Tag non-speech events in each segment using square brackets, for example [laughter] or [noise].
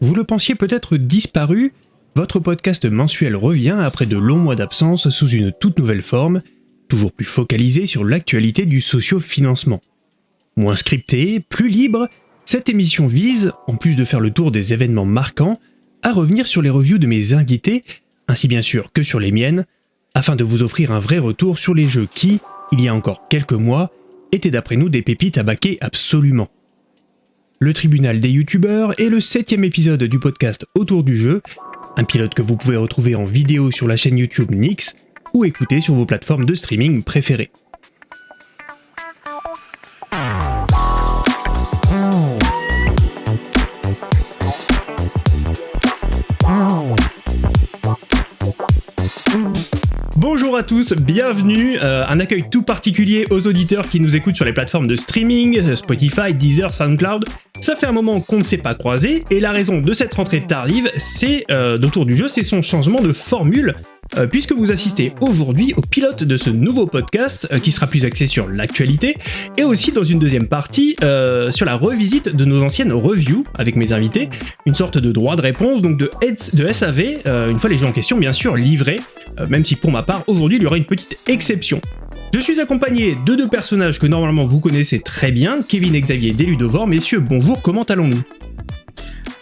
Vous le pensiez peut-être disparu, votre podcast mensuel revient après de longs mois d'absence sous une toute nouvelle forme, toujours plus focalisée sur l'actualité du socio-financement. Moins scripté, plus libre, cette émission vise, en plus de faire le tour des événements marquants, à revenir sur les reviews de mes invités, ainsi bien sûr que sur les miennes, afin de vous offrir un vrai retour sur les jeux qui, il y a encore quelques mois, étaient d'après nous des pépites à baquer absolument. Le tribunal des youtubeurs est le septième épisode du podcast Autour du jeu, un pilote que vous pouvez retrouver en vidéo sur la chaîne YouTube Nix ou écouter sur vos plateformes de streaming préférées. Bonjour à tous, bienvenue, euh, un accueil tout particulier aux auditeurs qui nous écoutent sur les plateformes de streaming, euh, Spotify, Deezer, SoundCloud. Ça fait un moment qu'on ne s'est pas croisé, et la raison de cette rentrée tardive, c'est euh, du jeu, c'est son changement de formule puisque vous assistez aujourd'hui au pilote de ce nouveau podcast euh, qui sera plus axé sur l'actualité et aussi dans une deuxième partie euh, sur la revisite de nos anciennes reviews avec mes invités, une sorte de droit de réponse donc de, de SAV, une fois les jeux en question bien sûr livrés, même si pour ma part aujourd'hui il y aura une petite exception. Je suis accompagné de deux personnages que normalement vous connaissez très bien, Kevin et Xavier Deludovor. Messieurs, bonjour, comment allons-nous?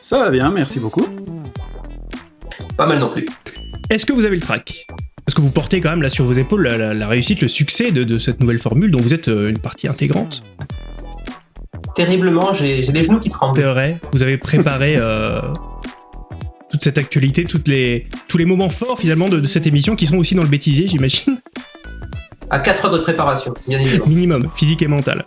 Ça va bien, merci beaucoup. Pas mal non plus. Est-ce que vous avez le track Parce que vous portez quand même là sur vos épaules la, réussite, le succès de, cette nouvelle formule dont vous êtes euh, une partie intégrante Terriblement, j'ai des genoux qui tremblent. C'est vrai, vous avez préparé euh, toute cette actualité, toutes les, tous les moments forts finalement de, cette émission qui sont aussi dans le bêtisier, j'imagine. À 4 heures de préparation, bien évidemment. Minimum, physique et mental.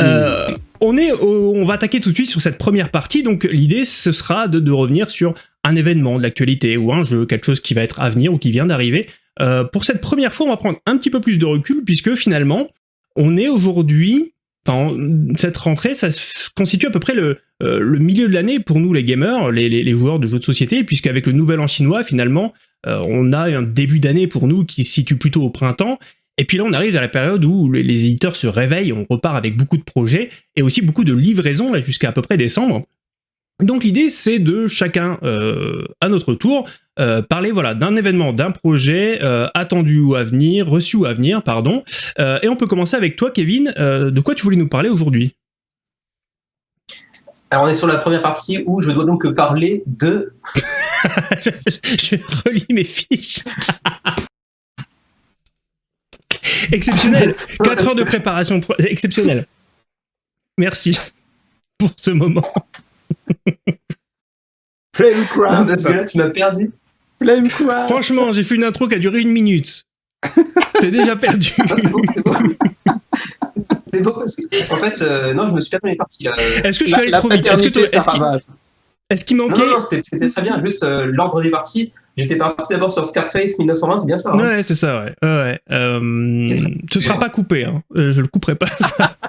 Euh, on, est on va attaquer tout de suite sur cette première partie, donc l'idée ce sera de, revenir sur un événement de l'actualité ou un jeu, quelque chose qui va être à venir ou qui vient d'arriver. Euh, pour cette première fois, on va prendre un petit peu plus de recul puisque finalement, on est aujourd'hui, enfin, cette rentrée, ça constitue à peu près le, euh, le milieu de l'année pour nous les gamers, les, les, joueurs de jeux de société, puisqu'avec le nouvel an chinois, finalement, on a un début d'année pour nous qui se situe plutôt au printemps, et puis là, on arrive à la période où les éditeurs se réveillent, on repart avec beaucoup de projets et aussi beaucoup de livraisons jusqu'à à peu près décembre. Donc l'idée, c'est de chacun euh, à notre tour euh, parler voilà d'un événement, d'un projet euh, attendu ou à venir, reçu ou à venir, pardon. et on peut commencer avec toi, Kevin. de quoi tu voulais nous parler aujourd'hui? Alors on est sur la première partie où je dois donc parler de. [laughs] je, je relis mes fiches. [laughs] Exceptionnel 4 heures de préparation exceptionnel. Merci pour ce moment. Flame que là, tu m'as perdu. Flame Crab Franchement, j'ai fait une intro qui a duré une minute. T'es déjà perdu. Ah, [laughs] c'est bon, c'est bon. C'est beau parce que, en fait, euh, non, je me suis perdu les parties là. Est-ce que je suis allé trop vite? Est-ce qu'il manquait Non, non, c'était très bien. Juste euh, l'ordre des parties. J'étais parti d'abord sur Scarface 1920, c'est bien ça hein? Ouais, c'est ça, ouais. ouais. Euh, ce sera pas coupé, hein. Euh, je le couperai pas, ça. [laughs]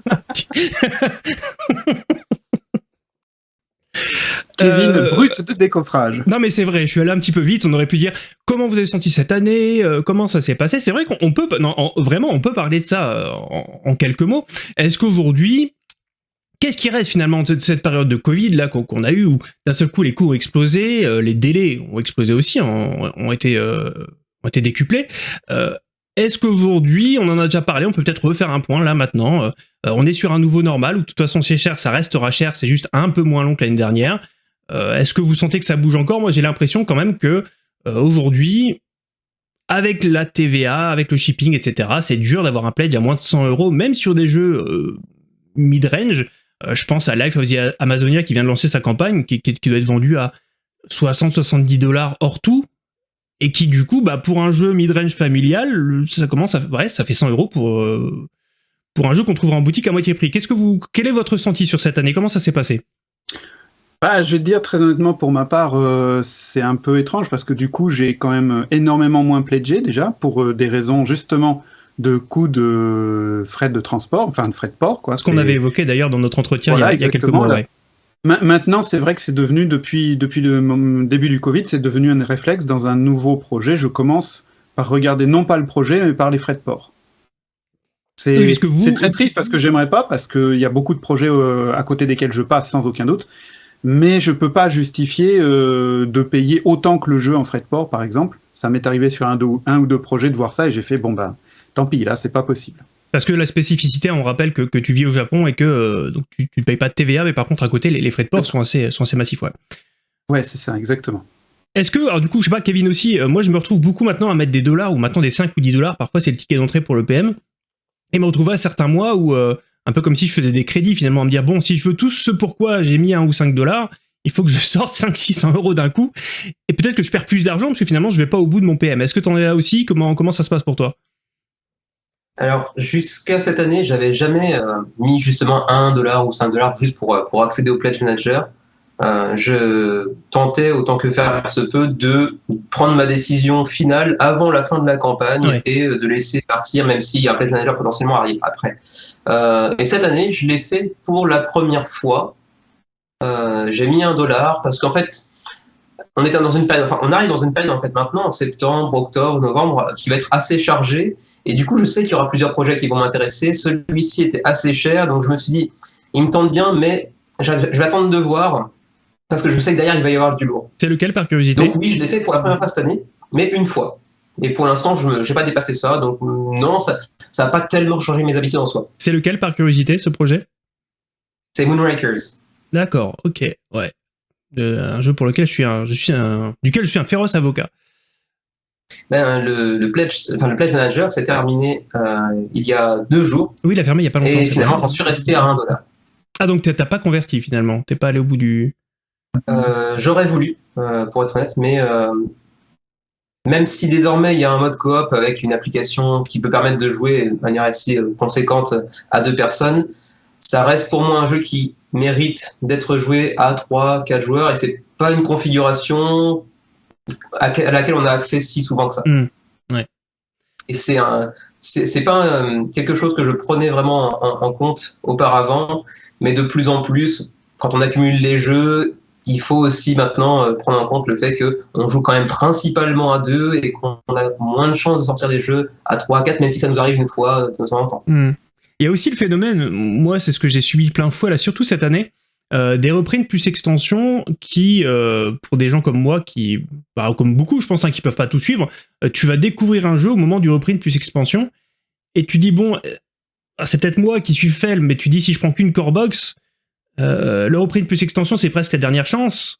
Kevin, euh, brut de décoffrage. Non, mais c'est vrai, je suis allé un petit peu vite. On aurait pu dire comment vous avez senti cette année, euh, comment ça s'est passé? C'est vrai qu'on peut, non, vraiment, on peut parler de ça en quelques mots. Est-ce qu'aujourd'hui, Qu'est-ce qui reste finalement de cette période de Covid là qu'on a eu où d'un seul coup les coûts ont explosé, euh, les délais ont explosé aussi, ont, été, euh, été décuplés. Euh, est-ce qu'aujourd'hui, on en a déjà parlé, on peut peut-être refaire un point là maintenant, on est sur un nouveau normal où de toute façon c'est cher, ça restera cher, c'est juste un peu moins long que l'année dernière. Est-ce que vous sentez que ça bouge encore? Moi j'ai l'impression quand même que aujourd'hui, avec la TVA, avec le shipping, etc., c'est dur d'avoir un pledge à moins de 100 euros, même sur des jeux mid-range. Euh, je pense à Life of the Amazonia qui vient de lancer sa campagne, qui, doit être vendue à 60-70 dollars hors tout, et qui du coup, bah, pour un jeu mid-range familial, ça commence à, ouais, ça fait 100 euros pour, euh, pour un jeu qu'on trouvera en boutique à moitié prix. Qu'est-ce que vous, quel est votre ressenti sur cette année? Comment ça s'est passé? Bah, je vais te dire très honnêtement, pour ma part, euh, c'est un peu étrange parce que du coup, j'ai quand même énormément moins pledgé déjà pour des raisons justement de coûts de frais de transport, enfin de frais de port. Quoi. Ce qu'on avait évoqué d'ailleurs dans notre entretien il, y a, quelques mois. Maintenant, c'est vrai que c'est devenu, depuis, depuis le début du Covid, c'est devenu un réflexe dans un nouveau projet. Je commence par regarder non pas le projet, mais par les frais de port. C'est Oui, vous- très triste parce que j'aimerais pas, parce qu'il y a beaucoup de projets euh, à côté desquels je passe sans aucun doute. Mais je peux pas justifier euh, de payer autant que le jeu en frais de port, par exemple. Ça m'est arrivé sur un, deux- un ou deux projets de voir ça et j'ai fait bon bah tant pis, là c'est pas possible. Parce que la spécificité, on rappelle que, que tu vis au Japon et que euh, donc tu ne payes pas de TVA, mais par contre, à côté, les, les frais de port sont assez, sont assez massifs. Ouais. Ouais, c'est ça, exactement. Est-ce que, alors du coup, je sais pas, Kevin aussi, euh, moi je me retrouve beaucoup maintenant à mettre des dollars ou maintenant des 5 ou 10 dollars, parfois c'est le ticket d'entrée pour le PM, et me retrouver à certains mois où, euh, un peu comme si je faisais des crédits finalement, à me dire, bon, si je veux tout ce pourquoi j'ai mis 1 ou 5 dollars, il faut que je [laughs] sorte 500-600 euros d'un coup, et peut-être que je perds plus d'argent parce que finalement je vais pas au bout de mon PM. Est-ce que tu en es là aussi? Comment, comment ça se passe pour toi? Alors, jusqu'à cette année, j'avais jamais euh, mis justement 1 dollar ou 5 dollars juste pour, euh, pour accéder au Pledge Manager. Euh, je tentais autant que faire se peut de prendre ma décision finale avant la fin de la campagne et de laisser partir, même si un Pledge Manager potentiellement arrive après. Euh, et cette année, je l'ai fait pour la première fois. Euh, J'ai mis un dollar parce qu'en fait, on était dans une période, enfin, on arrive dans une période en fait maintenant, en septembre, octobre, novembre, qui va être assez chargée. Et du coup, je sais qu'il y aura plusieurs projets qui vont m'intéresser. Celui-ci était assez cher, donc je me suis dit, il me tente bien, mais je je vais attendre de voir parce que je sais que derrière il va y avoir du lourd. C'est lequel par curiosité? Donc oui, je l'ai fait pour la première fois cette année, mais une fois. Et pour l'instant, je n'ai pas dépassé ça, donc non, ça n'a pas tellement changé mes habitudes en soi. C'est lequel par curiosité ce projet? C'est Moonrakers. D'accord, ok, ouais. Un jeu pour lequel je suis un, je suis un, duquel je suis un féroce avocat. Ben, le, le pledge, enfin, le pledge manager s'est terminé euh, il y a deux jours, Oui, il a fermé il y a pas longtemps. et finalement, j'en suis resté à 1 dollar. Ah donc t'as pas converti finalement, t'es pas allé au bout du. Euh, J'aurais voulu, euh, pour être honnête, mais même si désormais il y a un mode coop avec une application qui peut permettre de jouer de manière assez conséquente à deux personnes, ça reste pour moi un jeu qui mérite d'être joué à 3, 4 joueurs et c'est pas une configuration à, que- à laquelle on a accès si souvent que ça. Hmm, ouais. Et c'est un. C'est pas quelque chose que je prenais vraiment en, en compte auparavant, mais de plus en plus, quand on accumule les jeux, il faut aussi maintenant euh, prendre en compte le fait que on joue quand même principalement à deux et qu'on a moins de chances de sortir des jeux à 3, à 4, même si ça nous arrive une fois euh, de temps en temps. Hmm. Il y a aussi le phénomène, moi c'est ce que j'ai subi plein de fois là, surtout cette année, euh, des reprints plus extensions qui, euh, pour des gens comme moi, qui, bah, comme beaucoup je pense, hein, qui peuvent pas tout suivre, euh, tu vas découvrir un jeu au moment du reprint plus expansion, et tu dis bon, ah, c'est peut-être moi qui suis faible, mais tu dis si je prends qu'une core box, le reprint plus extension c'est presque la dernière chance.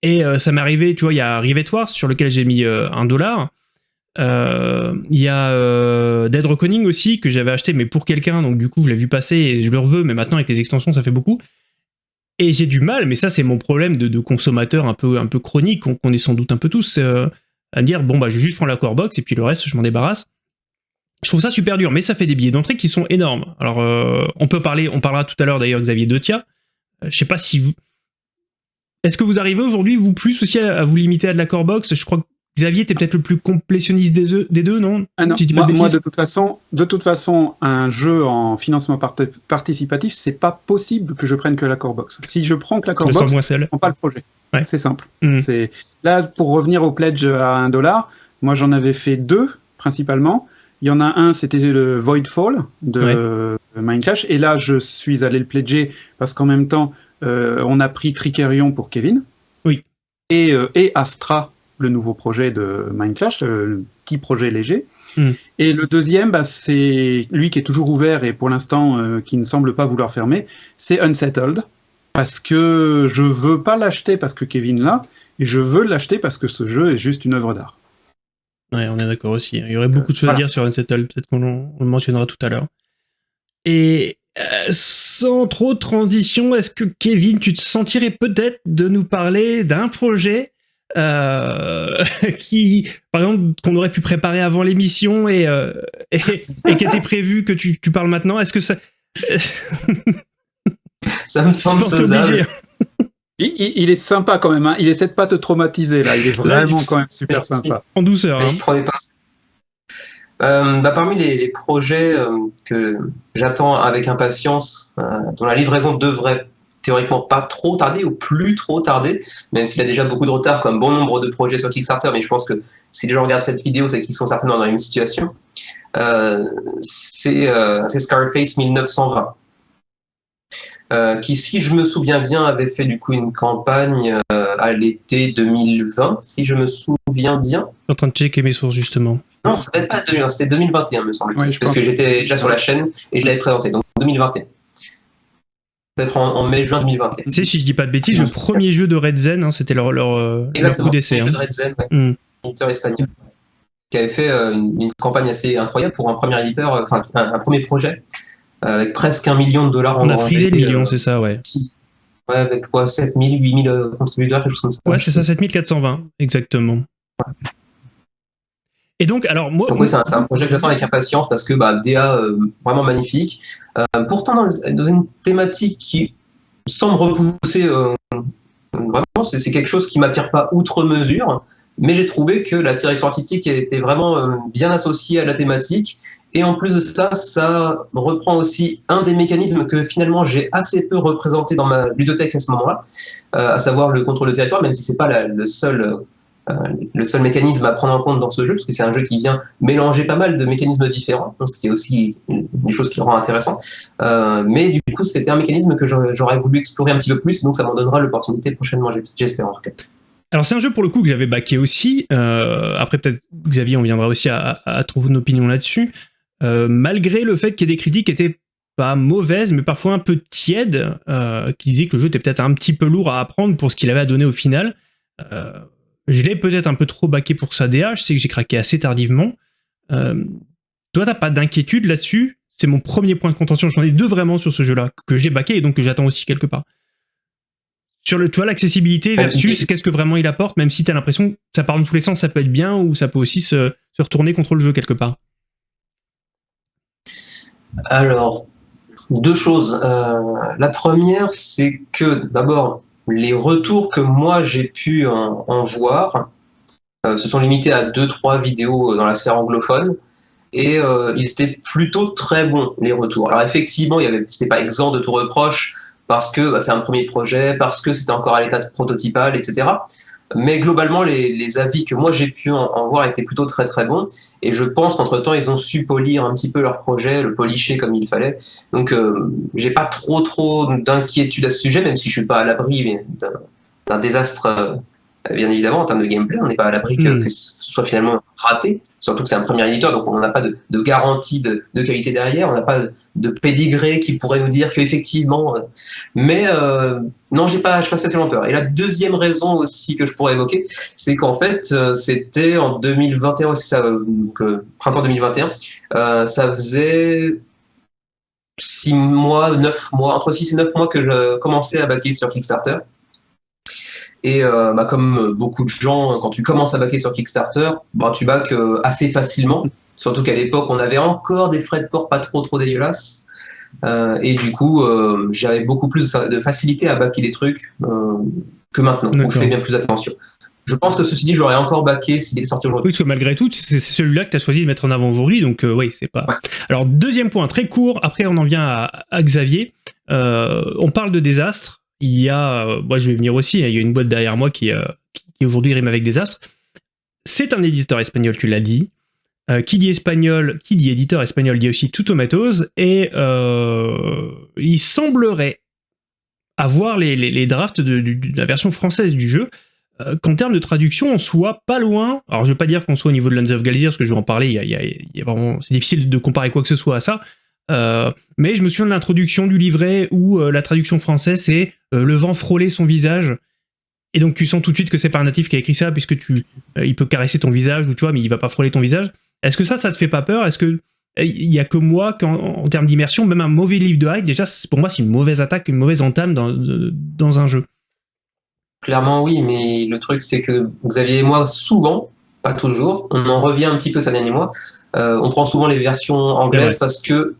Et ça m'est arrivé, tu vois, il y a Rivet Wars sur lequel j'ai mis un dollar. Euh, Il y a euh, Dead Reckoning aussi que j'avais acheté mais pour quelqu'un donc du coup je l'ai vu passer et je le reveux mais maintenant avec les extensions ça fait beaucoup. Et j'ai du mal mais ça c'est mon problème de, consommateur un peu un peu chronique qu'on est sans doute un peu tous euh, à me dire bon bah je vais juste prendre la core box et puis le reste je m'en débarrasse. Je trouve ça super dur mais ça fait des billets d'entrée qui sont énormes. Alors on peut parler on parlera tout à l'heure d'ailleurs Xavier Detia Euh, je sais pas si vous est-ce que vous arrivez aujourd'hui vous plus aussi à, à vous limiter à de la core box? Je crois que Xavier, t'es peut-être le plus complétionniste des, eux- des deux, non? Ah non, Si moi, de moi, bêtises. de toute façon, de toute façon, un jeu en financement part- participatif, c'est pas possible que je prenne que la core box. Si je prends que la Je core me box, je prends pas le projet. Ouais. C'est simple. C'est là pour revenir au pledge à un dollar. Moi, j'en avais fait deux principalement. Il y en a un, c'était le Voidfall de Minecraft, et là, je suis allé le pledger parce qu'en même temps, euh, on a pris Tricerion pour Kevin. Oui. Et, euh, et Astra, le nouveau projet de Minecraft, euh, le petit projet léger. Mhm. Et le deuxième, bah, c'est lui qui est toujours ouvert et pour l'instant euh, qui ne semble pas vouloir fermer, c'est Unsettled. Parce que je veux pas l'acheter parce que Kevin l'a, et je veux l'acheter parce que ce jeu est juste une œuvre d'art. Ouais, on est d'accord aussi. Il y aurait beaucoup de choses à dire sur Unsettled, peut-être qu'on on le mentionnera tout à l'heure. Et euh, sans trop de transition, est-ce que Kevin, tu te sentirais peut-être de nous parler d'un projet euh, [laughs] qui, par exemple, qu'on aurait pu préparer avant l'émission et, euh, et, et qui était prévu que tu, tu parles maintenant Est-ce que ça... [laughs] Ça me semble faisable. Il, il- il est sympa quand même, hein. il essaie de pas te traumatiser là, il est vraiment quand même super Merci. sympa. en douceur. Hein. il prenait pas. Euh, bah, parmi les, les projets euh, que j'attends avec impatience, euh, dont la livraison devrait théoriquement pas trop tarder ou plus trop tarder, même s'il a déjà beaucoup de retard comme bon nombre de projets sur Kickstarter, mais je pense que si les gens regardent cette vidéo, c'est qu'ils sont certainement dans une situation. Euh, c'est Scarface 1920. qui, si je me souviens bien, avait fait du coup une campagne à l'été 2020, si je me souviens bien. Je suis en train de checker mes sources justement. Non, ça pas 2020, c'était 2021, me semble-t-il, parce que j'étais déjà sur la chaîne et je l'avais présenté, donc 2021 peut-être en, mai-juin 2021. Tu sais, si je dis pas de bêtises, le premier jeu de Red Zen, hein, c'était leur, leur, euh, leur, coup d'essai. Le jeu hein. de Red Zen, hmm. éditeur espagnol, qui avait fait euh, une, campagne assez incroyable pour un premier éditeur, euh, enfin un, premier projet, avec presque un million de dollars On a frisé le million, c'est ça, ouais. Ouais, avec quoi, 7000, 8000 contributeurs, quelque chose comme ça. Ouais, c'est ça, 7420, exactement. Et donc, alors moi. Donc, oui, c'est un, projet que j'attends avec impatience parce que bah, DA, vraiment magnifique. Euh, pourtant, dans, une thématique qui semble repousser, euh, vraiment, c'est quelque chose qui m'attire pas outre mesure, mais j'ai trouvé que la direction artistique était vraiment euh, bien associée à la thématique. Et en plus de ça, ça reprend aussi un des mécanismes que finalement j'ai assez peu représenté dans ma ludothèque à ce moment-là, à savoir le contrôle de territoire, même si c'est pas le seul euh, le seul mécanisme à prendre en compte dans ce jeu, parce que c'est un jeu qui vient mélanger pas mal de mécanismes différents, donc c'était aussi une chose qui le rend intéressant. Euh, mais du coup, c'était un mécanisme que j'aurais voulu explorer un petit peu plus, donc ça m'en donnera l'opportunité prochainement, j'espère en tout cas. Alors c'est un jeu pour le coup que j'avais backé aussi. Euh, après peut-être Xavier, on viendra aussi à, trouver une opinion là-dessus. malgré le fait qu'il y ait des critiques qui étaient pas mauvaises, mais parfois un peu tièdes, qui disaient que le jeu était peut-être un petit peu lourd à apprendre pour ce qu'il avait à donner au final. Je l'ai peut-être un peu trop baqué pour sa DA, je sais que j'ai craqué assez tardivement. Euh, toi, t'as pas d'inquiétude là-dessus? C'est mon premier point de contention. J'en ai deux vraiment sur ce jeu-là, que j'ai baqué et donc que j'attends aussi quelque part. Sur le, toi, l'accessibilité versus qu'est-ce que vraiment il apporte, même si t'as l'impression que ça part dans tous les sens, ça peut être bien ou ça peut aussi se, retourner contre le jeu quelque part. Alors, deux choses. Euh, la première, c'est que d'abord, les retours que moi j'ai pu en, voir euh, se sont limités à deux trois vidéos dans la sphère anglophone et euh, ils étaient plutôt très bons les retours. Alors effectivement, il n'était pas exempt de tout reproche parce que bah, c'est un premier projet, parce que c'était encore à l'état prototypal, etc. Mais globalement, les, avis que moi j'ai pu en, voir étaient plutôt très très bons. Et je pense qu'entre-temps, ils ont su polir un petit peu leur projet, le policher comme il fallait. Donc, euh, j'ai pas trop trop d'inquiétude à ce sujet, même si je suis pas à l'abri d'un désastre euh, bien évidemment, en termes de gameplay, on n'est pas à l'abri que, hmm. ce soit finalement raté, surtout que c'est un premier éditeur, donc on n'a pas de, garantie de, qualité derrière, on n'a pas de pédigré qui pourrait nous dire qu'effectivement... Euh, mais euh, non, j'ai pas, pas spécialement peur. Et la deuxième raison aussi que je pourrais évoquer, c'est qu'en fait, c'était en 2021, c'est ça, printemps 2021, ça faisait 6 mois, 9 mois, entre 6 et 9 mois que je commençais à baquer sur Kickstarter. Et euh, bah, comme beaucoup de gens, quand tu commences à baquer sur Kickstarter, bah, tu baques euh, assez facilement. Surtout qu'à l'époque, on avait encore des frais de port pas trop trop dégueulasses. Euh, et du coup, j'avais beaucoup plus de facilité à baquer des trucs que maintenant, où je fais bien plus attention. Je pense que ceci dit, j'aurais encore baqué s'il était sorti aujourd'hui. Oui, parce que malgré tout, c'est celui-là que tu as choisi de mettre en avant aujourd'hui, donc oui, c'est pas... Alors, deuxième point, très court, après on en vient à, à Xavier. on parle de désastre, il y a, euh, moi je vais venir aussi, hein, il y a une boîte derrière moi qui, euh, qui aujourd'hui rime avec des astres. C'est un éditeur espagnol, tu l'as dit. Euh, qui dit espagnol, qui dit éditeur espagnol dit aussi Two Tomatoes, et il semblerait avoir les, les, drafts de, la version française du jeu, qu'en termes de traduction, on soit pas loin. Alors, je veux pas dire qu'on soit au niveau de Lands of Galicia, parce que je vais en parler, y a, c'est difficile de comparer quoi que ce soit à ça, euh, mais je me souviens de l'introduction du livret où euh, la traduction française c'est euh, le vent frôler son visage. Et donc tu sens tout de suite que c'est pas un natif qui a écrit ça puisque tu, il peut caresser ton visage ou tu vois, mais il va pas frôler ton visage. Est-ce que ça, ça te fait pas peur? Est-ce que il y a que moi qu'en en termes d'immersion, même un mauvais livre de hack, déjà pour moi c'est une mauvaise attaque, une mauvaise entame dans, dans un jeu. Clairement oui, mais le truc c'est que Xavier et moi souvent, pas toujours, on en revient un petit peu ces derniers mois. on prend souvent les versions anglaises parce que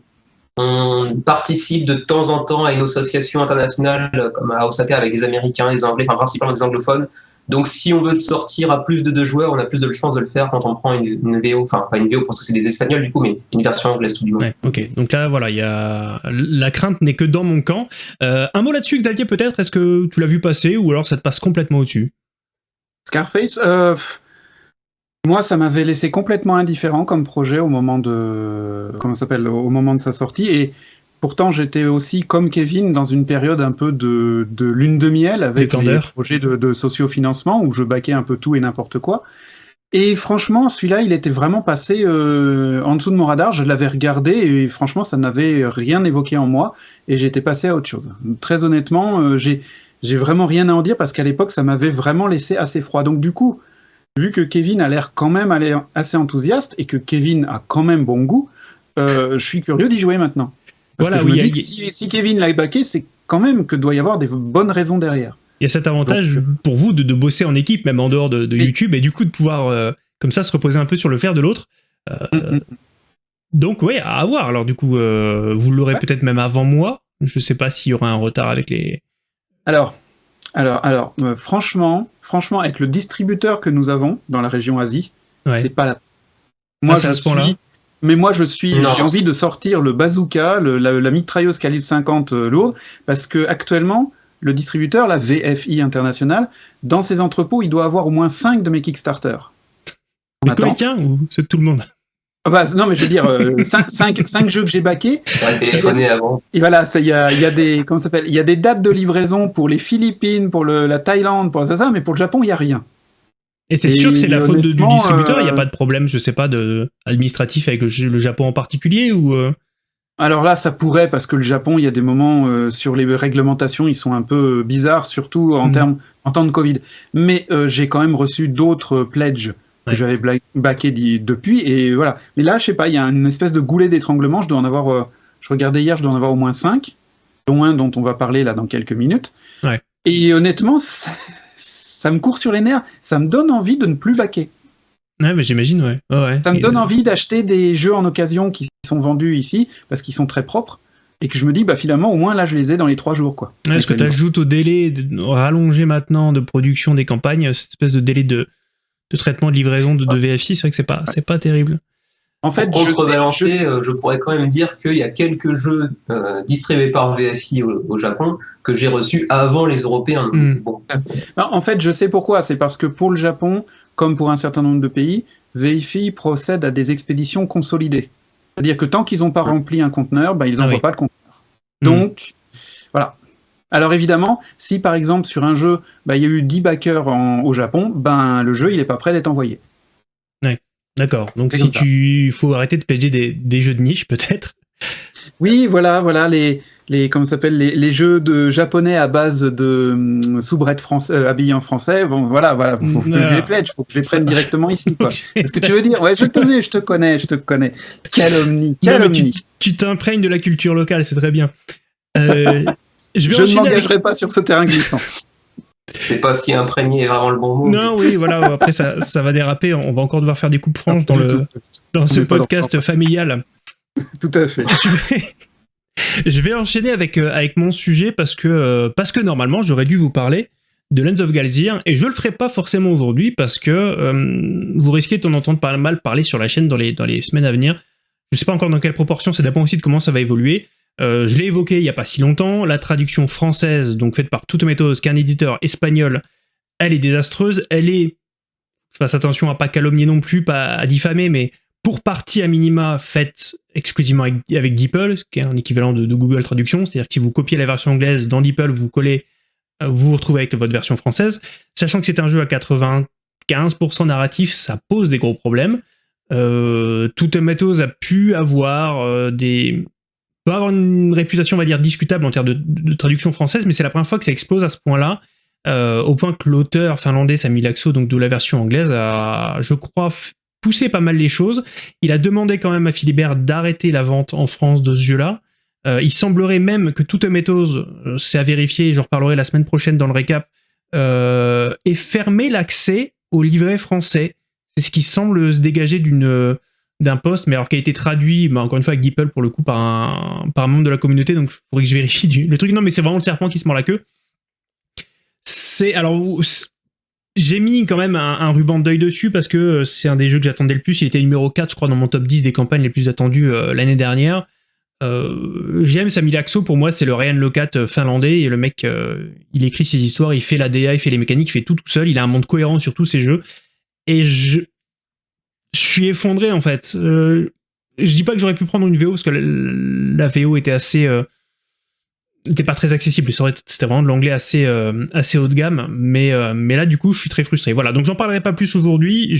on participe de temps en temps à une association internationale comme à Osaka avec des Américains, des Anglais, enfin principalement des anglophones. Donc si on veut sortir à plus de deux joueurs, on a plus de chances de le faire quand on prend une, VO, enfin pas une VO parce que c'est des Espagnols du coup, mais une version anglaise tout du moins. ok, donc là voilà, il y a la crainte n'est que dans mon camp. Euh, un mot là-dessus, Xavier, peut-être, est-ce que tu l'as vu passer ou alors ça te passe complètement au-dessus? Scarface, euh, Moi, ça m'avait laissé complètement indifférent comme projet au moment de comment s'appelle au moment de sa sortie et pourtant j'étais aussi comme Kevin dans une période un peu de, de lune de miel avec les projets de, de sociofinancement où je baquais un peu tout et n'importe quoi. Et franchement, celui-là, il était vraiment passé euh, en dessous de mon radar. Je l'avais regardé et franchement, ça n'avait rien évoqué en moi et j'étais passé à autre chose. Très honnêtement, euh, j'ai vraiment rien à en dire parce qu'à l'époque, ça m'avait vraiment laissé assez froid. Donc du coup, vu que Kevin a l'air quand même assez enthousiaste et que Kevin a quand même bon goût, euh, je suis curieux d'y jouer maintenant. Parce Voilà, que je oui, me dis que si, si Kevin l'a baqué, c'est quand même que doit y avoir des bonnes raisons derrière. Il y a cet avantage Donc, pour vous de, de bosser en équipe, même en dehors de, de Oui. YouTube, et du coup de pouvoir euh, comme ça se reposer un peu sur le fer de l'autre. Euh, Mm, mm. Donc ouais, à voir. Alors du coup, euh, vous l'aurez Ouais. peut-être même avant moi. Je sais pas s'il y aura un retard avec les. Alors, alors, alors, euh, franchement, franchement, avec le distributeur que nous avons dans la région Asie, Ouais. c'est pas la. Moi, Ah, c'est à je ce suis. Mais moi, je suis. J'ai envie de sortir le bazooka, le- la, la mitrailleuse calibre 50 euh, lourde, parce que actuellement, le distributeur, la VFI internationale, dans ses entrepôts, il doit avoir au moins 5 de mes Kickstarter. Attends. comédiens ou c'est tout le monde? Bah, non, mais je veux dire, [laughs] 5 jeux que j'ai baqués, téléphoné avant. Et voilà, ça, il y a, il y a des, comment ça s'appelle, il y a des dates de livraison pour les Philippines, pour le, la Thaïlande, pour ça, ça, mais pour le Japon, il y a rien. Et c'est sûr que c'est la faute de- du distributeur. Il n'y a euh, pas de problème, je sais pas, de administratif avec le, le Japon en particulier ou. euh, Alors là, ça pourrait, parce que le Japon, il y a des moments euh, sur les réglementations, ils sont un peu euh, bizarres, surtout en Mhm. termes, en temps de Covid. Mais euh, j'ai quand même reçu d'autres pledges Ouais. que j'avais d'y- depuis, et voilà. Mais là, je sais pas, il y a une espèce de goulet d'étranglement. Je dois en avoir, je regardais hier, je dois en avoir au moins 5, dont un dont on va parler là dans quelques minutes. Ouais. Et honnêtement, ça, ça me court sur les nerfs. Ça me donne envie de ne plus baquer. Ouais, mais j'imagine, ouais. Ça me donne euh, envie d'acheter des jeux en occasion qui sont vendus ici parce qu'ils sont très propres et que je me dis bah finalement au moins là je les ai dans les trois jours quoi. Ouais, Est-ce que tu ajoutes au délai de, rallongé maintenant de production des campagnes, cette espèce de délai de, de traitement de livraison de, de VFI, c'est vrai que c'est pas, c'est pas terrible. En fait, Pour je sais- contrebalancer, je euh, je pourrais quand même dire qu'il y a quelques jeux euh, distribués par VFI au, au Japon que j'ai reçus avant les Européens. Hmm. Bon, Non, en fait, je sais pourquoi. C'est parce que pour le Japon, comme pour un certain nombre de pays, VFI procède à des expéditions consolidées. C'est-à-dire que tant qu'ils n'ont pas rempli un conteneur, bah, ils Ah n'envoient oui. pas le conteneur. Hmm. Donc, voilà. Alors évidemment, si par exemple sur un jeu, bah, il y a eu 10 backers en- au Japon, ben le jeu il n'est pas prêt d'être envoyé. D'accord. Donc si ça. tu faut arrêter de pledger des, des jeux de niche, peut-être. Oui, voilà, voilà les les comment ça s'appelle les, les jeux de japonais à base de hum, soubrette français euh, habillés en français. Bon, voilà, voilà, faut, faut que je les pledge, faut que je les prenne directement ici, quoi. [laughs] C'est ce que tu veux dire Ouais, je te connais, je te connais, je te connais. Calomnie, calomnie. tu t'imprègnes de la culture locale, c'est très bien. Euh, [laughs] je vais Je ne m'engagerai pas sur ce terrain glissant. C'est pas si imprégné est vraiment le bon mot. Non, oui, voilà. Après, ça, ça va déraper. On va encore devoir faire des coupes franches dans, le, dans ce podcast familial. [laughs] Tout à fait. je vais, je vais enchaîner avec, euh, avec mon sujet parce que, euh, parce que normalement, j'aurais dû vous parler de Lens of Galzir et je le ferai pas forcément aujourd'hui parce que euh, vous risquez d'en entendre pas mal parler sur la chaîne dans les, dans les semaines à venir. Je sais pas encore dans quelle proportion, ça dépend aussi de comment ça va évoluer. Euh, je l'ai évoqué il y a pas si longtemps, la traduction française, donc faite par Toute Méthode, qui est un éditeur espagnol, elle est désastreuse, elle est, fasse attention à pas calomnier non plus, pas à diffamer, mais pour partie à minima faite exclusivement avec, avec qui est un équivalent de, Google Traduction, c'est-à-dire que si vous copiez la version anglaise dans DeepL, vous collez, euh, vous vous retrouvez avec votre version française, sachant que c'est un jeu à 95% narratif, ça pose des gros problèmes. Euh, a pu avoir euh, des peut avoir une réputation, on va dire, discutable en termes de, traduction française, mais c'est la première fois que ça explose à ce point-là, euh, au point que l'auteur finlandais Sami Laxo, donc de la version anglaise, a, je crois, poussé pas mal les choses. Il a demandé quand même à Philibert d'arrêter la vente en France de ce jeu-là. Euh, il semblerait même que Toute Méthode, euh, c'est à vérifier, j'en reparlerai la semaine prochaine dans le récap, euh, ait fermé l'accès au livret français. C'est ce qui semble se dégager d'une d'un poste, mais alors qui a été traduit, bah, encore une fois avec DeepL pour le coup, par un, par un membre de la communauté, donc il faudrait que je vérifie le truc. Non, mais c'est vraiment le serpent qui se mord la queue. C'est. Alors. J'ai mis quand même un, ruban de deuil dessus parce que euh, c'est un des jeux que j'attendais le plus. Il était numéro 4, je crois, dans mon top 10 des campagnes les plus attendues euh, l'année dernière. Euh, J'aime Sami Laxo, pour moi, c'est le Ryan Locat finlandais. Et le mec, il écrit ses histoires, il fait la DA, il fait les mécaniques, il fait tout tout seul. Il a un monde cohérent sur tous ses jeux. Et je, je suis effondré en fait. Euh, je dis pas que j'aurais pu prendre une VO parce que la, VO était assez euh, pas très accessible. C'était vraiment de l'anglais assez euh, assez haut de gamme, mais là du coup je suis très frustré. Voilà, donc j'en parlerai pas plus aujourd'hui.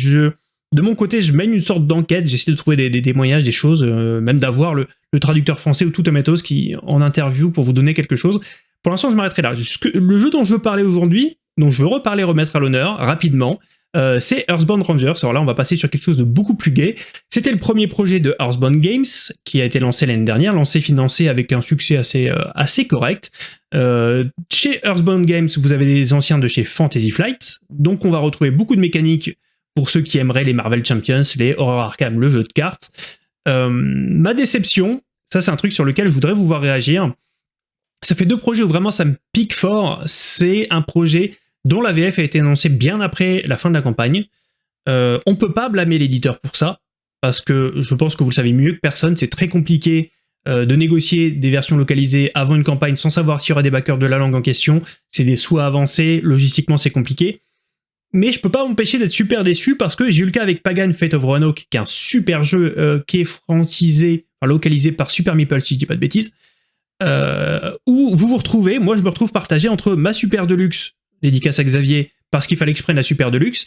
De mon côté, je mène une sorte d'enquête, j'essaie de trouver des, témoignages, des choses, même d'avoir le, traducteur français ou tout Tomatoes qui en interview pour vous donner quelque chose. Pour l'instant, je m'arrêterai là. Le jeu dont je veux parler aujourd'hui, dont je veux reparler, remettre à l'honneur rapidement, euh, c'est Earthbound Rangers. Alors là, on va passer sur quelque chose de beaucoup plus gai. C'était le premier projet de Earthbound Games, qui a été lancé l'année dernière, lancé, financé avec un succès assez, euh, assez correct. Euh, chez Earthbound Games, vous avez des anciens de chez Fantasy Flight, donc on va retrouver beaucoup de mécaniques pour ceux qui aimeraient les Marvel Champions, les Horror Arkham, le jeu de cartes. ma déception, ça c'est un truc sur lequel je voudrais vous voir réagir. Ça fait deux projets où vraiment ça me pique fort. C'est un projet dont la VF a été annoncée bien après la fin de la campagne. Euh, on peut pas blâmer l'éditeur pour ça, parce que je pense que vous le savez mieux que personne, c'est très compliqué euh, de négocier des versions localisées avant une campagne sans savoir s'il y aura des backers de la langue en question, c'est des souhaits avancés, logistiquement c'est compliqué. Mais je peux pas m'empêcher d'être super déçu parce que j'ai eu le cas avec Pagan Fate of Roanoke, qui est un super jeu euh, qui est francisé, enfin localisé par Super Meeple, si je dis pas de bêtises, euh, où vous vous retrouvez, moi je me retrouve partagé entre ma Super Deluxe dédicace à Xavier, parce qu'il fallait que je prenne la Super Deluxe.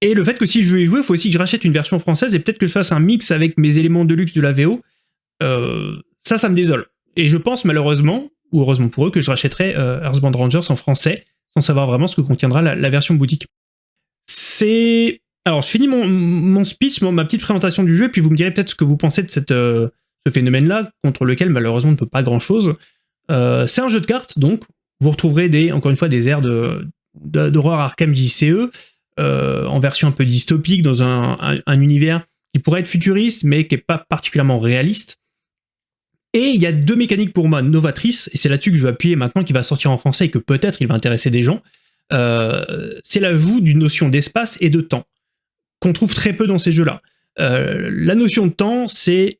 Et le fait que si je veux y jouer, il faut aussi que je rachète une version française et peut-être que je fasse un mix avec mes éléments de luxe de la VO. Euh, ça, ça me désole. Et je pense malheureusement, ou heureusement pour eux, que je rachèterai euh, Earthbound Rangers en français, sans savoir vraiment ce que contiendra la, version boutique. C'est... Alors, je finis mon, speech, ma petite présentation du jeu, puis vous me direz peut-être ce que vous pensez de cette, euh, ce phénomène-là, contre lequel malheureusement on ne peut pas grand-chose. c'est un jeu de cartes, donc vous retrouverez encore une fois des airs d'horreur Arkham JCE, euh, en version un peu dystopique, dans un, univers qui pourrait être futuriste, mais qui n'est pas particulièrement réaliste. Et il y a deux mécaniques pour moi novatrices, et c'est là-dessus que je vais appuyer maintenant, qui va sortir en français et que peut-être il va intéresser des gens. Euh, c'est l'ajout d'une notion d'espace et de temps, qu'on trouve très peu dans ces jeux-là. Euh, la notion de temps, c'est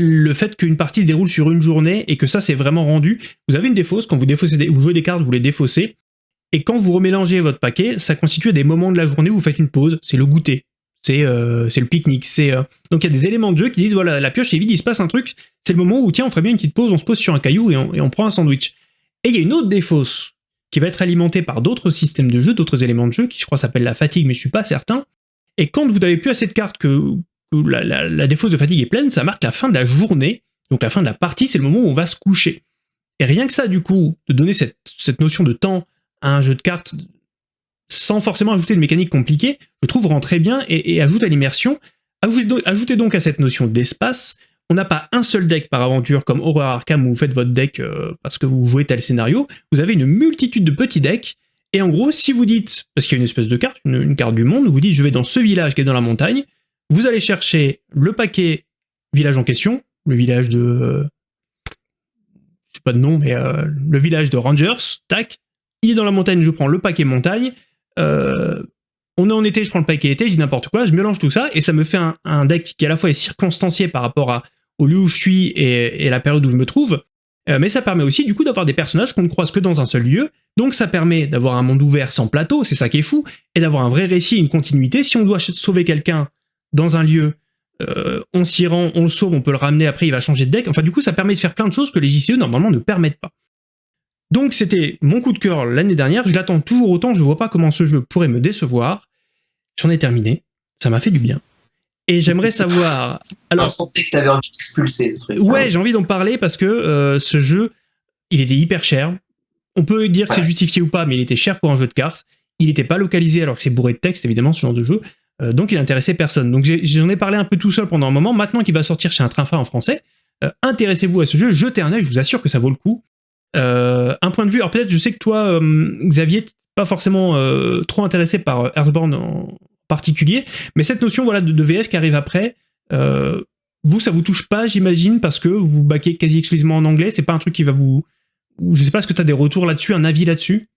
le fait qu'une partie se déroule sur une journée et que ça c'est vraiment rendu. Vous avez une défausse, quand vous, défaussez vous jouez des cartes, vous les défaussez, et quand vous remélangez votre paquet, ça constitue des moments de la journée où vous faites une pause, c'est le goûter, c'est euh, le pique-nique. c'est euh, Donc il y a des éléments de jeu qui disent, voilà, la pioche est vide, il se passe un truc, c'est le moment où tiens, on ferait bien une petite pause, on se pose sur un caillou et on, prend un sandwich. Et il y a une autre défausse qui va être alimentée par d'autres systèmes de jeu, d'autres éléments de jeu, qui je crois s'appelle la fatigue, mais je suis pas certain. Et quand vous n'avez plus assez de cartes que, la, défausse de fatigue est pleine, ça marque la fin de la journée, donc la fin de la partie, c'est le moment où on va se coucher. Et rien que ça, du coup, de donner cette, notion de temps à un jeu de cartes sans forcément ajouter de mécanique compliquée, je trouve rend très bien et, ajoute à l'immersion. Ajoutez, donc à cette notion d'espace, on n'a pas un seul deck par aventure comme Horror Arkham où vous faites votre deck euh, parce que vous jouez tel scénario, vous avez une multitude de petits decks, et en gros, si vous dites, parce qu'il y a une espèce de carte, une carte du monde, vous dites je vais dans ce village qui est dans la montagne, vous allez chercher le paquet village en question, le village de... Euh, je sais pas de nom, mais euh, le village de Rangers, tac. Il est dans la montagne, je prends le paquet montagne. Euh, on est en été, je prends le paquet été, je dis n'importe quoi, je mélange tout ça, et ça me fait un, deck qui à la fois est circonstancié par rapport au lieu où je suis et, et la période où je me trouve, mais ça permet aussi du coup d'avoir des personnages qu'on ne croise que dans un seul lieu, donc ça permet d'avoir un monde ouvert sans plateau, c'est ça qui est fou, et d'avoir un vrai récit, une continuité. Si on doit sauver quelqu'un dans un lieu, euh, on s'y rend, on le sauve, on peut le ramener après, il va changer de deck. Enfin, du coup, ça permet de faire plein de choses que les JCE, normalement, ne permettent pas. Donc, c'était mon coup de cœur l'année dernière. Je l'attends toujours autant. Je vois pas comment ce jeu pourrait me décevoir. J'en ai terminé. Ça m'a fait du bien. Et j'aimerais [laughs] savoir... Alors, on sentait que tu avais envie d'expulser truc. Ouais, j'ai envie d'en parler parce que euh, ce jeu, il était hyper cher. On peut dire que c'est justifié ou pas, mais il était cher pour un jeu de cartes. Il n'était pas localisé alors que c'est bourré de texte, évidemment, ce genre de jeu. Euh, donc il intéressait personne. Donc j'en ai, parlé un peu tout seul pendant un moment. Maintenant qu'il va sortir chez un train en français, euh, intéressez-vous à ce jeu, jetez un œil, je vous assure que ça vaut le coup. Euh, un point de vue, alors peut-être je sais que toi, Xavier, pas forcément trop intéressé par Earthbound en particulier, mais cette notion voilà, de, VF qui arrive après, vous, ça vous touche pas, j'imagine, parce que vous baquez quasi exclusivement en anglais, c'est pas un truc qui va vous... Je sais pas, est-ce que tu as des retours là-dessus, un avis là-dessus?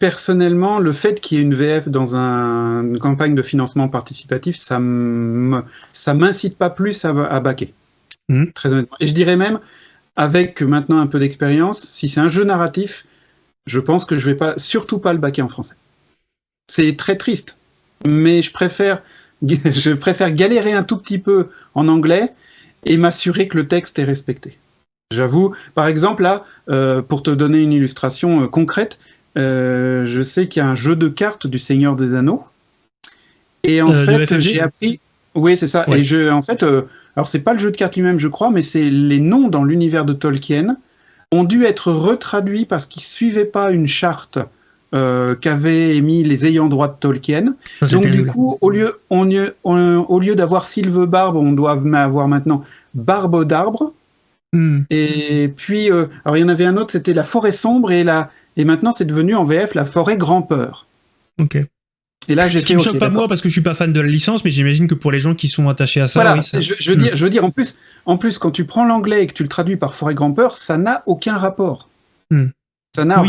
Personnellement, le fait qu'il y ait une VF dans une campagne de financement participatif, ça m'incite pas plus à, à baquer. Hmm. Très honnêtement. Et je dirais même, avec maintenant un peu d'expérience, si c'est un jeu narratif, je pense que je vais pas, surtout pas le baquer en français. C'est très triste, mais je préfère [laughs] je préfère galérer un tout petit peu en anglais et m'assurer que le texte est respecté. J'avoue, par exemple, là, euh, pour te donner une illustration euh, concrète, euh, je sais qu'il y a un jeu de cartes du Seigneur des Anneaux. Et en fait, j'ai appris. Oui, c'est ça. Et je, en fait, alors c'est pas le jeu de cartes lui-même, je crois, mais c'est les noms dans l'univers de Tolkien ont dû être retraduits parce qu'ils suivaient pas une charte euh, qu'avaient émis les ayants droit de Tolkien. Donc du coup, au lieu, on, au lieu d'avoir Sylve Barbe, on doit avoir maintenant Barbe d'arbre. Hmm. Et puis, euh, alors il y en avait un autre, c'était la forêt sombre, et, la, et maintenant c'est devenu en VF la forêt grand peur. Ok. Et là, Ce qui me choque pas moi parce que je suis pas fan de la licence, mais j'imagine que pour les gens qui sont attachés à ça, voilà, Je, veux dire, hmm. je veux dire, en plus, en plus, quand tu prends l'anglais et que tu le traduis par forêt grand peur, ça n'a aucun rapport. Hmm. Ça n'a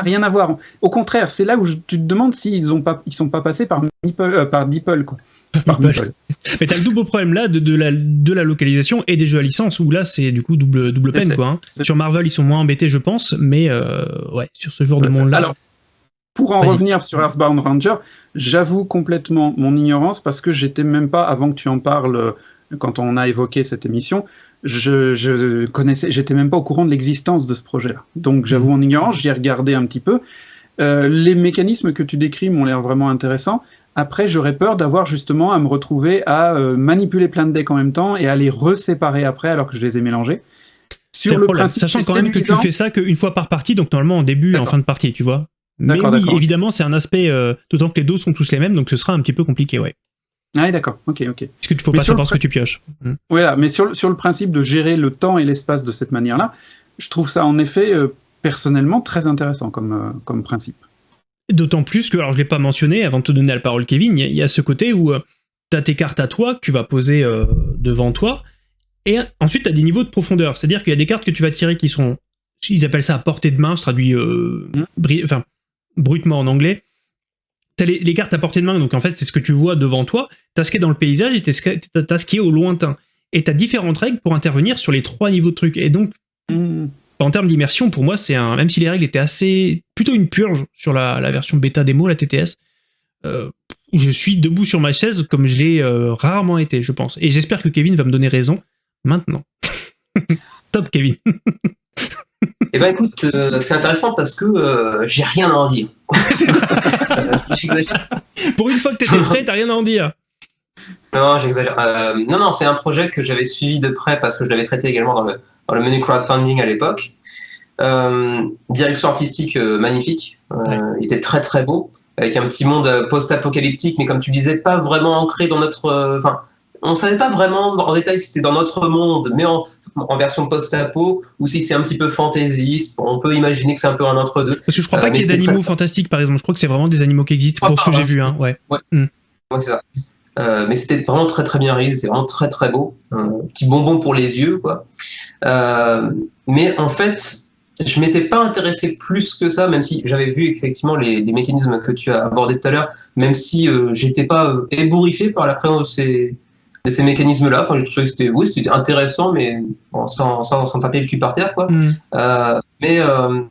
rien à voir. Au contraire, c'est là où tu te demandes s'ils ont pas, ils sont pas passés par euh, par Deeple, quoi. [laughs] Par Mais t'as le double problème là de, de, la, de la localisation et des jeux à licence où là c'est du coup double, double peine quoi. Hein. Sur Marvel ils sont moins embêtés je pense, mais euh, ouais sur ce genre de monde là. Alors pour en revenir sur Earthbound Ranger, j'avoue complètement mon ignorance parce que j'étais même pas avant que tu en parles euh, quand on a évoqué cette émission, je, je connaissais, j'étais même pas au courant de l'existence de ce projet-là. Donc j'avoue en ignorance, j'y ai regardé un petit peu. Euh, les mécanismes que tu décris m'ont l'air vraiment intéressants. Après, j'aurais peur d'avoir justement à me retrouver à euh, manipuler plein de decks en même temps et à les reséparer après alors que je les ai mélangés. Sur le principe, Sachant quand même que tu fais ça qu'une fois par partie, donc normalement en début et en fin de partie, tu vois. Mais oui, évidemment, c'est un aspect, euh, d'autant que les dos sont tous les mêmes, donc ce sera un petit peu compliqué, ouais. Ah d'accord, ok, ok. Parce que tu faut pas savoir ce que tu pioches. Hmm. Voilà, mais sur, sur le principe de gérer le temps et l'espace de cette manière-là, je trouve ça en effet euh, personnellement très intéressant comme, comme principe. D'autant plus que, alors je l'ai pas mentionné avant de te donner la parole Kevin, il y, a ce côté où euh, tu as tes cartes à toi que tu vas poser devant toi, et ensuite tu as des niveaux de profondeur, c'est-à-dire qu'il y a des cartes que tu vas tirer qui sont, ils appellent ça à portée de main, je traduis hmm. enfin, brutement en anglais, T'as les, les, cartes à portée de main, donc en fait c'est ce que tu vois devant toi, t'as ce qui est dans le paysage et t'as ce qui est au lointain. Et t'as différentes règles pour intervenir sur les trois niveaux de trucs. Et donc, hmm. En termes d'immersion, pour moi, c'est un. Même si les règles étaient assez. plutôt une purge sur la, la version bêta démo, la TTS, euh, je suis debout sur ma chaise comme je l'ai euh, rarement été, je pense. Et j'espère que Kevin va me donner raison maintenant. [laughs] Top, Kevin. Eh ben écoute, euh, c'est intéressant parce que euh, j'ai rien à en dire. [laughs] Pour une fois que tu étais prêt, t'as rien à en dire. Non, j'exagère. Euh, non, non, c'est un projet que j'avais suivi de près parce que je l'avais traité également dans le, dans le menu crowdfunding à l'époque. direction artistique magnifique, il était très très beau, avec un petit monde post-apocalyptique, mais comme tu disais, pas vraiment ancré dans notre. Enfin, on savait pas vraiment en détail si c'était dans notre monde, mais en, version post-apo, ou si c'est un petit peu fantaisiste. On peut imaginer que c'est un peu un entre-deux. Parce que je crois pas euh, qu'il y ait d'animaux fantastiques, par exemple. Je crois que c'est vraiment des animaux qui existent, pour ce que j'ai vu. Hein. Ouais. Hmm. c'est ça. Euh, mais c'était vraiment très très bien réalisé, c'était vraiment très très beau. Un petit bonbon pour les yeux, quoi. Euh, mais en fait, je m'étais pas intéressé plus que ça, même si j'avais vu effectivement les, mécanismes que tu as abordés tout à l'heure, même si j'étais pas ébouriffé par la présence de ces, ces mécanismes-là. Enfin, je trouvais que c'était oui, c'était intéressant, mais sans, sans, sans, taper le cul par terre, quoi. Mm. Euh, mais euh,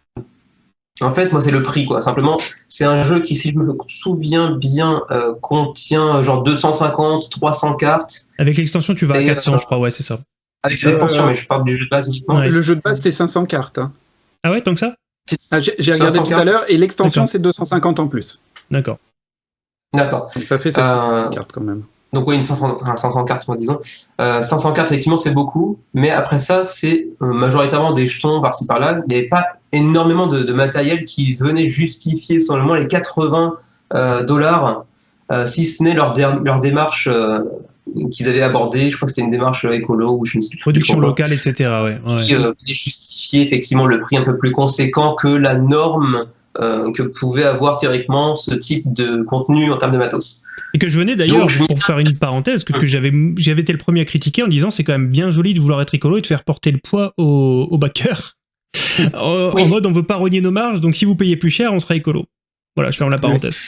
en fait, moi, c'est le prix, quoi. Simplement, c'est un jeu qui, si je me souviens bien, euh, contient genre 250, 300 cartes. Avec l'extension, tu vas à 400, je crois, ouais, c'est ça. Avec l'extension, mais je parle du jeu de base uniquement. Le jeu de base, c'est 500 cartes. Hein. Ah ouais, tant que ça? Ah, J'ai regardé tout à l'heure, et l'extension, c'est 250 en plus. D'accord. D'accord. Ça fait 700 cartes quand même. Donc oui, une 500, 500 cartes, disons. Euh, 500 cartes, effectivement, c'est beaucoup. Mais après ça, c'est euh, majoritairement des jetons par-ci par-là. Il n'y avait pas énormément de, matériel qui venait justifier, selon moi, les 80 euh, dollars, euh, si ce n'est leur, leur démarche qu'ils avaient abordée. Je crois que c'était une démarche écolo ou je ne sais plus. Production locale, etc. Ouais, Qui venait justifier effectivement le prix un peu plus conséquent que la norme que pouvait avoir théoriquement ce type de contenu en termes de matos. Et que je venais d'ailleurs, pour faire une parenthèse, que, que j'avais été le premier à critiquer en disant c'est quand même bien joli de vouloir être écolo et de faire porter le poids au, au backer. [laughs] en, mode on veut pas rogner nos marges, donc si vous payez plus cher, on sera écolo. Voilà, je ferme la parenthèse.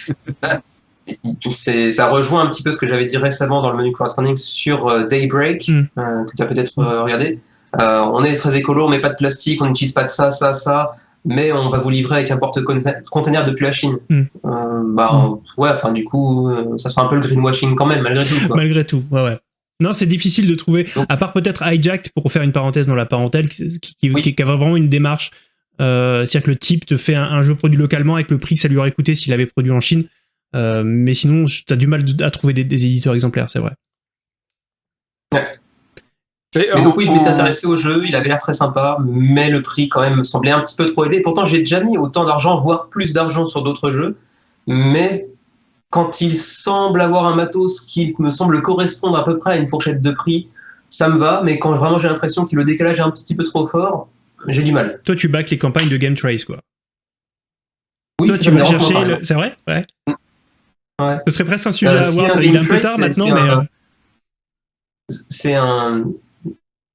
[laughs] ça rejoint un petit peu ce que j'avais dit récemment dans le menu crowdfunding sur euh, Daybreak, hmm. euh, que tu as peut-être regardé. on est très écolo, on met pas de plastique, on n'utilise pas de ça, ça, ça. Mais on va vous livrer avec un porte-container depuis la Chine. Mm. Euh, bah, mm. ouais, enfin, du coup, euh, ça sera un peu le greenwashing quand même, malgré tout. Quoi. malgré tout, ouais, ouais. Non, c'est difficile de trouver, à part peut-être Hijacked, pour faire une parenthèse dans la parentèle, qui, qui, qui, a vraiment une démarche. Euh, C'est-à-dire que le type te fait un, jeu produit localement avec le prix que ça lui aurait coûté s'il avait produit en Chine. Euh, mais sinon, tu as du mal à trouver des, des éditeurs exemplaires, c'est vrai. Ouais. Mais donc oui, je m'étais intéressé au jeu, il avait l'air très sympa, mais le prix quand même me semblait un petit peu trop élevé. Pourtant, j'ai déjà mis autant d'argent, voire plus d'argent sur d'autres jeux, mais quand il semble avoir un matos qui me semble correspondre à peu près à une fourchette de prix, ça me va, mais quand vraiment j'ai l'impression que le décalage est un petit peu trop fort, j'ai du mal. Toi, tu back les campagnes de Game Trace, quoi. Oui, Toi, tu vas chercher. Le... C'est vrai? Ouais. Ouais. Ce serait presque un sujet euh, à voir. Ça, est un peu tard maintenant, mais. Euh, c'est un,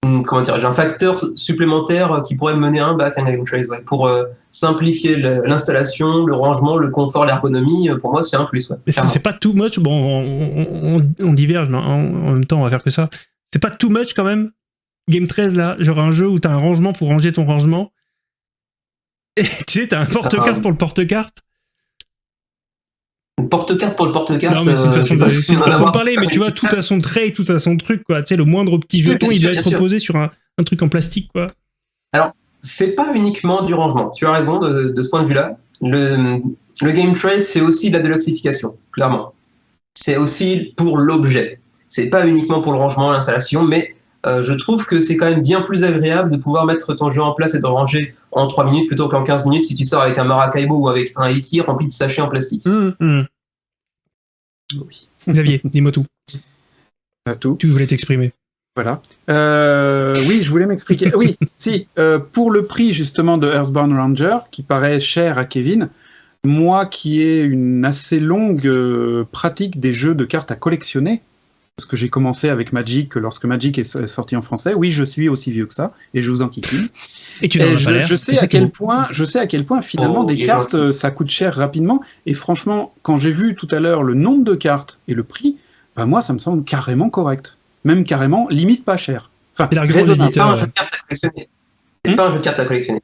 comment dire, j'ai un facteur supplémentaire qui pourrait me mener à un bac, un Game Trace, pour euh, simplifier l'installation, le, rangement, le confort, l'ergonomie. Euh, pour moi, c'est un plus. C'est pas too much. Bon, on, on, diverge, mais en, même temps, on va faire que ça. C'est pas too much quand même. Game 13 là, genre un jeu où t'as un rangement pour ranger ton rangement. Et [laughs] tu sais, t'as un porte-carte ah. pour le porte-carte porte-carte pour le porte-carte. Non, mais c'est une façon, de, parler, mais tu vois, tout a son trait, tout a son truc, quoi. Tu sais, le moindre petit jeton, il doit être posé sur un, truc en plastique, quoi. Alors, c'est pas uniquement du rangement. Tu as raison de, ce point de vue-là. Le, le, Game Trace, c'est aussi de la déluxification, clairement. C'est aussi pour l'objet. C'est pas uniquement pour le rangement, l'installation, mais euh, je trouve que c'est quand même bien plus agréable de pouvoir mettre ton jeu en place et de ranger en 3 minutes plutôt qu'en 15 minutes si tu sors avec un Maracaibo ou avec un Iki rempli de sachets en plastique. Mmh, mmh. Xavier, dis-moi tout. tout. Tu voulais t'exprimer. Voilà. Euh, oui, je voulais m'expliquer. oui, [laughs] si, euh, pour le prix justement de Earthbound Ranger, qui paraît cher à Kevin, moi qui ai une assez longue pratique des jeux de cartes à collectionner, parce que j'ai commencé avec Magic lorsque Magic est sorti en français. Oui, je suis aussi vieux que ça, et je vous en kikine. Et tu je, je, sais à quel point, je sais à quel point finalement oh, des cartes, ça coûte cher rapidement. Et franchement, quand j'ai vu tout à l'heure le nombre de cartes et le prix, bah moi, ça me semble carrément correct. Même carrément, limite pas cher. Enfin, c'est pas un jeu de cartes à collectionner. C'est pas un jeu de cartes à collectionner.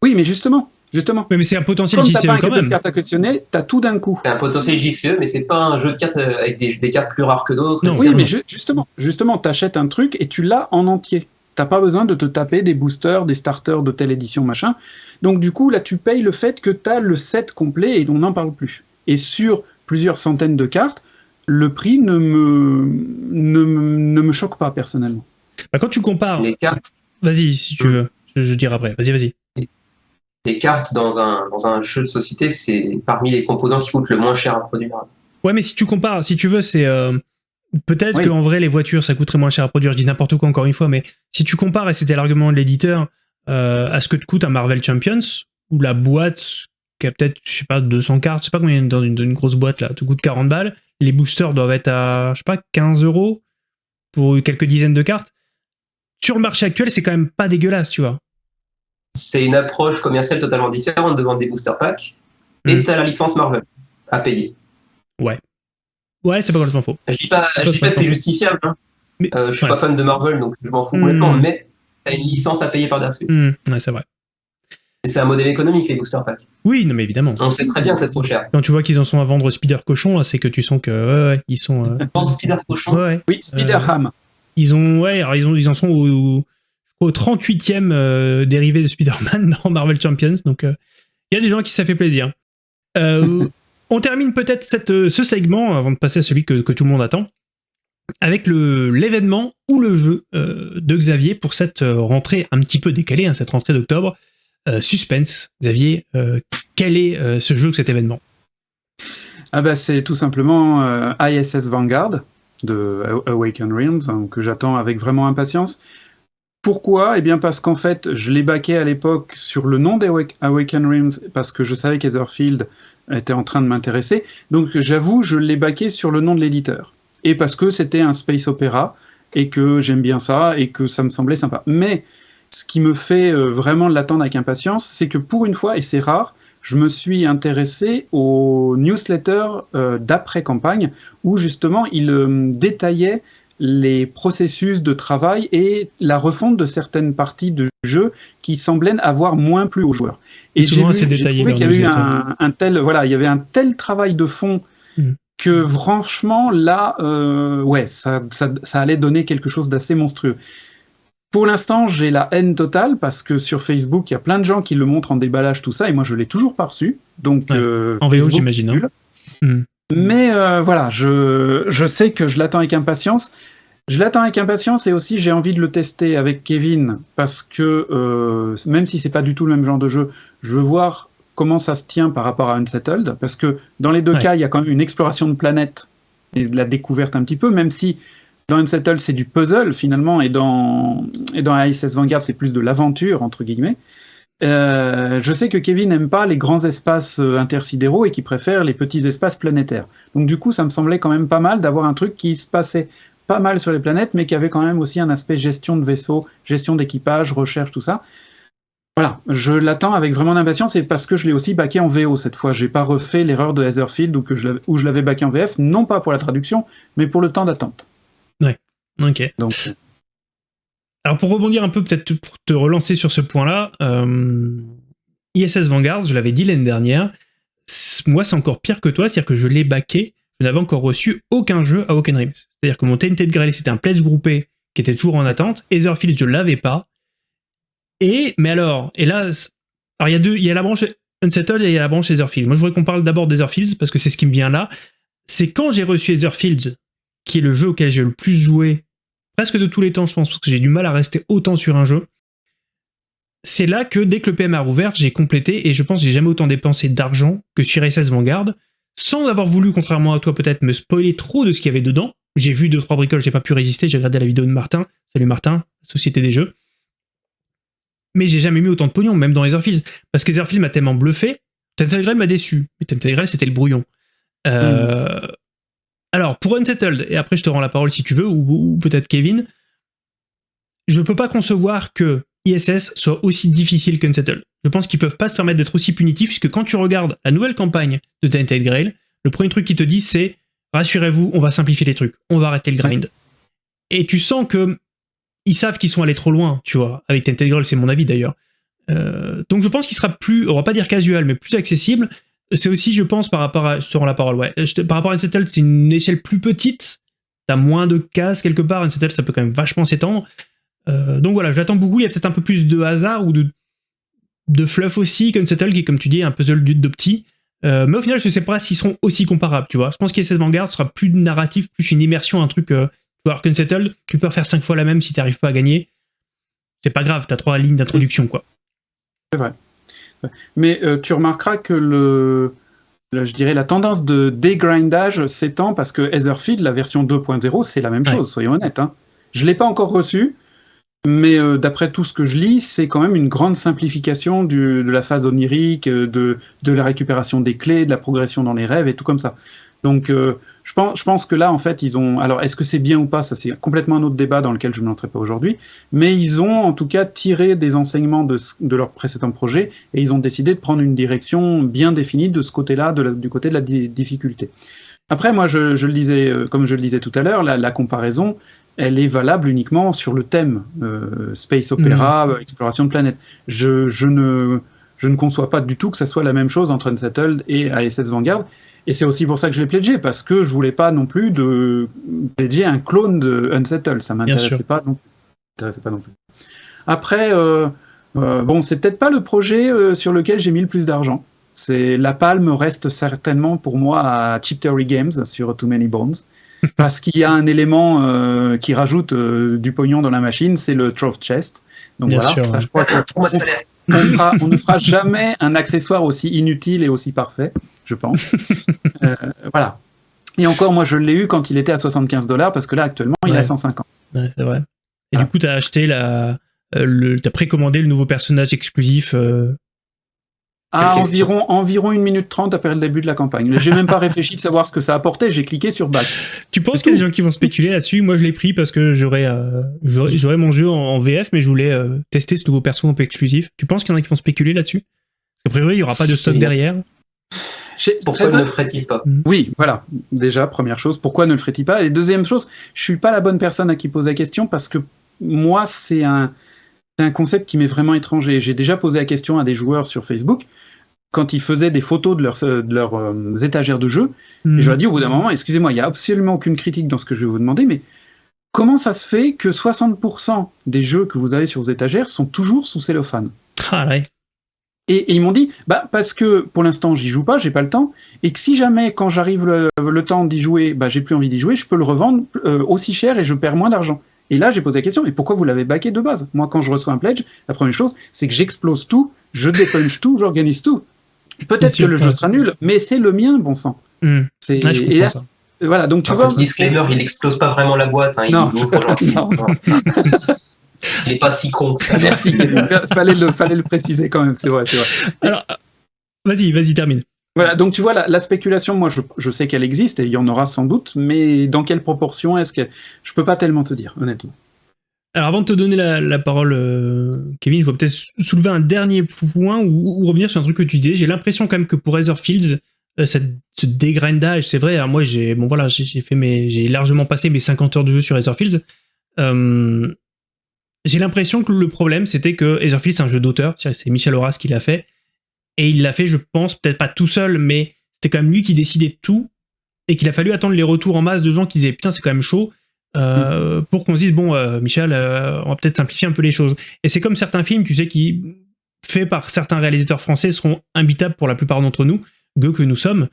Oui, mais justement, Justement. Mais, c'est un potentiel JCE pas quand même. carte à collectionner, t'as tout d'un coup. C'est un potentiel JCE, mais c'est pas un jeu de cartes euh, avec des, cartes plus rares que d'autres. Oui, mais justement, justement, t'achètes un truc et tu l'as en entier. T'as pas besoin de te taper des boosters, des starters de telle édition, machin. Donc du coup, là, tu payes le fait que t'as le set complet et on n'en parle plus. Et sur plusieurs centaines de cartes, le prix ne me, ne, me choque pas personnellement. Bah, quand tu compares... Les cartes... Vas-y, si tu veux. Je, je dirai après. Vas-y, vas-y les cartes dans un, dans un jeu de société, c'est parmi les composants qui coûtent le moins cher à produire. Ouais, mais si tu compares, si tu veux, c'est... Euh, peut-être qu'en vrai, les voitures, ça coûterait moins cher à produire. Je dis n'importe quoi encore une fois, mais si tu compares, et c'était l'argument de l'éditeur, euh, à ce que te coûte un Marvel Champions, ou la boîte qui a peut-être, je sais pas, 200 cartes, je sais pas combien dans une, dans une grosse boîte là, te coûte 40 balles, les boosters doivent être à, je sais pas, 15 euros pour quelques dizaines de cartes. Sur le marché actuel, c'est quand même pas dégueulasse, tu vois c'est une approche commerciale totalement différente de vendre des booster packs. Et hmm. tu as la licence Marvel à payer. Ouais. Ouais, c'est pas complètement faux. Je dis pas, je dis pas que c'est justifiable. Hein. Mais, euh, je suis pas fan de Marvel, donc je m'en fous complètement, hmm. mais tu as une licence à payer par-dessus. Hmm. Ouais, c'est vrai. Et c'est un modèle économique, les booster packs. Oui, non, mais évidemment. On sait très bien que c'est trop cher. Quand tu vois qu'ils en sont à vendre Spider Cochon, c'est que tu sens que, ouais, ouais, ils sont. Euh... Spider Cochon ouais, Oui, Spider Ham. Ils ont, ouais, alors ils, ont, ils en sont au, au 38e euh, dérivé de Spider-Man [laughs] dans Marvel Champions. Donc, euh, il y a des gens qui ça fait plaisir. Euh, on termine peut-être ce segment, avant de passer à celui que, tout le monde attend, avec l'événement ou le jeu de Xavier pour cette rentrée un petit peu décalée, hein, cette rentrée d'octobre. suspense, Xavier, quel est ce jeu ou cet événement? Ah bah, C'est tout simplement ISS Vanguard de Awaken Realms, hein, que j'attends avec vraiment impatience. Pourquoi? Eh bien parce qu'en fait, je l'ai baqué à l'époque sur le nom d'Awaken Realms, parce que je savais qu'Etherfield était en train de m'intéresser. Donc j'avoue, je l'ai baqué sur le nom de l'éditeur. Et parce que c'était un space opéra, et que j'aime bien ça, et que ça me semblait sympa. Mais ce qui me fait euh, vraiment l'attendre avec impatience, c'est que pour une fois, et c'est rare, je me suis intéressé aux newsletters euh, d'après-campagne, où justement il euh, détaillait les processus de travail et la refonte de certaines parties de jeu qui semblaient avoir moins plu aux joueurs. Et souvent assez détaillé. qu'il y avait eu un, tel, voilà, il y avait un tel travail de fond mm. que franchement là, euh, ouais, ça, ça, ça, allait donner quelque chose d'assez monstrueux. Pour l'instant, j'ai la haine totale parce que sur Facebook, il y a plein de gens qui le montrent en déballage, tout ça, et moi je l'ai toujours pas reçu. Donc, euh, en VO, j'imagine. Hein. Hmm. Mais euh, voilà, je, je sais que je l'attends avec impatience. Je l'attends avec impatience et aussi j'ai envie de le tester avec Kevin parce que euh, même si c'est pas du tout le même genre de jeu, je veux voir comment ça se tient par rapport à Unsettled parce que dans les deux cas, il y a quand même une exploration de planète et de la découverte un petit peu, même si dans Unsettled, c'est du puzzle finalement, et dans, et dans ISS Vanguard, c'est plus de l'aventure, entre guillemets. Euh, je sais que Kevin n'aime pas les grands espaces euh, intersidéraux et qu'il préfère les petits espaces planétaires. Donc du coup, ça me semblait quand même pas mal d'avoir un truc qui se passait pas mal sur les planètes, mais qui avait quand même aussi un aspect gestion de vaisseau, gestion d'équipage, recherche, tout ça. Voilà, je l'attends avec vraiment d'impatience et parce que je l'ai aussi backé en VO cette fois. J'ai pas refait l'erreur de Heatherfield où je l'avais backé en VF, non pas pour la traduction, mais pour le temps d'attente. Ouais. Ok. Donc. Alors pour rebondir un peu, peut-être pour te relancer sur ce point-là, euh, ISS Vanguard, je l'avais dit l'année dernière, moi c'est encore pire que toi, c'est-à-dire que je l'ai backé, je n'avais encore reçu aucun jeu à Oaken Rims. C'est-à-dire que mon TNT de Grail c'était un pledge groupé qui était toujours en attente, Etherfield je l'avais pas, et, mais alors, et là, alors il y a deux, il y a la branche Unsettled et il y a la branche Etherfield. Moi je voudrais qu'on parle d'abord d'Etherfields parce que c'est ce qui me vient là. C'est quand j'ai reçu Etherfields qui est le jeu auquel j'ai le plus joué, presque de tous les temps, je pense, parce que j'ai du mal à rester autant sur un jeu. C'est là que, dès que le PM a rouvert, j'ai complété, et je pense que j'ai jamais autant dépensé d'argent que sur SS Vanguard, sans avoir voulu, contrairement à toi peut-être, me spoiler trop de ce qu'il y avait dedans. J'ai vu deux trois bricoles, j'ai pas pu résister, j'ai regardé la vidéo de Martin. Salut Martin, Société des Jeux. Mais j'ai jamais mis autant de pognon, même dans Etherfields. Parce que Etherfields m'a tellement bluffé, Tentacle m'a déçu. Mais Tentacle, c'était le brouillon. Euh. Alors, pour Unsettled, et après je te rends la parole si tu veux, ou, peut-être Kevin, je peux pas concevoir que ISS soit aussi difficile qu'Unsettled. Je pense qu'ils peuvent pas se permettre d'être aussi punitifs, puisque quand tu regardes la nouvelle campagne de Tainted Grail, le premier truc qu'ils te disent c'est rassurez-vous, on va simplifier les trucs, on va arrêter le grind. Et tu sens que ils savent qu'ils sont allés trop loin, tu vois. Avec Tainted Grail, c'est mon avis d'ailleurs. Euh, donc je pense qu'il sera plus, on va pas dire casual, mais plus accessible. C'est aussi, je pense, par rapport à. Je te rends la parole, ouais. par rapport à Unsettled, c'est une échelle plus petite. T'as moins de cases quelque part. Unsettled, ça peut quand même vachement s'étendre. Euh, donc voilà, je l'attends beaucoup. Il y a peut-être un peu plus de hasard ou de, de fluff aussi qu'Unsettled, qui est, comme tu dis, un puzzle d'opti. Euh, mais au final, je sais pas s'ils seront aussi comparables, tu vois. Je pense qu'ISS Vanguard sera plus narratif, plus une immersion, un truc. Euh, alors qu'Unsettled, tu peux faire 5 fois la même si t'arrives pas à gagner. C'est pas grave, t'as trois lignes d'introduction, quoi. C'est vrai. Mais euh, tu remarqueras que le, je dirais la tendance de dégrindage s'étend parce que Etherfield, la version 2.0, c'est la même chose, soyons honnêtes. Hein. Je ne l'ai pas encore reçu, mais euh, d'après tout ce que je lis, c'est quand même une grande simplification de la phase onirique, de, de, la récupération des clés, de la progression dans les rêves et tout comme ça. Donc euh, je pense, je pense que là, en fait, ils ont. Alors, est-ce que c'est bien ou pas Ça, c'est complètement un autre débat dans lequel je n'entrerai pas aujourd'hui. Mais ils ont, en tout cas, tiré des enseignements de, de leur précédent projet et ils ont décidé de prendre une direction bien définie de ce côté-là, du côté de la difficulté. Après, moi, je, le disais, euh, comme je le disais tout à l'heure, la, comparaison, elle est valable uniquement sur le thème euh, space opéra, mmh. exploration de planète. Je, je, ne, je ne conçois pas du tout que ça soit la même chose entre Unsettled et ASS Vanguard. Et c'est aussi pour ça que je l'ai pledgé, parce que je voulais pas non plus de pledger un clone de Unsettled. Ça m'intéressait pas, non... pas non plus. Après, euh, euh, bon, c'est peut-être pas le projet euh, sur lequel j'ai mis le plus d'argent. C'est la palme reste certainement pour moi à Chip Theory Games sur Too Many Bones, [laughs] parce qu'il y a un élément qui rajoute du pognon dans la machine, c'est le Trove Chest. Donc voilà, ça, je crois que [laughs] on, ne fera jamais un accessoire aussi inutile et aussi parfait, je pense. [laughs] Euh, voilà. Et encore, moi, je l'ai eu quand il était à 75 dollars, parce que là, actuellement, il est à 150. Ouais, c'est vrai. Et du coup, tu as acheté la, euh, le, as précommandé le nouveau personnage exclusif euh, à environ, environ une minute trente après le début de la campagne. J'ai même pas [laughs] réfléchi de savoir ce que ça apportait, j'ai cliqué sur back. Tu penses qu'il y a des gens qui vont spéculer là-dessus? Moi je l'ai pris parce que j'aurais euh, j'aurais mon jeu en, VF, mais je voulais euh, tester ce nouveau perso un peu exclusif. Tu penses qu'il y en a qui vont spéculer là-dessus? A priori, il y aura pas de stock derrière Pourquoi ne le ferait-il pas? Oui, voilà. Déjà, première chose, pourquoi ne le ferait-il pas? Et deuxième chose, je suis pas la bonne personne à qui poser la question parce que moi, c'est un, c'est un concept qui m'est vraiment étranger. J'ai déjà posé la question à des joueurs sur Facebook quand ils faisaient des photos de leurs, de leurs euh, étagères de jeux. Hmm. Et je leur ai dit au bout d'un moment, excusez-moi, il n'y a absolument aucune critique dans ce que je vais vous demander, mais comment ça se fait que 60% des jeux que vous avez sur vos étagères sont toujours sous cellophane Ah ouais. et, et ils m'ont dit, bah parce que pour l'instant j'y joue pas, j'ai pas le temps, et que si jamais quand j'arrive le, le temps d'y jouer, bah j'ai plus envie d'y jouer, je peux le revendre euh, aussi cher et je perds moins d'argent. Et là j'ai posé la question, mais pourquoi vous l'avez baqué de base? Moi quand je reçois un pledge, la première chose c'est que j'explose tout, je dépunch tout, j'organise tout. Peut-être que le jeu sera nul, mais c'est le mien, bon sang. Hmm. C'est Ouais, je et comprends là, ça. voilà, donc tu vois. petit disclaimer, il explose pas vraiment la boîte, hein, il Non. l'ouvre gentiment. [laughs] Non. Il est pas si con que ça. Merci, [laughs] fallait le, fallait le préciser quand même, c'est vrai, c'est vrai. Alors, euh, vas-y, vas-y, termine. Voilà, donc tu vois, la, la spéculation, moi je, je sais qu'elle existe et il y en aura sans doute, mais dans quelle proportion est-ce que. Je peux pas tellement te dire, honnêtement. Alors avant de te donner la, parole, euh, Kevin, je vais peut-être soulever un dernier point ou, revenir sur un truc que tu disais. J'ai l'impression quand même que pour Etherfields, euh, cette, ce dégrindage, c'est vrai, hein, moi j'ai bon voilà, largement passé mes 50 heures de jeu sur Etherfields. Euh, j'ai l'impression que le problème c'était que Etherfields c'est un jeu d'auteur, c'est Michel Horace qui l'a fait et il l'a fait, je pense, peut-être pas tout seul, mais c'était quand même lui qui décidait tout et qu'il a fallu attendre les retours en masse de gens qui disaient putain c'est quand même chaud euh, pour qu'on se dise bon euh, Michel euh, on va peut-être simplifier un peu les choses. Et c'est comme certains films tu sais qui faits par certains réalisateurs français seront imbitables pour la plupart d'entre nous gueux que nous sommes.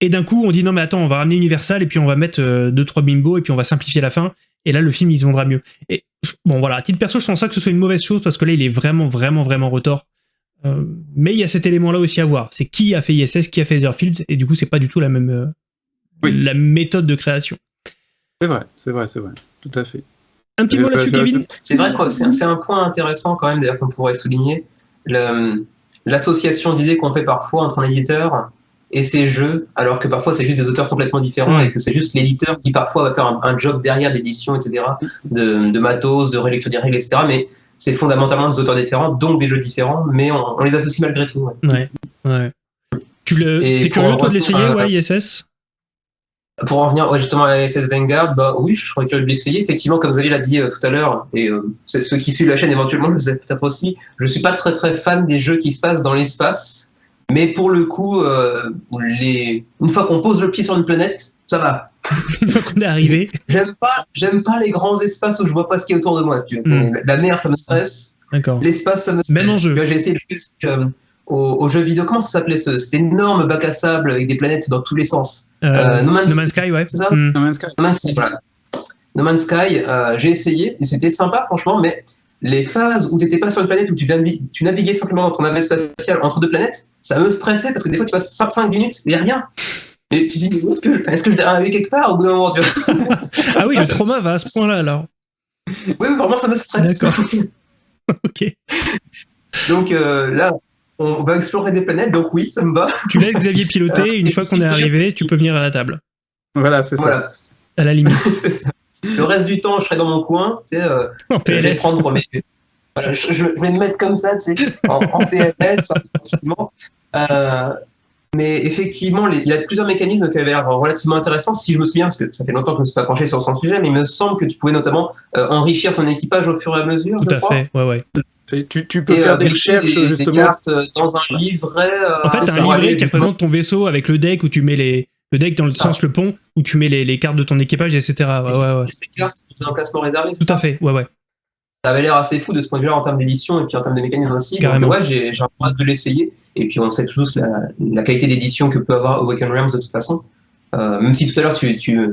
Et d'un coup on dit non mais attends on va ramener Universal et puis on va mettre euh, deux trois bimbos et puis on va simplifier la fin. Et là le film il se vendra mieux. Et bon voilà. À titre perso je pense pas que ce soit une mauvaise chose parce que là il est vraiment vraiment vraiment retort. Mais il y a cet élément là aussi à voir. C'est qui a fait ISS qui a fait Etherfields et du coup c'est pas du tout la même Oui. la méthode de création C'est vrai, c'est vrai, c'est vrai, tout à fait. un petit Euh, mot là-dessus, bah, Kevin C'est vrai c'est un point intéressant quand même, d'ailleurs, qu'on pourrait souligner. L'association d'idées qu'on fait parfois entre un éditeur et ses jeux, alors que parfois c'est juste des auteurs complètement différents et que c'est juste l'éditeur qui parfois va faire un, un job derrière l'édition, etc., de, de matos, de relecture des règles, etc. Mais c'est fondamentalement des auteurs différents, donc des jeux différents, mais on, on les associe malgré tout. ouais. Ouais, ouais. Tu le, pour curieux toi de l'essayer, à- ouais, ISS Pour en ouais, justement à la SS Vanguard, bah oui, je serais curieux de l'essayer. Effectivement, comme Xavier l'a dit euh, tout à l'heure, et euh, ceux qui suivent la chaîne éventuellement, le sais peut-être aussi, je suis pas très très fan des jeux qui se passent dans l'espace, mais pour le coup, euh, les... une fois qu'on pose le pied sur une planète, ça va. [laughs] Une fois qu'on est arrivé. J'aime pas, j'aime pas les grands espaces où je vois pas ce qu'il y a autour de moi. si tu veux. Mm. La mer, ça me stresse. D'accord. L'espace, ça me stresse. Même. Tu vois, J'ai essayé au, au jeu vidéo. Comment ça s'appelait ce, cet énorme bac à sable avec des planètes dans tous les sens? Euh, Euh, No Man's- no Man's Sky, ouais. c'est ça Hmm. No Man's Sky. No Man's Sky, voilà. No Man's Sky, euh, j'ai essayé et c'était sympa franchement, mais les phases où tu n'étais pas sur une planète, où tu, navi- tu naviguais simplement dans ton navette spatiale entre deux planètes, ça me stressait parce que des fois tu passes 5 minutes et rien. Et tu te dis, est-ce que, je- est-ce que je vais arriver quelque part au bout d'un moment tu vois [laughs] Ah oui, le trauma va à ce point-là alors. Oui, oui, vraiment ça me stresse. D'accord. [laughs] [laughs] Ok. Donc euh, là, on va explorer des planètes, donc oui, ça me va. [laughs] Tu laisses Xavier piloter, Euh, [laughs] une et fois qu'on est arrivé, tu peux venir à la table. Voilà, c'est ça. Voilà. À la limite. [laughs] Ça. Le reste du temps, je serai dans mon coin, tu sais, euh, En je vais PLS. prendre mes. Je, je- je vais me mettre comme ça, tu sais, en, en PLS, tranquillement. Euh, mais effectivement, les- il y a plusieurs mécanismes qui avaient l'air relativement intéressants. Si je me souviens, parce que ça fait longtemps que je ne me suis pas penché sur son sujet, mais il me semble que tu pouvais notamment euh, enrichir ton équipage au fur et à mesure. Tout je à crois. fait, ouais, ouais. Tu, tu peux Et faire euh, des recherches, des, des justement. cartes euh, dans un livret. euh, En fait, un livret qui représente ton vaisseau avec le deck où tu mets les. Le deck dans le Ça. sens le pont, où tu mets les, les cartes de ton équipage, etc. Ouais, ouais, ouais. Ces cartes, c'est un placement réservé. Tout à fait, ouais, ouais. ça avait l'air assez fou de ce point de vue-là en termes d'édition et puis en termes de mécanisme aussi. Carrément. Donc ouais, j'ai j'ai hâte de l'essayer. Et puis on sait tous la, la qualité d'édition que peut avoir Awaken Realms de toute façon. Euh, même si tout à l'heure tu, tu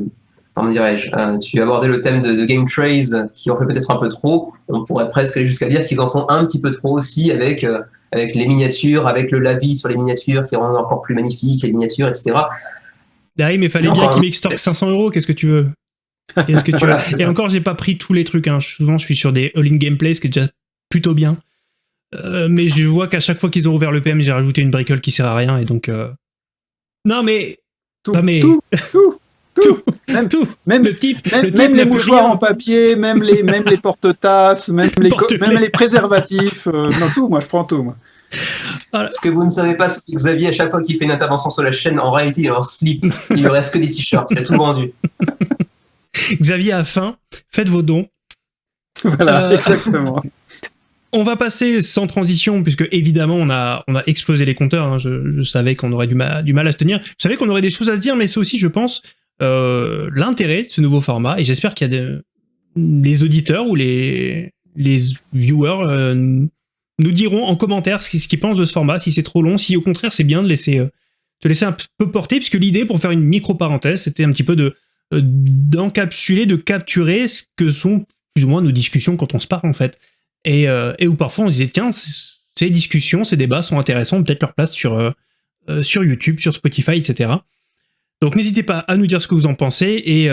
comment dirais-je, euh, tu abordais le thème de, de Game Trays qui en fait peut-être un peu trop. On pourrait presque aller jusqu'à dire qu'ils en font un petit peu trop aussi avec euh, avec les miniatures, avec le lavis sur les miniatures qui rendent encore plus magnifiques les miniatures, etc. Derrière, mais fallait bien enfin, qu'il m'extorque 500 euros, qu'est-ce que tu veux? Qu'est-ce que tu [laughs] Voilà, veux c'est Et encore, j'ai pas pris tous les trucs. Hein. Souvent, je suis sur des all-in gameplay, ce qui est déjà plutôt bien. Euh, mais je vois qu'à chaque fois qu'ils ont ouvert le PM, j'ai rajouté une bricole qui sert à rien, et donc. euh, Non, mais. Tout, mais- tout, tout, tout. Même, Tout même, Le type, même, le type même les mouchoirs en papier, même les, même les porte-tasses, même, les même les préservatifs. euh, non, tout, moi, je prends tout. Moi. Voilà. Ce que vous ne savez pas, c'est que Xavier, à chaque fois qu'il fait une intervention sur la chaîne, en réalité, il est en slip. Il ne reste que des t-shirts. Il a tout vendu. [laughs] Xavier a faim. Faites vos dons. Voilà, euh, exactement. [laughs] On va passer sans transition, puisque évidemment on a, on a explosé les compteurs. Hein. Je, savais qu'on aurait du mal, du mal à se tenir. Je savais qu'on aurait des choses à se dire, mais c'est aussi, je pense, euh, l'intérêt de ce nouveau format. Et j'espère qu'il y a des, les auditeurs ou les, les viewers euh, nous diront en commentaire ce qu'ils pensent de ce format, si c'est trop long, si au contraire c'est bien de laisser, euh, te laisser un peu porter, puisque l'idée, pour faire une micro-parenthèse, c'était un petit peu de d'encapsuler, de capturer ce que sont plus ou moins nos discussions quand on se parle en fait. Euh, et, où parfois on disait, tiens, ces discussions, ces débats sont intéressants, peut-être leur place sur, euh, euh, sur YouTube, sur Spotify, etc. Donc n'hésitez pas à nous dire ce que vous en pensez et,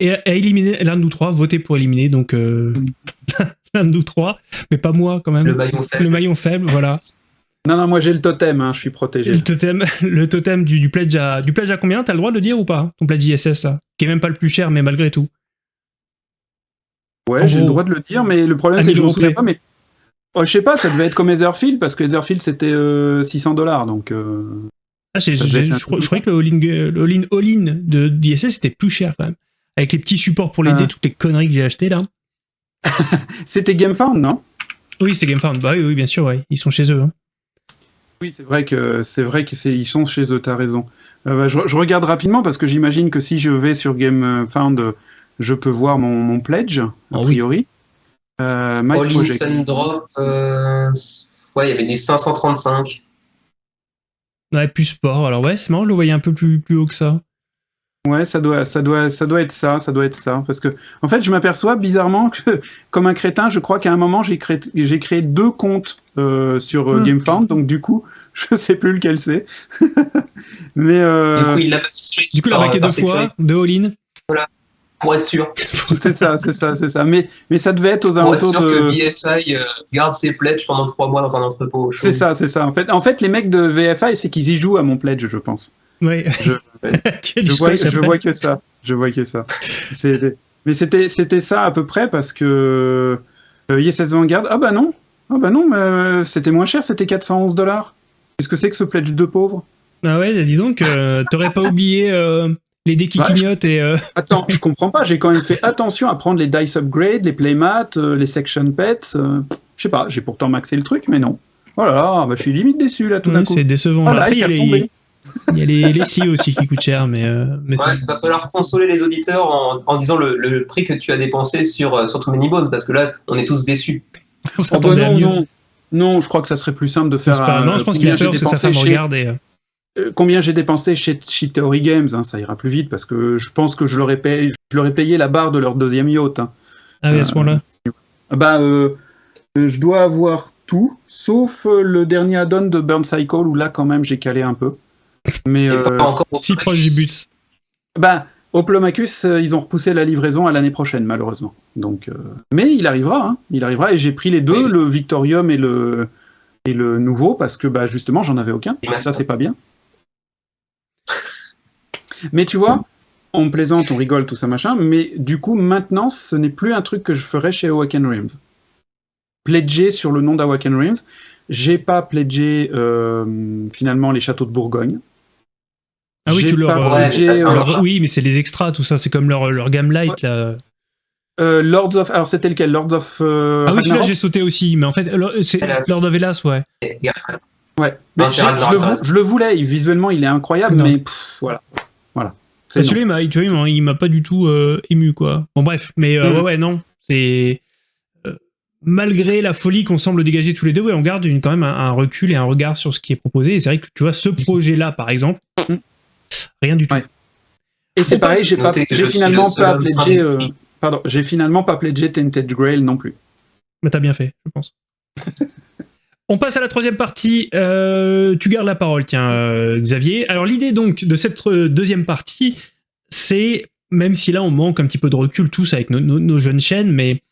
et à éliminer l'un de nous trois, votez pour éliminer donc [laughs] l'un de nous trois, mais pas moi quand même. Le maillon faible. Le maillon faible, voilà. Non, non, moi j'ai le totem, hein, je suis protégé. Le totem, [laughs] le totem du, du, pledge à, du pledge à combien? T'as le droit de le dire ou pas Ton pledge ISS là? Qui est même pas le plus cher, mais malgré tout. Ouais, j'ai le droit de le dire, mais le problème c'est que je me souviens pas. Mais oh, je sais pas, ça devait être comme Etherfield parce que Etherfield c'était 600 euh, dollars, donc. Euh, ah, je, croyais que le all-in all de d'ISS c'était plus cher quand même, avec les petits supports pour l'aider, ah. toutes les conneries que j'ai achetées là. [laughs] c'était GameFound, non? Oui, c'était GameFound. Bah oui, bien sûr, ouais. ils sont chez eux. Hein. Oui, c'est vrai que c'est vrai que c'est ils sont chez eux. T'as raison. Euh, bah, je, regarde rapidement parce que j'imagine que si je vais sur GameFound je peux voir mon, pledge, a ah priori. Euh, All in Drop, euh, ouais, il y avait des 535. Ouais, plus sport. Alors ouais, c'est marrant, je le voyais un peu plus, plus haut que ça. Ouais, ça doit, ça doit, ça doit être ça, ça doit être ça, parce que en fait, je m'aperçois bizarrement que, [laughs] comme un crétin, je crois qu'à un moment j'ai créé, j'ai créé deux comptes euh, sur euh, hmm. GameFound, donc du coup, [laughs] je sais plus lequel c'est. [laughs] Mais du coup, il l'a Du coup, il a marqué deux fois, deux all-in. Voilà pour être sûr. [laughs] c'est ça, c'est ça, c'est ça. Mais, mais ça devait être aux alentours pour être sûr que VFI euh, garde ses pledges pendant trois mois dans un entrepôt. C'est ça, c'est ça. En fait, en fait, les mecs de VFI, c'est qu'ils y jouent à mon pledge, je pense. Oui. Je, je, [laughs] vois, je vois, que ça. Je vois que ça. Mais c'était, c'était ça à peu près parce que euh, ISS Vanguard. Ah bah non. Ah bah non, mais euh, c'était moins cher, c'était 411 dollars. Qu'est-ce que c'est que ce pledge de pauvre? Ah ouais, dis donc, euh, t'aurais pas oublié les dés qui clignotent et... Euh, [laughs] Attends, je comprends pas, j'ai quand même fait attention à prendre les dice upgrade, les playmats, euh, les section pets, euh, je sais pas, j'ai pourtant maxé le truc, mais non. Voilà, oh bah, je suis limite déçu là tout d'un coup. C'est décevant. Après, [laughs] il y a les... Il y a les, les aussi qui coûtent cher, mais. mais il va falloir consoler les auditeurs en, disant le, prix que tu as dépensé sur, sur Many Bones, parce que là, on est tous déçus. [laughs] On oh, bah non, non, non, je crois que ça serait plus simple de faire. non, je pense qu'il a peur parce que ça me regarde et. Euh, combien j'ai dépensé chez, Theory Games, hein, ça ira plus vite parce que je pense que je leur ai payé, je leur ai payé la barre de leur deuxième yacht. Hein. Ah oui, à ce moment-là euh, Bah, euh, je dois avoir tout, sauf le dernier add-on de Burn Cycle où là, quand même, j'ai calé un peu. Mais pas encore si proche du but. Bah, Oplomacus, ils ont repoussé la livraison à l'année prochaine, malheureusement. Donc, mais il arrivera, hein, il arrivera. Et j'ai pris les deux, le Victorium et le et le nouveau, parce que bah justement, j'en avais aucun. Et ça, c'est pas bien. Mais tu vois, on plaisante, on rigole, tout ça machin, mais du coup, maintenant, ce n'est plus un truc que je ferais chez Awaken Realms. Pledger sur le nom d'Awaken Realms. J'ai pas pledgé euh, finalement les châteaux de Bourgogne. Ah oui, tu leur, euh, oui, mais c'est les extras, tout ça, c'est comme leur, leur gamme light là. Euh, Lords of. Alors c'était lequel? Lords of. ah oui, celui-là j'ai sauté aussi, mais en fait, c'est Lord of Hellas, ouais. Ouais, mais je, le, je, le, voulais, visuellement il est incroyable, mais voilà. Voilà. Celui-là, il m'a pas du tout euh, ému, quoi. Bon, bref, mais euh, mm. ouais, non. C'est. Euh, malgré la folie qu'on semble dégager tous les deux, on garde une, quand même un, recul et un regard sur ce qui est proposé. Et c'est vrai que tu vois, ce projet-là, par exemple, mm. rien du tout. Et c'est pareil, j'ai finalement pas pledgé. pardon, j'ai finalement pas pledgé Tainted Grail non plus. Mais t'as bien fait, je pense. [laughs] On passe à la troisième partie. Euh, tu gardes la parole, tiens, euh, Xavier. Alors l'idée donc de cette euh, deuxième partie, c'est, même si là on manque un petit peu de recul tous avec nos, jeunes chaînes, mais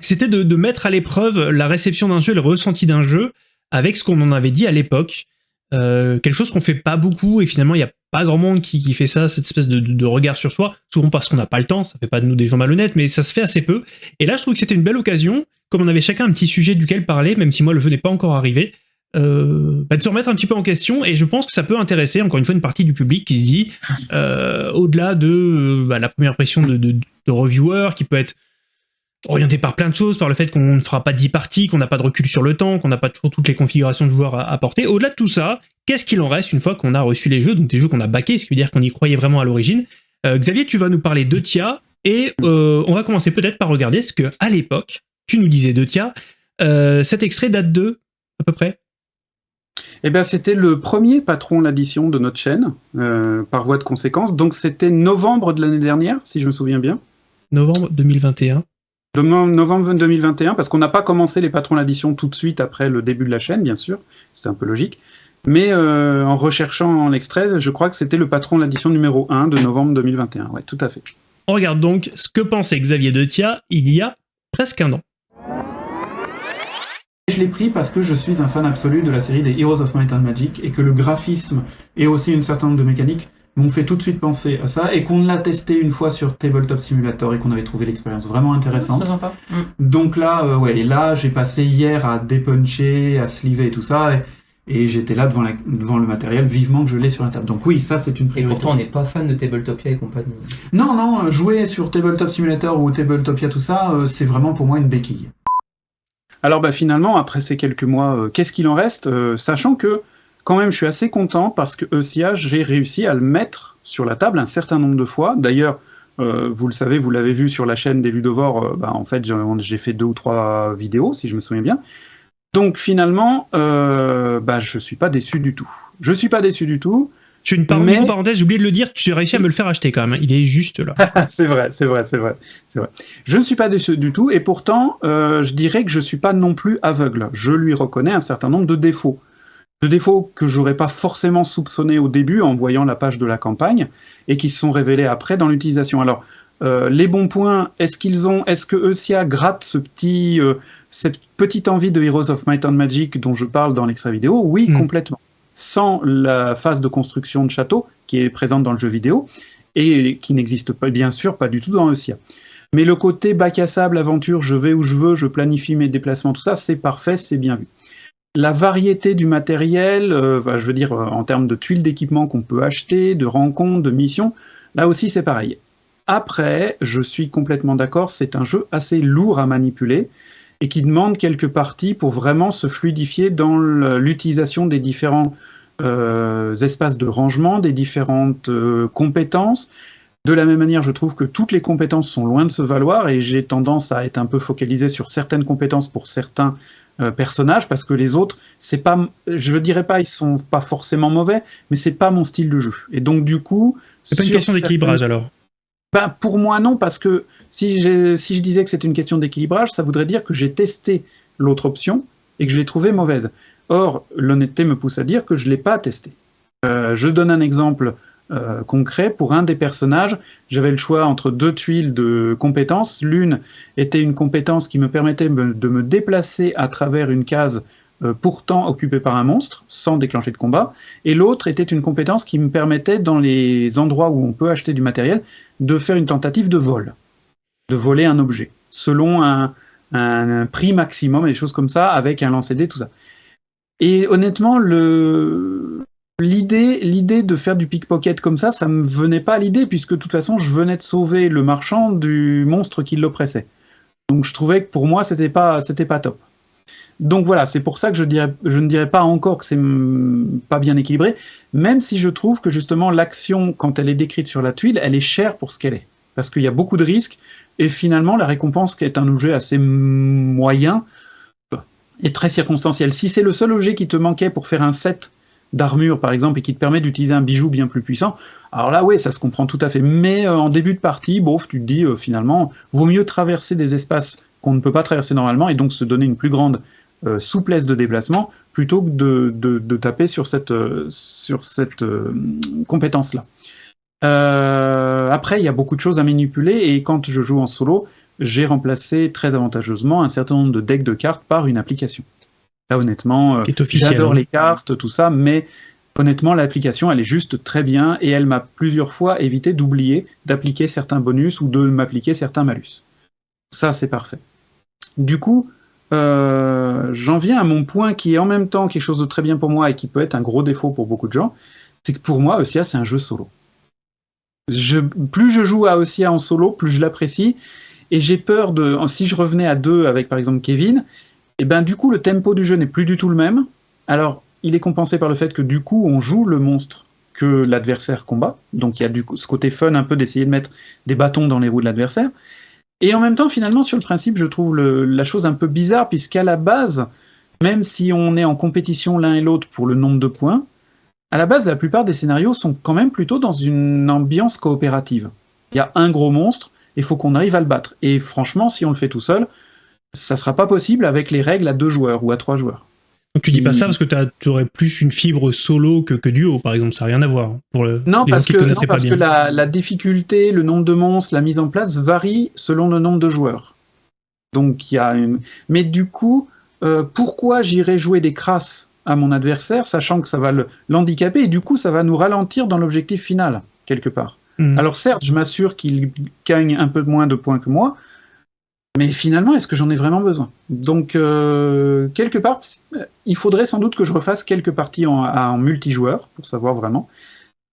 c'était de, mettre à l'épreuve la réception d'un jeu, le ressenti d'un jeu, avec ce qu'on en avait dit à l'époque. quelque chose qu'on fait pas beaucoup, et finalement il n'y a pas grand monde qui, fait ça, cette espèce de, regard sur soi, souvent parce qu'on n'a pas le temps, ça fait pas de nous des gens malhonnêtes, mais ça se fait assez peu. Et là je trouve que c'était une belle occasion comme on avait chacun un petit sujet duquel parler, même si moi le jeu n'est pas encore arrivé, euh, bah, de se remettre un petit peu en question et je pense que ça peut intéresser encore une fois une partie du public qui se dit euh, au-delà de euh, bah, la première impression de, de, reviewer qui peut être orienté par plein de choses, par le fait qu'on ne fera pas 10 parties, qu'on n'a pas de recul sur le temps, qu'on n'a pas toujours toutes les configurations de joueurs à, apporter. Au-delà de tout ça, qu'est-ce qu'il en reste une fois qu'on a reçu les jeux, donc des jeux qu'on a backés, ce qui veut dire qu'on y croyait vraiment à l'origine. Xavier, tu vas nous parler de Tia et on va commencer peut-être par regarder ce que à l'époque, tu nous disais de Tia, cet extrait date de à peu près? Eh bien, c'était le premier patron l'addition de notre chaîne, euh, par voie de conséquence. Donc, c'était novembre de l'année dernière, si je me souviens bien. Novembre 2021. Novembre 2021, parce qu'on n'a pas commencé les patrons l'addition tout de suite après le début de la chaîne, bien sûr. C'est un peu logique. Mais euh, en recherchant l'extrait, je crois que c'était le patron l'addition numéro 1 de novembre 2021. Oui, tout à fait. On regarde donc ce que pensait Xavier Detia il y a presque un an. Je l'ai pris parce que je suis un fan absolu de la série des Heroes of Might and Magic et que le graphisme et aussi une certain nombre de mécaniques m'ont fait tout de suite penser à ça et qu'on l'a testé une fois sur Tabletop Simulator et qu'on avait trouvé l'expérience vraiment intéressante. Sympa. Mm. Donc là, euh, ouais, là j'ai passé hier à dépuncher, à sliver et tout ça et, et j'étais là devant, la, devant le matériel vivement que je l'ai sur la table. Donc oui, ça c'est une priorité. Et pourtant on n'est pas fan de Tabletopia et compagnie. Non, non, jouer sur Tabletop Simulator ou Tabletopia tout ça, euh, c'est vraiment pour moi une béquille. Alors bah, finalement, après ces quelques mois, euh, qu'est-ce qu'il en reste euh, Sachant que quand même je suis assez content parce que ECA, j'ai réussi à le mettre sur la table un certain nombre de fois. D'ailleurs, euh, vous le savez, vous l'avez vu sur la chaîne des Ludovores, bah, en fait j'ai fait deux ou trois vidéos, si je me souviens bien. Donc finalement, bah, je suis pas déçu du tout. Je suis pas déçu du tout. Tu une parenthèse, j'ai oublié de le dire, tu as réussi à me le faire acheter quand même. Il est juste là. [laughs] c'est vrai, c'est vrai, c'est vrai, c'est vrai. Je ne suis pas déçu du tout, et pourtant, euh, je dirais que je ne suis pas non plus aveugle. Je lui reconnais un certain nombre de défauts. De défauts que j'aurais pas forcément soupçonnés au début en voyant la page de la campagne, et qui se sont révélés après dans l'utilisation. Alors, euh, les bons points, est-ce qu'ils ont, est-ce que Eusia gratte ce petit, euh, cette petite envie de Heroes of Might and Magic dont je parle dans l'extrait vidéo? Oui, hmm. complètement sans la phase de construction de château qui est présente dans le jeu vidéo et qui n'existe pas, bien sûr pas du tout dans Eusia. Mais le côté bac à sable, aventure, je vais où je veux, je planifie mes déplacements, tout ça, c'est parfait, c'est bien vu. La variété du matériel, euh, je veux dire euh, en termes de tuiles d'équipement qu'on peut acheter, de rencontres, de missions, là aussi c'est pareil. Après, je suis complètement d'accord, c'est un jeu assez lourd à manipuler, et qui demande quelques parties pour vraiment se fluidifier dans l'utilisation des différents euh, espaces de rangement, des différentes euh, compétences. De la même manière, je trouve que toutes les compétences sont loin de se valoir et j'ai tendance à être un peu focalisé sur certaines compétences pour certains euh, personnages parce que les autres, c'est pas, je dirais pas, ils sont pas forcément mauvais, mais c'est pas mon style de jeu. Et donc du coup, c'est pas une question d'équilibrage alors? Ben, pour moi non, parce que si, je disais que c'est une question d'équilibrage, ça voudrait dire que j'ai testé l'autre option et que je l'ai trouvée mauvaise. Or, l'honnêteté me pousse à dire que je ne l'ai pas testé. Euh, je donne un exemple euh, concret. Pour un des personnages, j'avais le choix entre deux tuiles de compétences. L'une était une compétence qui me permettait de me déplacer à travers une case euh, pourtant occupée par un monstre, sans déclencher de combat, et l'autre était une compétence qui me permettait, dans les endroits où on peut acheter du matériel, de faire une tentative de vol de voler un objet, selon un, prix maximum, et des choses comme ça, avec un lancer-dé, tout ça. Et honnêtement, l'idée de faire du pickpocket comme ça, ça me venait pas à l'idée, puisque de toute façon, je venais de sauver le marchand du monstre qui l'oppressait. Donc je trouvais que pour moi, c'était pas, pas top. Donc voilà, c'est pour ça que je ne dirais pas encore que c'est pas bien équilibré, même si je trouve que justement l'action, quand elle est décrite sur la tuile, elle est chère pour ce qu'elle est. Parce qu'il y a beaucoup de risques, et finalement, la récompense, qui est un objet assez moyen, est très circonstancielle. Si c'est le seul objet qui te manquait pour faire un set d'armure, par exemple, et qui te permet d'utiliser un bijou bien plus puissant, alors là, oui, ça se comprend tout à fait. Mais euh, en début de partie, bof, tu te dis, euh, finalement, vaut mieux traverser des espaces qu'on ne peut pas traverser normalement, et donc se donner une plus grande euh, souplesse de déplacement, plutôt que de, taper sur cette, sur cette compétence-là. Euh, après, il y a beaucoup de choses à manipuler, et quand je joue en solo, j'ai remplacé très avantageusement un certain nombre de decks de cartes par une application. Là, honnêtement, euh, j'adore hein. les cartes, tout ça, mais honnêtement, l'application, elle est juste très bien, et elle m'a plusieurs fois évité d'oublier d'appliquer certains bonus ou de m'appliquer certains malus. Ça, c'est parfait. Du coup, euh, j'en viens à mon point qui est en même temps quelque chose de très bien pour moi et qui peut être un gros défaut pour beaucoup de gens, c'est que pour moi, Ossia, c'est un jeu solo. Plus je joue à Ossia en solo, plus je l'apprécie, et j'ai peur de... Si je revenais à deux avec par exemple Kevin, et ben du coup le tempo du jeu n'est plus du tout le même. Alors, il est compensé par le fait que du coup, on joue le monstre que l'adversaire combat, donc il y a du ce côté fun un peu d'essayer de mettre des bâtons dans les roues de l'adversaire, et en même temps, finalement, sur le principe, je trouve la chose un peu bizarre, puisqu'à la base, même si on est en compétition l'un et l'autre pour le nombre de points, à la base, la plupart des scénarios sont quand même plutôt dans une ambiance coopérative. Il y a un gros monstre, il faut qu'on arrive à le battre. Et franchement, si on le fait tout seul, ça sera pas possible avec les règles à deux joueurs ou à trois joueurs. Donc tu dis pas ça parce que tu aurais plus une fibre solo que, que duo, par exemple, ça n'a rien à voir. Pour le, non, parce que, non, parce que la, la, difficulté, le nombre de monstres, la mise en place varie selon le nombre de joueurs. Donc il y a une... Mais du coup, euh, pourquoi j'irais jouer des crasses à mon adversaire, sachant que ça va l'handicaper, et du coup ça va nous ralentir dans l'objectif final, quelque part. Mmh. Alors certes, je m'assure qu'il gagne un peu moins de points que moi, mais finalement, est-ce que j'en ai vraiment besoin? Donc, euh, quelque part, il faudrait sans doute que je refasse quelques parties en, en multijoueur, pour savoir vraiment.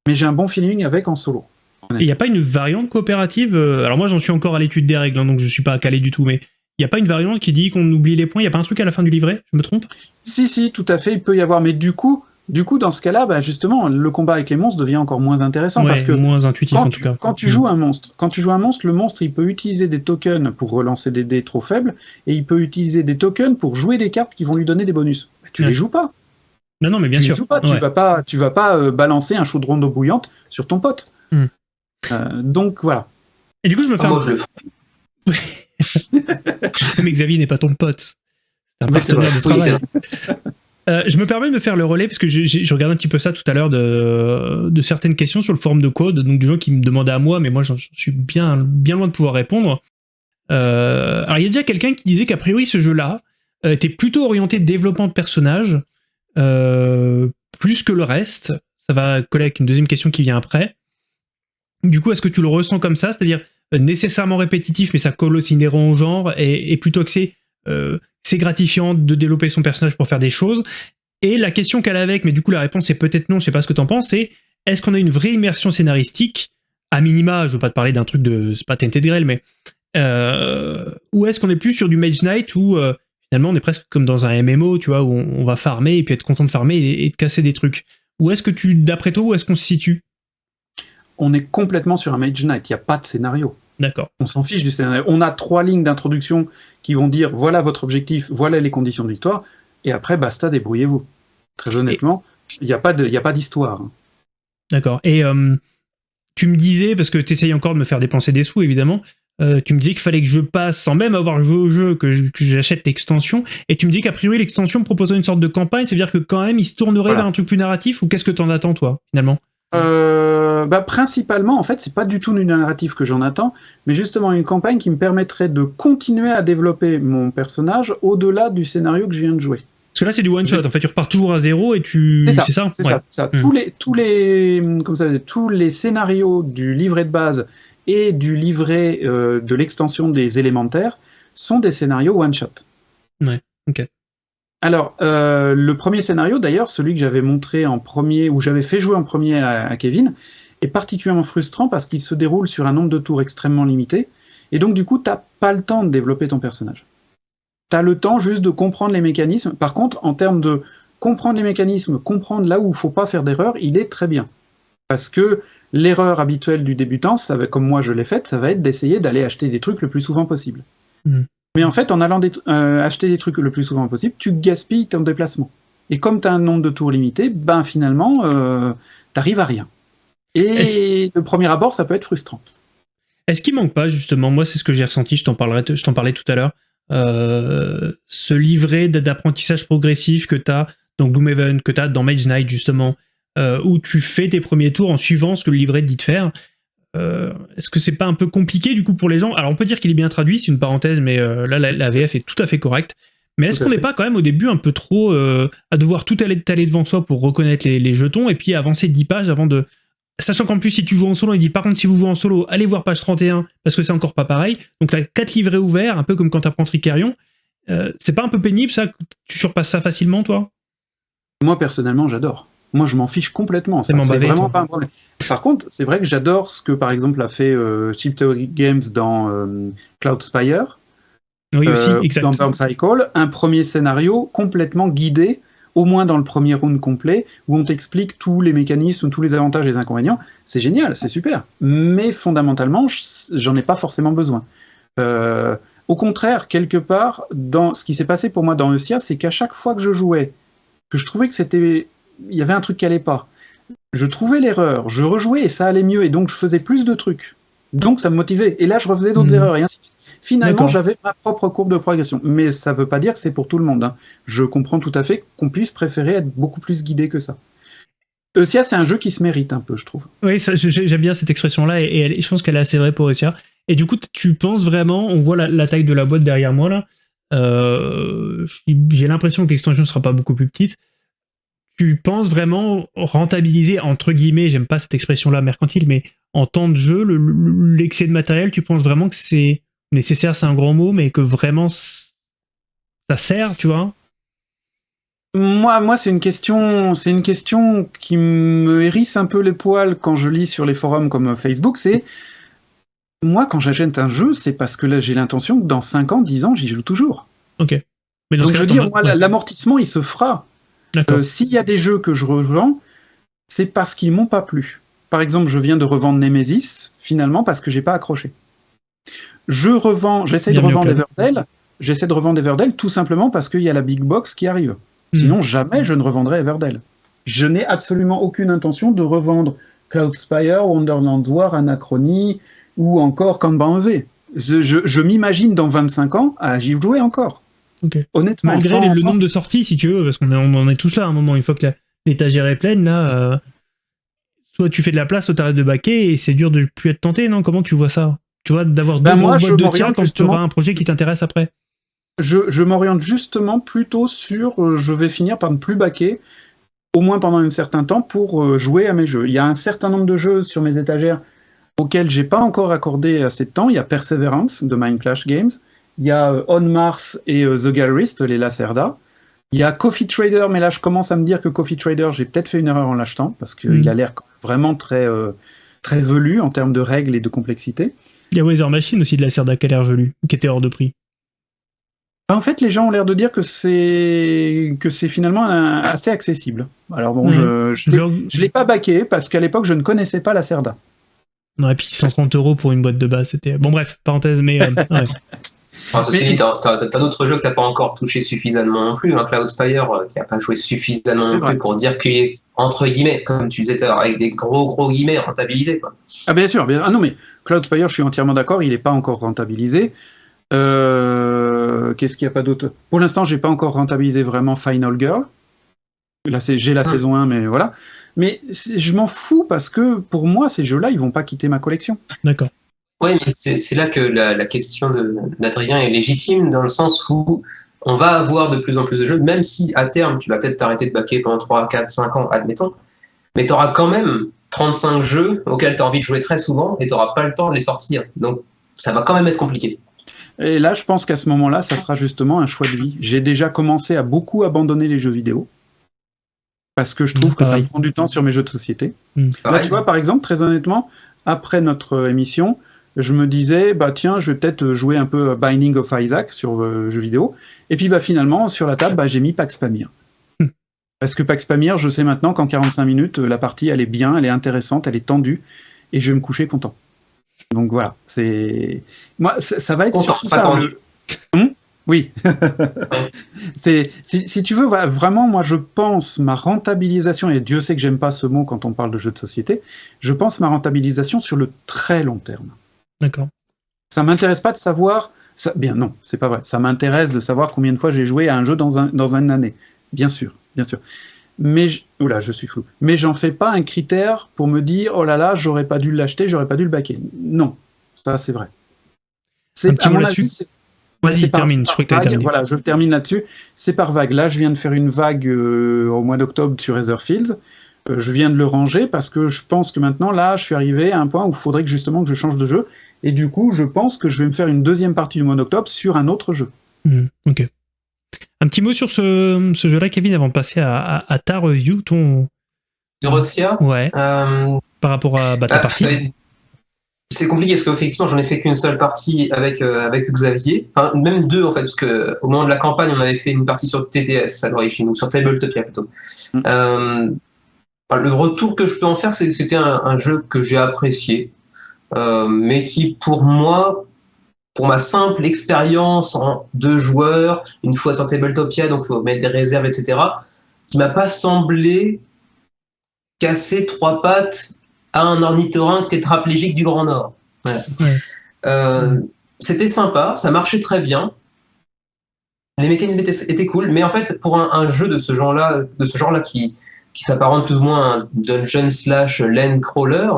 Mais j'ai un bon feeling avec en solo. Il n'y a pas une variante coopérative? Euh, Alors moi, j'en suis encore à l'étude des règles, hein, donc je ne suis pas calé du tout, mais n'y a pas une variante qui dit qu'on oublie les points Il n'y a pas un truc à la fin du livret? Je me trompe? Si, si, tout à fait, il peut y avoir. Mais du coup, du coup, dans ce cas-là, bah, justement, le combat avec les monstres devient encore moins intéressant ouais, parce que moins intuitif quand en tu, tout cas. Quand tu joues un monstre, quand tu joues un monstre, le monstre il peut utiliser des tokens pour relancer des dés trop faibles et il peut utiliser des tokens pour jouer des cartes qui vont lui donner des bonus. Bah, tu Ouais. les joues pas. Non, non, mais bien tu sûr. les joues pas. Tu vas pas, tu vas pas euh, balancer un chaudron d'eau bouillante sur ton pote. Hmm. Euh, donc voilà. Et du coup, je me fais Ah, un- moi, je le ferai. [laughs] mais Xavier n'est pas ton pote. C'est un partenaire de travail. Euh, je me permets de me faire le relais parce que j'ai- j'ai- je regardais un petit peu ça tout à l'heure de, de certaines questions sur le forum de code, donc des gens qui me demandaient à moi, mais moi j'en suis bien, bien loin de pouvoir répondre. Euh, alors il y a déjà quelqu'un qui disait qu'a priori ce jeu-là euh, était plutôt orienté développement de personnages, euh, plus que le reste. Ça va coller avec une deuxième question qui vient après. Du coup, est-ce que tu le ressens comme ça? C'est-à-dire nécessairement répétitif, mais ça colle aussi inhérent au genre, et, plutôt axé euh, c'est gratifiant de développer son personnage pour faire des choses. Et la question qu'elle a avec, mais du coup la réponse est peut-être non, je sais pas ce que t'en penses, est-ce qu'on a une vraie immersion scénaristique, à minima, je veux pas te parler d'un truc de, c'est pas Tainted Grail, mais euh, ou est-ce qu'on est plus sur du Mage Knight où euh, finalement on est presque comme dans un MMO, tu vois, où on, va farmer et puis être content de farmer et, et de casser des trucs. Ou est-ce que tu, d'après toi, où est-ce qu'on se situe? On est complètement sur un Mage Knight. Il n'y a pas de scénario. D'accord. On s'en fiche du scénario. On a trois lignes d'introduction qui vont dire voilà votre objectif, voilà les conditions de victoire, et après basta, débrouillez-vous. Très honnêtement, il n'y a pas de- il y a pas d'histoire. hein. D'accord. Et euh, tu me disais, parce que tu essayes encore de me faire dépenser des sous, évidemment, euh, tu me disais qu'il fallait que je passe, sans même avoir joué au jeu, que je- j'achète l'extension, et tu me dis qu'a priori l'extension proposait une sorte de campagne, c'est-à-dire que quand même il se tournerait Voilà. vers un truc plus narratif, ou qu'est-ce que t'en attends toi, finalement? Euh, bah, principalement, en fait, c'est pas du tout une narrative que j'en attends, mais justement une campagne qui me permettrait de continuer à développer mon personnage au-delà du scénario que je viens de jouer. Parce que là c'est du one-shot, en fait tu repars toujours à zéro et tu... C'est ça, C'est ça C'est Ouais. ça. Hmm. Tous les, tous les, comme ça, tous les scénarios du livret de base et du livret euh, de l'extension des élémentaires sont des scénarios one shot. Ouais, ok. Alors, euh, le premier scénario, d'ailleurs, celui que j'avais montré en premier, ou j'avais fait jouer en premier à, Kevin, est particulièrement frustrant parce qu'il se déroule sur un nombre de tours extrêmement limité, et donc du coup, t'as pas le temps de développer ton personnage. T'as le temps juste de comprendre les mécanismes. Par contre, en termes de comprendre les mécanismes, comprendre là où il faut pas faire d'erreur, il est très bien. Parce que l'erreur habituelle du débutant, ça va, comme moi je l'ai faite, ça va être d'essayer d'aller acheter des trucs le plus souvent possible. Mhm. Mais en fait, en allant euh, acheter des trucs le plus souvent possible, tu gaspilles ton déplacement. Et comme tu as un nombre de tours limité, ben finalement, euh, t'arrives à rien. Et le premier abord, ça peut être frustrant. Est-ce qu'il manque pas justement, moi c'est ce que j'ai ressenti, je t'en parlais tout à l'heure, euh, ce livret d'apprentissage progressif que tu as dans Gloomhaven, que tu as dans Mage Knight justement, euh, où tu fais tes premiers tours en suivant ce que le livret te dit de faire. Euh, Est-ce que c'est pas un peu compliqué du coup pour les gens? Alors on peut dire qu'il est bien traduit, c'est une parenthèse, mais euh, là la, la VF est tout à fait correcte. Mais est-ce qu'on n'est pas quand même au début un peu trop euh, à devoir tout aller étaler devant soi pour reconnaître les, les jetons et puis avancer 10 pages avant de, Sachant qu'en plus, si tu joues en solo, il dit par contre, si vous jouez en solo, allez voir page 31 parce que c'est encore pas pareil. Donc, tu as 4 livrets ouverts, un peu comme quand tu apprends Tricarion. C'est pas un peu pénible ça? Tu surpasses ça facilement, toi? Moi, personnellement, j'adore. Moi, je m'en fiche complètement. C'est vraiment pas un problème. Par contre, c'est vrai que j'adore ce que, par exemple, a fait euh, Chip Theory Games dans euh, Cloud Spire. Oui, aussi, euh, Dans Burn Cycle, un premier scénario complètement guidé, au moins dans le premier round complet, où on t'explique tous les mécanismes, tous les avantages et les inconvénients. C'est génial, c'est super. Mais fondamentalement, j'en ai pas forcément besoin. Euh, au contraire, quelque part, dans ce qui s'est passé pour moi dans Eusia, c'est qu'à chaque fois que je jouais, que je trouvais que c'était, il y avait un truc qui allait pas, je trouvais l'erreur, je rejouais et ça allait mieux, et donc je faisais plus de trucs. Donc ça me motivait. Et là, je refaisais d'autres hmm. erreurs, et ainsi de suite. Finalement, j'avais ma propre courbe de progression. Mais ça ne veut pas dire que c'est pour tout le monde. Hein. Je comprends tout à fait qu'on puisse préférer être beaucoup plus guidé que ça. Eusia, c'est un jeu qui se mérite un peu, je trouve. Oui, j'aime bien cette expression-là, et, je pense qu'elle est assez vraie pour Eusia. Et du coup, tu penses vraiment, on voit la, taille de la boîte derrière moi, là, euh, j'ai l'impression que l'extension ne sera pas beaucoup plus petite. Tu penses vraiment rentabiliser, entre guillemets, j'aime pas cette expression-là mercantile, mais en temps de jeu, l'excès de matériel, tu penses vraiment que c'est nécessaire, c'est un grand mot, mais que vraiment ça sert, tu vois? Moi, moi c'est une question, c'est une question qui me hérisse un peu les poils quand je lis sur les forums comme Facebook. C'est [laughs] moi quand j'achète un jeu, c'est parce que là j'ai l'intention que dans 5 ans, 10 ans, j'y joue toujours. Ok. Mais Donc je veux dire, moi, l'amortissement, il se fera. Euh, s'il y a des jeux que je revends, c'est parce qu'ils m'ont pas plu. Par exemple, je viens de revendre Nemesis, finalement, parce que j'ai pas accroché. Je revends, j'essaie de revendre Everdell, j'essaie de revendre Everdell tout simplement parce qu'il y a la big box qui arrive. Hmm. Sinon, jamais je ne revendrai Everdell. Je n'ai absolument aucune intention de revendre Cloudspire, Wonderland War, Anachronie ou encore Kanban EV. Je, je, m'imagine dans 25 ans à j'y jouer encore. Honnêtement. Malgré le nombre de sorties, si tu veux, parce qu'on en est tous là à un moment, une fois que l'étagère est pleine, là, euh, soit tu fais de la place, soit tu arrêtes de baquer, et c'est dur de plus être tenté, non? Comment tu vois ça? Tu vois, d'avoir ben deux moi, boîtes de tiens quand tu auras un projet qui t'intéresse après Je, je m'oriente justement plutôt sur euh, je vais finir par ne plus baquer, au moins pendant un certain temps, pour euh, jouer à mes jeux. Il y a un certain nombre de jeux sur mes étagères auxquels j'ai pas encore accordé assez de temps. Il y a Perseverance de Mind Clash Games, il y a euh, On Mars et The Gallerist, les Lacerda. Il y a Coffee Trader, mais là je commence à me dire que Coffee Trader, j'ai peut-être fait une erreur en l'achetant, parce qu'il hmm. a l'air vraiment très, très velu en termes de règles et de complexité. Il y a Weather Machine aussi de la Cerda qui a l'air velu, qui était hors de prix. Bah, en fait, les gens ont l'air de dire que c'est que c'est finalement assez accessible. Alors bon, je je l'ai pas baqué parce qu'à l'époque je ne connaissais pas la Cerda. Non, et puis 130 euros pour une boîte de base, c'était bon. Bref, parenthèse, mais. Euh, [laughs] ouais. Enfin, ceci dit, t'as d'autres jeux que t'as pas encore touché suffisamment non plus. Hein. Cloudspire, euh, qui a pas joué suffisamment non plus pour dire qu'il est entre guillemets, comme tu disais avec des gros gros guillemets rentabilisé. Quoi. Ah bien sûr, bien. Ah non mais Cloudspire, je suis entièrement d'accord, il n'est pas encore rentabilisé. Euh, qu'est-ce qu'il n'y a pas d'autre? Pour l'instant, j'ai pas encore rentabilisé vraiment Final Girl. Là, j'ai la ah. saison 1, mais voilà. Mais je m'en fous parce que pour moi, ces jeux-là, ils vont pas quitter ma collection. D'accord. Oui, mais c'est là que la, la question d'Adrien est légitime, dans le sens où on va avoir de plus en plus de jeux, même si à terme, tu vas peut-être t'arrêter de baquer pendant 3, 4, 5 ans, admettons, mais tu auras quand même 35 jeux auxquels tu as envie de jouer très souvent et tu n'auras pas le temps de les sortir. Donc ça va quand même être compliqué. Et là, je pense qu'à ce moment-là, ça sera justement un choix de vie. J'ai déjà commencé à beaucoup abandonner les jeux vidéo parce que je trouve que ça me prend du temps sur mes jeux de société. Hmm. Là, tu vois, par exemple, très honnêtement, après notre émission, je me disais, bah tiens, je vais peut-être jouer un peu Binding of Isaac sur euh, jeux vidéo. Et puis bah, finalement, sur la table, bah, j'ai mis Pax Pamir. Parce que Pax Pamir, je sais maintenant qu'en 45 minutes, la partie, elle est bien, elle est intéressante, elle est tendue, et je vais me coucher content. Donc voilà, c'est... Moi, ça, va être sur ça. Hum oui. [laughs] c'est si, si, tu veux, vraiment, moi, je pense ma rentabilisation, et Dieu sait que j'aime pas ce mot quand on parle de jeux de société, je pense ma rentabilisation sur le très long terme. D'accord. Ça m'intéresse pas de savoir... Ça, bien non, c'est pas vrai. Ça m'intéresse de savoir combien de fois j'ai joué à un jeu dans, un, dans une année. Bien sûr bien sûr. Mais, oula, je suis fou. Mais j'en fais pas un critère pour me dire, oh là là, j'aurais pas dû l'acheter, j'aurais pas dû le baquer. Non, ça c'est vrai. C'est à mon avis, Vas-y, termine. Je que Voilà, je termine là-dessus. C'est par vague. Là, je viens de faire une vague euh, au mois d'octobre sur Etherfields. Euh, je viens de le ranger parce que je pense que maintenant, là, je suis arrivé à un point où il faudrait que justement que je change de jeu. Et du coup, je pense que je vais me faire une deuxième partie du mois d'octobre sur un autre jeu. Hmm, ok. Un petit mot sur ce, ce jeu-là, Kevin, avant de passer à, à- à ta review, ton... De Rotia, Ouais, euh, par rapport à bah, ta ah, partie. c'est- compliqué parce qu'effectivement, j'en ai fait qu'une seule partie avec, euh, avec Xavier. Enfin, même deux, en fait, parce que au moment de la campagne, on avait fait une partie sur TTS à l'origine, ou sur Tabletopia plutôt. Mm. Euh, le retour que je peux en faire, c'est que c'était un, un jeu que j'ai apprécié, euh, mais qui, pour moi, pour ma simple expérience en deux joueurs, une fois sur Tabletopia, donc il faut mettre des réserves, etc., qui m'a pas semblé casser trois pattes à un ornithorynque tétraplégique du Grand Nord. Voilà. Ouais. Euh, C'était sympa, ça marchait très bien. Les mécanismes étaient, étaient cool, mais en fait, pour un, un jeu de ce genre-là, de ce genre-là qui, qui s'apparente plus ou moins à un dungeon slash land crawler,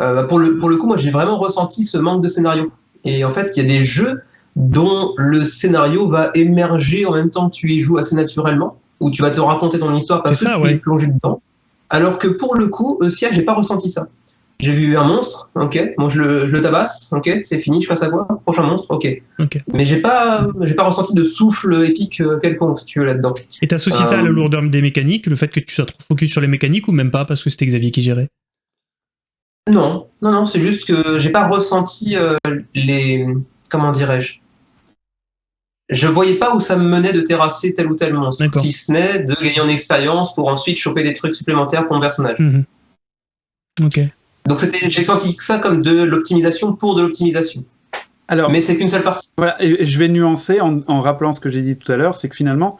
euh, bah, pour, le, pour le coup, moi j'ai vraiment ressenti ce manque de scénario. Et en fait, il y a des jeux dont le scénario va émerger en même temps que tu y joues assez naturellement, où tu vas te raconter ton histoire parce que tu ouais. es plongé dedans. Alors que pour le coup, Eusia, j'ai pas ressenti ça. J'ai vu un monstre, ok, bon je le, je le tabasse, ok, c'est fini, je passe à quoi? Prochain monstre, ok. Mais j'ai pas, pas ressenti de souffle épique euh, quelconque, si tu veux, là-dedans. Et t'associes ça à la Euh, lourdeur des mécaniques, le fait que tu sois trop focus sur les mécaniques, ou même pas, parce que c'était Xavier qui gérait? Non, non, non, c'est juste que j'ai pas ressenti euh, les. Comment dirais-je? Je voyais pas où ça me menait de terrasser tel ou tel monstre, si ce n'est de gagner en expérience pour ensuite choper des trucs supplémentaires pour mon personnage. Mhm. Ok. Donc c'était, j'ai senti ça comme de l'optimisation pour de l'optimisation. Alors, Mais c'est qu'une seule partie. voilà, et et je vais nuancer en, en rappelant ce que j'ai dit tout à l'heure, c'est que finalement,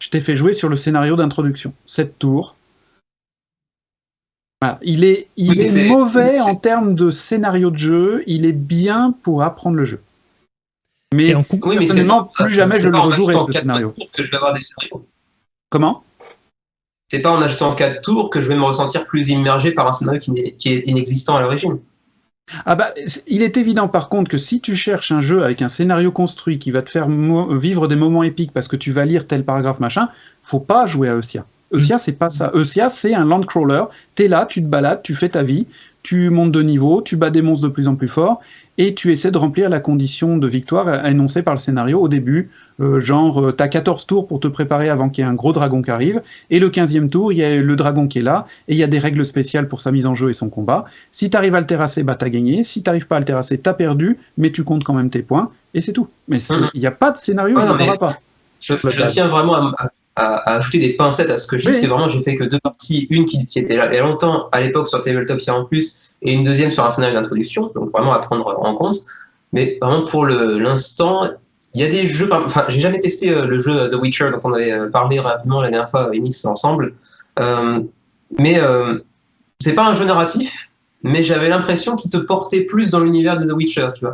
je t'ai fait jouer sur le scénario d'introduction. Sept tours. Voilà. Il est, il Oui, mais est c'est- mauvais en termes de scénario de jeu, il est bien pour apprendre le jeu. Mais en Oui, mais personnellement, plus jamais je le rejouerai ce scénario. tours que je vais avoir des scénarios. Comment? C'est pas en achetant 4 tours que je vais me ressentir plus immergé par un scénario qui, est inexistant à l'origine. Ah bah, il est évident par contre que si tu cherches un jeu avec un scénario construit qui va te faire vivre des moments épiques parce que tu vas lire tel paragraphe machin, faut pas jouer à Eusia. Eusia, c'est pas ça. Eusia, c'est un landcrawler. T'es là, tu te balades, tu fais ta vie, tu montes de niveau, tu bats des monstres de plus en plus forts et tu essaies de remplir la condition de victoire énoncée par le scénario au début. Euh, genre, euh, t'as 14 tours pour te préparer avant qu'il y ait un gros dragon qui arrive, et le 15e tour, il y a le dragon qui est là, et il y a des règles spéciales pour sa mise en jeu et son combat. Si t'arrives à le terrasser, bah t'as gagné. Si t'arrives pas à le terrasser, t'as perdu, mais tu comptes quand même tes points, et c'est tout. Mais Mhm. il n'y a pas de scénario, il n'y en aura pas. Je, je tiens vraiment à, à- à ajouter des pincettes à ce que je dis, Oui. parce que vraiment j'ai fait que deux parties, une qui, qui était là il y a longtemps à l'époque sur Tabletopia en plus, et une deuxième sur un scénario d'introduction, donc vraiment à prendre en compte. Mais vraiment pour l'instant, il y a des jeux, enfin j'ai jamais testé euh, le jeu The Witcher dont on avait euh, parlé rapidement la dernière fois, Enix ensemble, Euh, mais euh, c'est pas un jeu narratif, mais j'avais l'impression qu'il te portait plus dans l'univers de The Witcher, tu vois.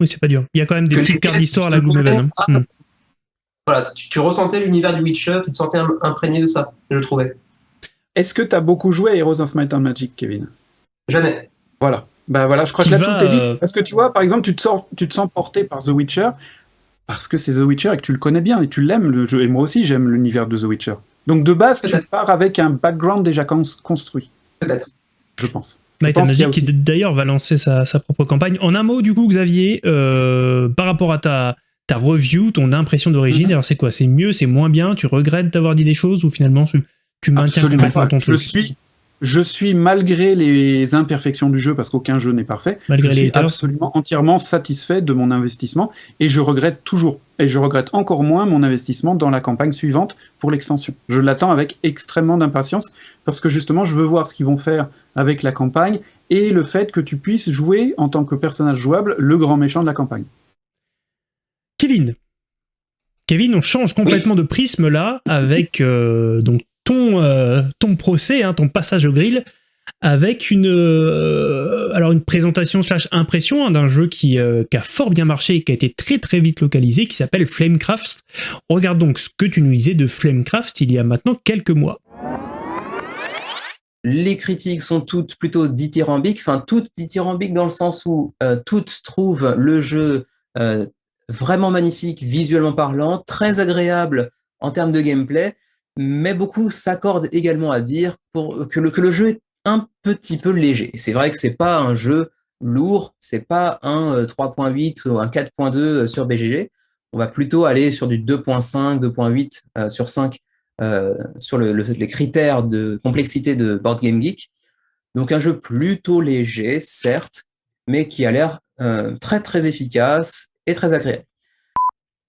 oui, c'est pas dur. Il y a quand même des Que petites cartes d'histoire à la Gloomhaven. convaient, hein. ah, Mhm. Voilà, tu, tu ressentais l'univers du Witcher, tu te sentais im- imprégné de ça, je trouvais. Est-ce que t'as beaucoup joué à Heroes of Might and Magic, Kevin? Jamais. Voilà. Bah voilà, je crois que là tout est dit. euh, Parce que tu vois, par exemple, tu te, sors, tu te sens porté par The Witcher parce que c'est The Witcher et que tu le connais bien et tu l'aimes le jeu. Et moi aussi, j'aime l'univers de The Witcher. Donc de base, tu pars avec un background déjà cons- construit, Peut-être. je pense. Might and Magic qui d'ailleurs va lancer sa, sa propre campagne. En un mot, du coup, Xavier, euh, par rapport à ta, ta review, ton impression d'origine, Mhm. alors c'est quoi? C'est mieux, c'est moins bien? Tu regrettes d'avoir dit des choses ou finalement tu, tu maintiens Absolument complètement pas. ton Je truc? suis, je suis, malgré les imperfections du jeu, parce qu'aucun jeu n'est parfait, Malgré je les suis absolument entièrement satisfait de mon investissement et je regrette toujours, et je regrette encore moins mon investissement dans la campagne suivante pour l'extension. Je l'attends avec extrêmement d'impatience parce que justement, je veux voir ce qu'ils vont faire avec la campagne et le fait que tu puisses jouer en tant que personnage jouable le grand méchant de la campagne. Kevin. Kevin, on change complètement de prisme là avec euh, donc ton, euh, ton procès, hein, ton passage au grill, avec une, euh, alors une présentation slash impression hein, d'un jeu qui, qui a fort bien marché et qui a été très très vite localisé, qui s'appelle Flamecraft. On regarde donc ce que tu nous disais de Flamecraft il y a maintenant quelques mois. Les critiques sont toutes plutôt dithyrambiques, enfin toutes dithyrambiques dans le sens où toutes trouvent le jeu euh, vraiment magnifique, visuellement parlant, très agréable en termes de gameplay, mais beaucoup s'accordent également à dire pour, que, le, que le jeu est un petit peu léger. C'est vrai que c'est pas un jeu lourd, c'est pas un euh, 3.8 ou un 4.2 sur BGG. on va plutôt aller sur du 2.5, 2.8 sur 5 sur les critères de complexité de Board Game Geek. Donc un jeu plutôt léger, certes, mais qui a l'air très très efficace et très agréable.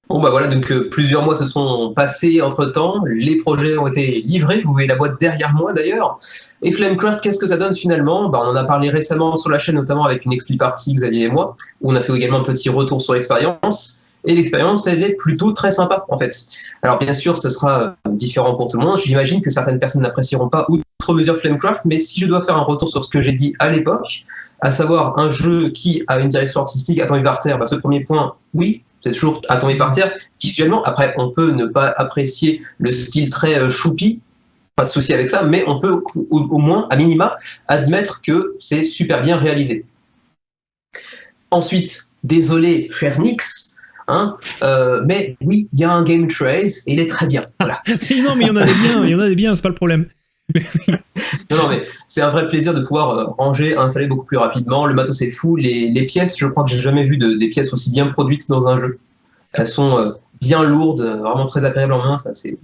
Bon bah voilà, donc euh, plusieurs mois se sont passés entre-temps, les projets ont été livrés, vous voyez la boîte derrière moi d'ailleurs. Et Flamecraft, qu'est-ce que ça donne finalement? Bah, On en a parlé récemment sur la chaîne, notamment avec une expli partie, Xavier et moi, où on a fait également un petit retour sur l'expérience. Et l'expérience, elle est plutôt très sympa en fait. Alors bien sûr, ce sera euh, différent pour tout le monde. J'imagine que certaines personnes n'apprécieront pas outre mesure Flamecraft, mais si je dois faire un retour sur ce que j'ai dit à l'époque, à savoir un jeu qui a une direction artistique à par terre, bah, ce premier point, oui, c'est toujours tomber par terre visuellement. Après, on peut ne pas apprécier le style très euh, choupi, pas de souci avec ça, mais on peut au, moins, à minima, admettre que c'est super bien réalisé. Ensuite, désolé, cher Nix, hein, euh, mais oui, il y a un game trace et il est très bien. [laughs] non, mais il y en a des biens, il y en a des biens, c'est pas le problème. Non, non, mais c'est un vrai plaisir de pouvoir euh, ranger, installer beaucoup plus rapidement. Le matos est fou. Les, pièces, je crois que j'ai jamais vu des pièces aussi bien produites dans un jeu. Elles sont euh, bien lourdes, vraiment très agréables en main. C'est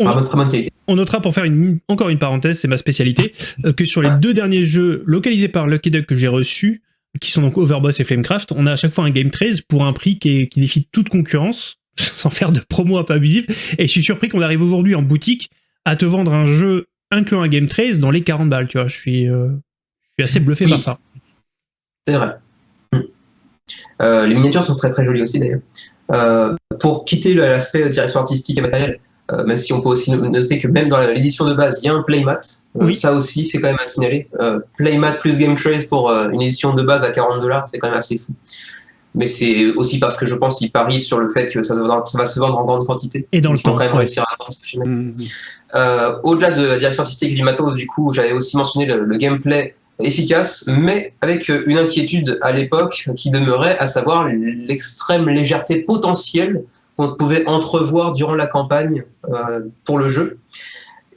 vraiment très bonne qualité. On notera pour faire une, encore une parenthèse, c'est ma spécialité, euh, que sur les deux derniers jeux localisés par Lucky Duck que j'ai reçus, qui sont donc Overboss et Flamecraft, on a à chaque fois un Game 13 pour un prix qui, qui défie toute concurrence, [laughs] sans faire de promo un peu abusive. Et je suis surpris qu'on arrive aujourd'hui en boutique à te vendre un jeu incluant un Game Trace dans les 40 balles, tu vois. Je suis, euh, je suis assez bluffé par ça. C'est vrai. Hmm. Euh, les miniatures sont très très jolies aussi d'ailleurs. Euh, pour quitter l'aspect direction artistique et matériel, même si on peut aussi noter que même dans l'édition de base, il y a un playmat. Ça aussi, c'est quand même à signaler. playmat plus Game Trace pour une édition de base à 40 dollars, c'est quand même assez fou mais c'est aussi parce que je pense qu'ils parient sur le fait que ça, va se vendre en grande quantité. Et dans le temps. quand même réussir à vendre, mmh. euh, Au-delà de la direction artistique et du matos, du coup, j'avais aussi mentionné le, gameplay efficace, mais avec une inquiétude à l'époque qui demeurait, à savoir l'extrême légèreté potentielle qu'on pouvait entrevoir durant la campagne euh, pour le jeu.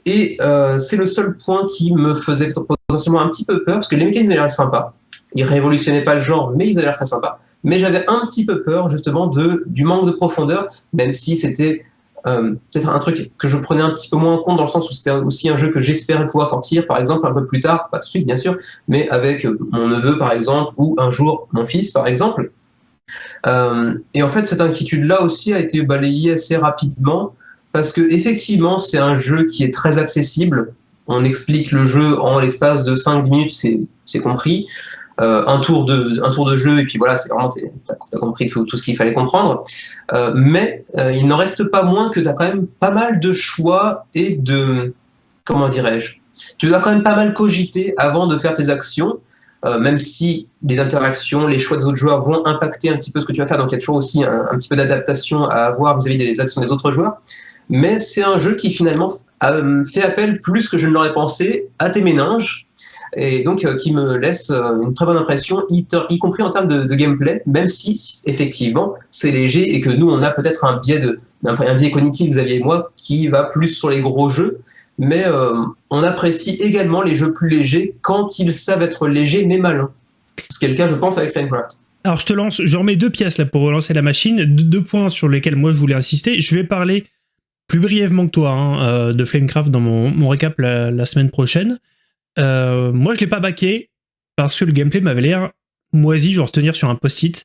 Et euh, c'est le seul point qui me faisait potentiellement un petit peu peur, parce que les mécaniques avaient l'air sympas. Ils révolutionnaient pas le genre, mais ils avaient l'air très sympas mais j'avais un petit peu peur justement de, du manque de profondeur, même si c'était euh, peut-être un truc que je prenais un petit peu moins en compte dans le sens où c'était aussi un jeu que j'espérais pouvoir sortir, par exemple, un peu plus tard, pas tout de suite bien sûr, mais avec mon neveu par exemple, ou un jour mon fils par exemple. Euh, et en fait, cette inquiétude-là aussi a été balayée assez rapidement, parce que effectivement, c'est un jeu qui est très accessible. On explique le jeu en l'espace de 5-10 minutes, c'est compris. Euh, un, tour de, un tour de jeu, et puis voilà, c'est vraiment, tu as, compris tout, ce qu'il fallait comprendre. Euh, mais euh, il n'en reste pas moins que tu as quand même pas mal de choix et de. Comment dirais-je Tu dois quand même pas mal cogiter avant de faire tes actions. même si les interactions, les choix des autres joueurs vont impacter un petit peu ce que tu vas faire, donc il y a toujours aussi un, petit peu d'adaptation à avoir vis-à-vis des actions des autres joueurs. Mais c'est un jeu qui finalement fait appel plus que je ne l'aurais pensé à tes méninges, et donc euh, qui me laisse euh, une très bonne impression, y, compris en termes de, gameplay, même si effectivement c'est léger et que nous on a peut-être un biais de un, biais cognitif Xavier et moi qui va plus sur les gros jeux, mais euh, on apprécie également les jeux plus légers quand ils savent être légers mais malins. Ce qui est le cas je pense avec Minecraft. Alors je te lance, je remets deux pièces là pour relancer la machine, deux points sur lesquels moi je voulais insister. Je vais parler plus brièvement que toi hein, de Flamecraft dans mon, récap la, semaine prochaine. Euh, moi, je l'ai pas baqué parce que le gameplay m'avait l'air moisi, genre tenir sur un post-it.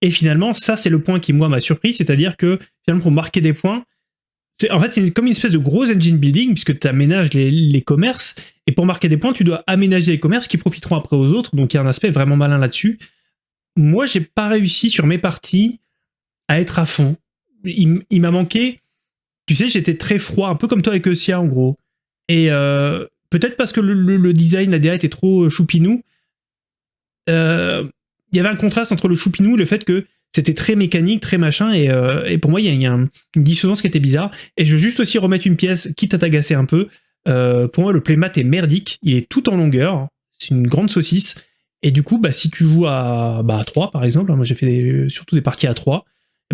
Et finalement, ça, c'est le point qui, moi, m'a surpris, c'est-à-dire que, finalement, pour marquer des points, en fait, c'est comme une espèce de gros engine building, puisque tu aménages les, commerces, et pour marquer des points, tu dois aménager les commerces qui profiteront après aux autres, donc il y a un aspect vraiment malin là-dessus. Moi, j'ai pas réussi sur mes parties à être à fond. Il, m'a manqué, tu sais, j'étais très froid, un peu comme toi avec Eusia, en gros. Et, euh, Peut-être parce que le, design, la DA était trop euh, choupinou. Euh, il y avait un contraste entre le choupinou et le fait que c'était très mécanique, très machin, et, euh, pour moi, il y a, une dissonance qui était bizarre. Et je veux juste aussi remettre une pièce, quitte à t'agacer un peu. pour moi, le playmat est merdique, il est tout en longueur, c'est une grande saucisse. Et du coup, bah, si tu joues à, bah, 3, par exemple, hein, moi j'ai fait surtout des parties à 3,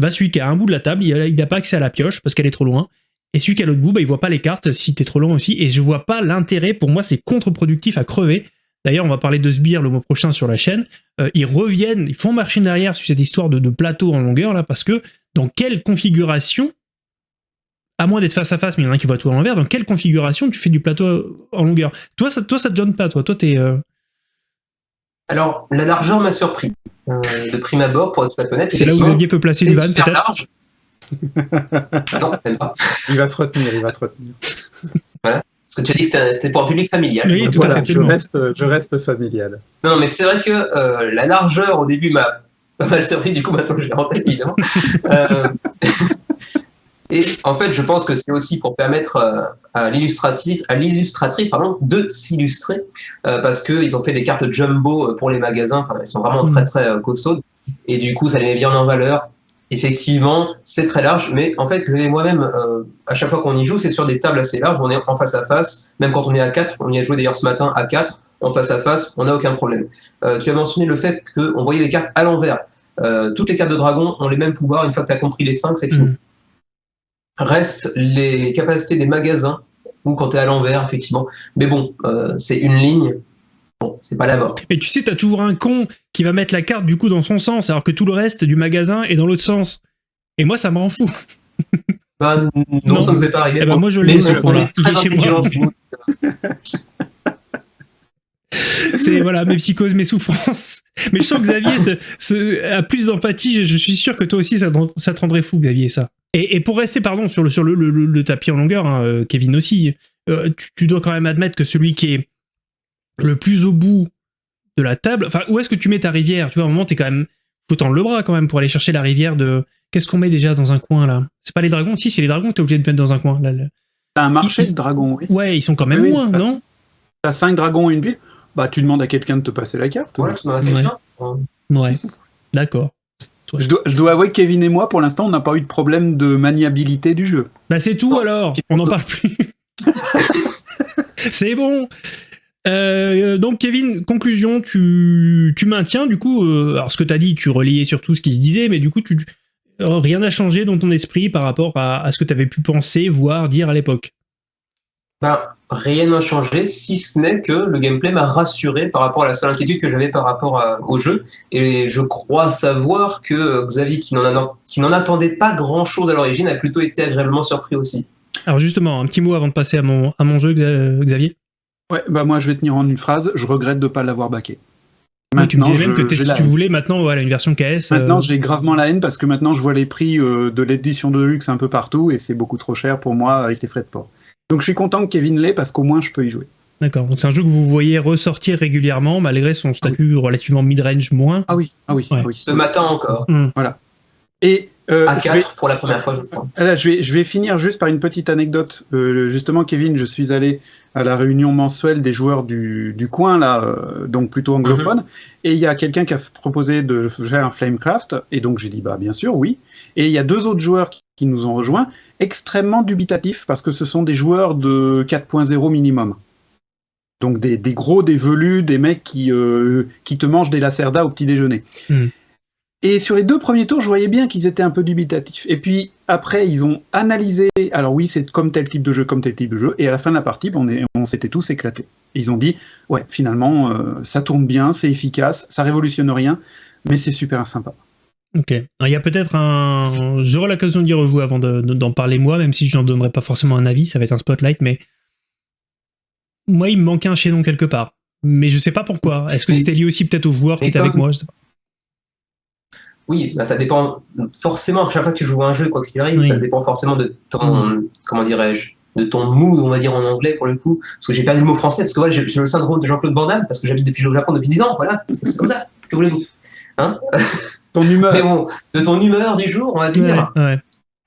bah, celui qui a un bout de la table, il n'a pas accès à la pioche parce qu'elle est trop loin. Et celui qui est à l'autre bout, bah, il voit pas les cartes si t'es trop long aussi. Et je vois pas l'intérêt. Pour moi, c'est contre-productif à crever. D'ailleurs, on va parler de Sbire le mois prochain sur la chaîne. Euh, ils reviennent, ils font marcher derrière sur cette histoire de, plateau en longueur là, parce que dans quelle configuration, à moins d'être face à face, mais il y en a un qui voit tout à l'envers, dans quelle configuration tu fais du plateau en longueur? Toi, ça, toi, ça te donne pas, toi. Toi, t'es. euh, Alors, la largeur m'a surpris. euh, de prime abord, pour être honnête. C'est là où Xavier peut placer une vanne, peut-être. Non, même pas. Il va se retenir, il va se retenir. Parce que tu as dit que c'était- c'était pour un public familial. Oui, tout à voilà, fait, je reste, je reste familial. Non, mais c'est vrai que euh, la largeur au début m'a pas mal surpris, du coup maintenant je l'ai évidemment. Euh, et en fait, je pense que c'est aussi pour permettre euh, à l'illustratrice, à l'illustratrice pardon, de s'illustrer, euh, parce qu'ils ont fait des cartes jumbo pour les magasins, enfin, elles sont vraiment très très euh, costaudes, et du coup ça les met bien en valeur. Effectivement, c'est très large, mais en fait, vous avez moi-même, euh, à chaque fois qu'on y joue, c'est sur des tables assez larges, on est en face à face, même quand on est à 4, on y a joué d'ailleurs ce matin à 4, en face à face, on n'a aucun problème. Euh, tu as mentionné le fait qu'on voyait les cartes à l'envers. Euh, toutes les cartes de dragon ont les mêmes pouvoirs, une fois que tu as compris les 5, c'est fini. Mm. Restent les capacités des magasins, ou quand tu es à l'envers, effectivement. Mais bon, c'est une ligne, bon, c'est pas la mort. Et tu sais, t'as toujours un con qui va mettre la carte du coup dans son sens, alors que tout le reste du magasin est dans l'autre sens. Et moi, ça me rend fou. Bah, non, Non. ça ne nous est pas arrivé. Eh ben, moi, je Mais l'ai, ce on con-là. Il est chez moi. C'est voilà mes psychoses, mes souffrances. Mais je sens que Xavier a plus d'empathie. Je, je suis sûr que toi aussi, ça, te rend- ça te rendrait fou, Xavier, ça. Et, et pour rester, pardon, sur le, sur le, le- le tapis en longueur, hein, euh, Kevin aussi, euh, tu, tu dois quand même admettre que celui qui est le plus au bout de la table, enfin, où est-ce que tu mets ta rivière? Tu vois, à un moment, t'es quand même. Faut tendre le bras quand même pour aller chercher la rivière de. Qu'est-ce qu'on met déjà dans un coin là? C'est pas les dragons? Si, c'est les dragons que t'es obligé de mettre dans un coin. Là. T'as un marché de dragons, oui. Ouais, ils sont quand même Oui, loin, non? T'as 5 dragons et une pile. Bah, tu demandes à quelqu'un de te passer la carte. Quelqu'un. Euh, Ouais. D'accord. Je dois, je dois avouer que Kevin et moi, pour l'instant, on n'a pas eu de problème de maniabilité du jeu. Bah c'est tout alors, on n'en parle plus. [laughs] c'est bon. Euh, donc Kevin, conclusion, tu, tu maintiens du coup, euh, alors ce que tu as dit, tu reliais surtout ce qui se disait, mais du coup, tu, euh, rien n'a changé dans ton esprit par rapport à, à ce que tu avais pu penser, voir, dire à l'époque? Ben, rien n'a changé, si ce n'est que le gameplay m'a rassuré par rapport à la seule inquiétude que j'avais par rapport à- au jeu. Et je crois savoir que Xavier, qui n'en attendait pas grand-chose à l'origine, a plutôt été agréablement surpris aussi. Alors justement, un petit mot avant de passer à mon, à mon jeu, Xa- Xavier. Ouais, bah moi, je vais tenir en une phrase. Je regrette de ne pas l'avoir baqué. Ouais, tu me disais même que si tu voulais maintenant voilà, une version KS. euh, Maintenant, j'ai gravement la haine parce que maintenant, je vois les prix euh, de l'édition de luxe un peu partout et c'est beaucoup trop cher pour moi avec les frais de port. Donc, je suis content que Kevin l'ait parce qu'au moins, je peux y jouer. D'accord, donc c'est un jeu que vous voyez ressortir régulièrement malgré son statut relativement mid-range moins. Ah oui, ah oui, Ouais. ah oui. Ce matin encore, Hmm. Et euh, à je vais- 4 pour la première fois, je crois. Là, je vais, je vais finir juste par une petite anecdote. Euh, justement, Kevin, je suis allé à la réunion mensuelle des joueurs du, du coin, là, euh, donc plutôt anglophone, et il y a quelqu'un qui a proposé de faire un Flamecraft, et donc j'ai dit, bah bien sûr, oui. Et il y a deux autres joueurs qui, qui nous ont rejoints, extrêmement dubitatifs, parce que ce sont des joueurs de 4.0 minimum. Donc des, des gros, des velus, des mecs qui, euh, qui te mangent des lacerdas au petit déjeuner. Hmm. Et sur les deux premiers tours, je voyais bien qu'ils étaient un peu dubitatifs. Et puis après, ils ont analysé. Alors oui, c'est comme tel type de jeu, comme tel type de jeu. Et à la fin de la partie, on, s'était tous éclatés. Ils ont dit, ouais, finalement, euh, ça tourne bien, c'est efficace, ça révolutionne rien, mais c'est super sympa. Ok. Alors, Il y a peut-être un. J'aurai l'occasion d'y rejouer avant de- de- d'en parler moi, même si je n'en donnerai pas forcément un avis, ça va être un spotlight, mais. Moi, il me manquait un chaînon quelque part. Mais je sais pas pourquoi. Est-ce que c'était lié aussi peut-être aux joueurs qui étaient avec moi je sais pas. Oui, bah, ça dépend forcément. À chaque fois que tu joues à un jeu, quoi qu'il arrive, Oui. ça dépend forcément de ton, comment dirais-je, de ton mood, on va dire en anglais pour le coup. Parce que j'ai perdu le mot français, parce que voilà, j'ai j'ai le syndrome de Jean-Claude Van Damme, parce que j'habite depuis au Japon depuis 10 ans, voilà. C'est comme ça. Que voulez-vous [laughs] Ton humeur. Mais bon, de ton humeur du jour, on va dire. Ouais, ouais.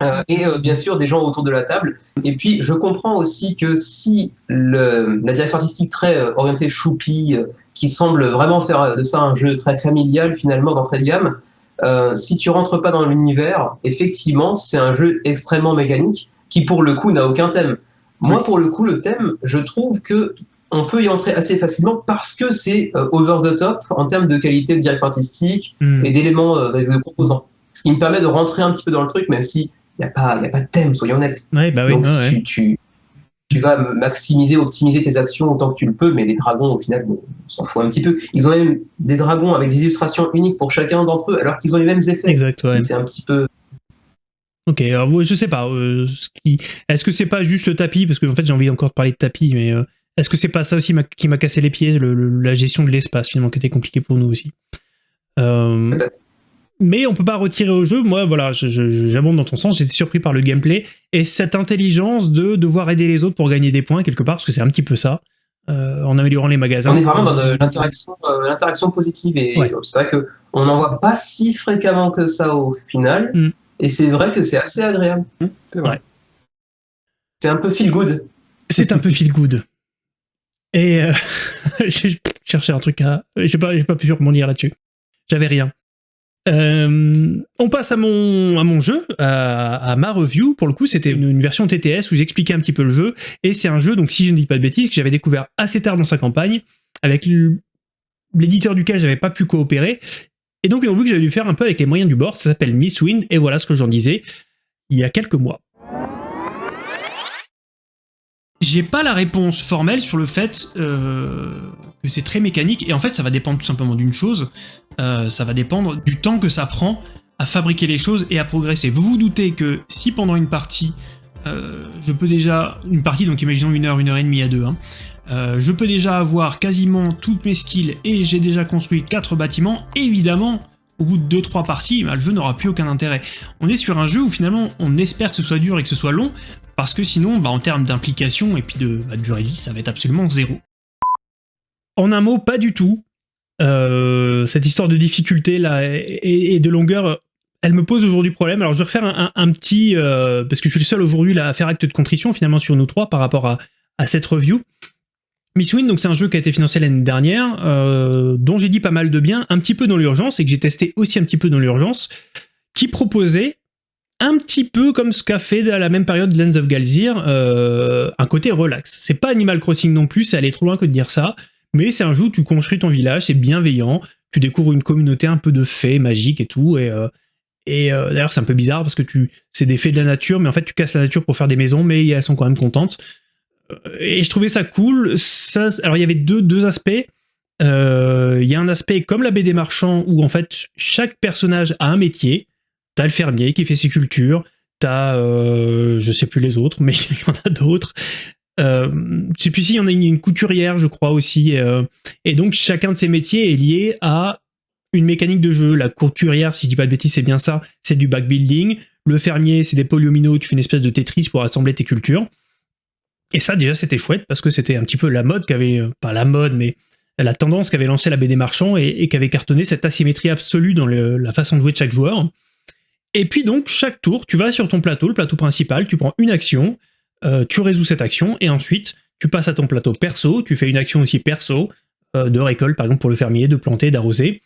Euh, et euh, bien sûr des gens autour de la table. Et puis je comprends aussi que si le, la direction artistique très euh, orientée choupi, qui semble vraiment faire de ça un jeu très familial finalement d'entrée de gamme, euh, si tu rentres pas dans l'univers, effectivement c'est un jeu extrêmement mécanique qui pour le coup n'a aucun thème. Moi pour le coup le thème, je trouve que on peut y entrer assez facilement parce que c'est euh, over the top en termes de qualité de direction artistique, Hmm. et d'éléments euh, de composants. Ce qui me permet de rentrer un petit peu dans le truc, même si il n'y a, a pas de thème, soyons honnêtes. Ouais, bah oui, Donc ouais. tu, tu, vas maximiser, optimiser tes actions autant que tu le peux, mais les dragons, au final, bon, on s'en fout un petit peu. Ils ont même des dragons avec des illustrations uniques pour chacun d'entre eux, alors qu'ils ont les mêmes effets. Exact, ouais. C'est un petit peu. Ok, alors je sais pas. euh, ce qui... Est-ce que c'est pas juste le tapis? Parce que en fait, j'ai envie encore de parler de tapis, mais euh, est-ce que c'est pas ça aussi qui m'a cassé les pieds, le- le- la gestion de l'espace finalement, qui était compliqué pour nous aussi? Euh, Peut-être. Mais on peut pas retirer au jeu. Moi, voilà, je- je- j'abonde dans ton sens. J'étais surpris par le gameplay et cette intelligence de devoir aider les autres pour gagner des points quelque part, parce que c'est un petit peu ça, euh, en améliorant les magasins. On est vraiment dans de l'interaction, euh, l'interaction positive et Ouais. c'est vrai que on n'en voit pas si fréquemment que ça au final. Mm. Et c'est vrai que c'est assez agréable. Hum, C'est vrai. Ouais. C'est un peu feel good. C'est un peu feel good. Et euh, [laughs] j'ai cherché un truc à. J'ai pas, j'ai pas pu rebondir là-dessus. J'avais rien. Euh, on passe à mon, jeu, à, ma review. Pour le coup, c'était une, version TTS où j'expliquais un petit peu le jeu. Et c'est un jeu, donc si je ne dis pas de bêtises, que j'avais découvert assez tard dans sa campagne, avec l'éditeur duquel j'avais pas pu coopérer. Et donc une review que j'avais dû faire un peu avec les moyens du bord. Ça s'appelle Miss Wind. Et voilà ce que j'en disais il y a quelques mois. J'ai pas la réponse formelle sur le fait euh, que c'est très mécanique, et en fait ça va dépendre tout simplement d'une chose, euh, ça va dépendre du temps que ça prend à fabriquer les choses et à progresser. Vous vous doutez que si pendant une partie, euh, je peux déjà, une partie donc imaginons une heure, une heure et demie à deux, hein, euh, je peux déjà avoir quasiment toutes mes skills et j'ai déjà construit quatre bâtiments, évidemment, au bout de 2-3 parties, bah, le jeu n'aura plus aucun intérêt. On est sur un jeu où finalement on espère que ce soit dur et que ce soit long, parce que sinon, bah, en termes d'implication et puis bah, de durée de vie, ça va être absolument zéro. En un mot, pas du tout. Euh, cette histoire de difficulté là et, de longueur, elle me pose aujourd'hui problème. Alors je vais refaire un, petit, euh, parce que je suis le seul aujourd'hui à faire acte de contrition finalement sur nous trois par rapport à, cette review. Miss Win, donc c'est un jeu qui a été financé l'année dernière, euh, dont j'ai dit pas mal de bien, un petit peu dans l'urgence et que j'ai testé aussi un petit peu dans l'urgence, qui proposait un petit peu comme ce qu'a fait à la même période Lens of Galzir, euh, un côté relax. C'est pas Animal Crossing non plus, c'est aller trop loin que de dire ça, mais c'est un jeu où tu construis ton village, c'est bienveillant, tu découvres une communauté un peu de fées magiques et tout, et, euh, euh, d'ailleurs c'est un peu bizarre parce que tu c'est des fées de la nature, mais en fait tu casses la nature pour faire des maisons, mais elles sont quand même contentes. Euh, Et je trouvais ça cool. Ça, alors il y avait deux, deux aspects. Il y a un aspect comme la BD Marchand où en fait chaque personnage a un métier. T'as le fermier qui fait ses cultures, t'as, euh, je sais plus les autres, [laughs] mais il y en a d'autres. Euh, je sais plus s'il y en a une, couturière, je crois aussi. euh, et donc chacun de ces métiers est lié à une mécanique de jeu. La couturière, si je dis pas de bêtises, c'est bien ça, c'est du backbuilding. Le fermier, c'est des polyomino, tu fais une espèce de Tetris pour assembler tes cultures. Et ça, déjà, c'était chouette parce que c'était un petit peu la mode qu'avait, euh, pas la mode, mais la tendance qu'avait lancé la BD Marchand et, et qu'avait cartonné cette asymétrie absolue dans la façon de jouer de chaque joueur. Et puis donc, chaque tour, tu vas sur ton plateau, le plateau principal, tu prends une action, euh, tu résous cette action, et ensuite, tu passes à ton plateau perso, tu fais une action aussi perso, euh, de récolte, par exemple pour le fermier, de planter, d'arroser,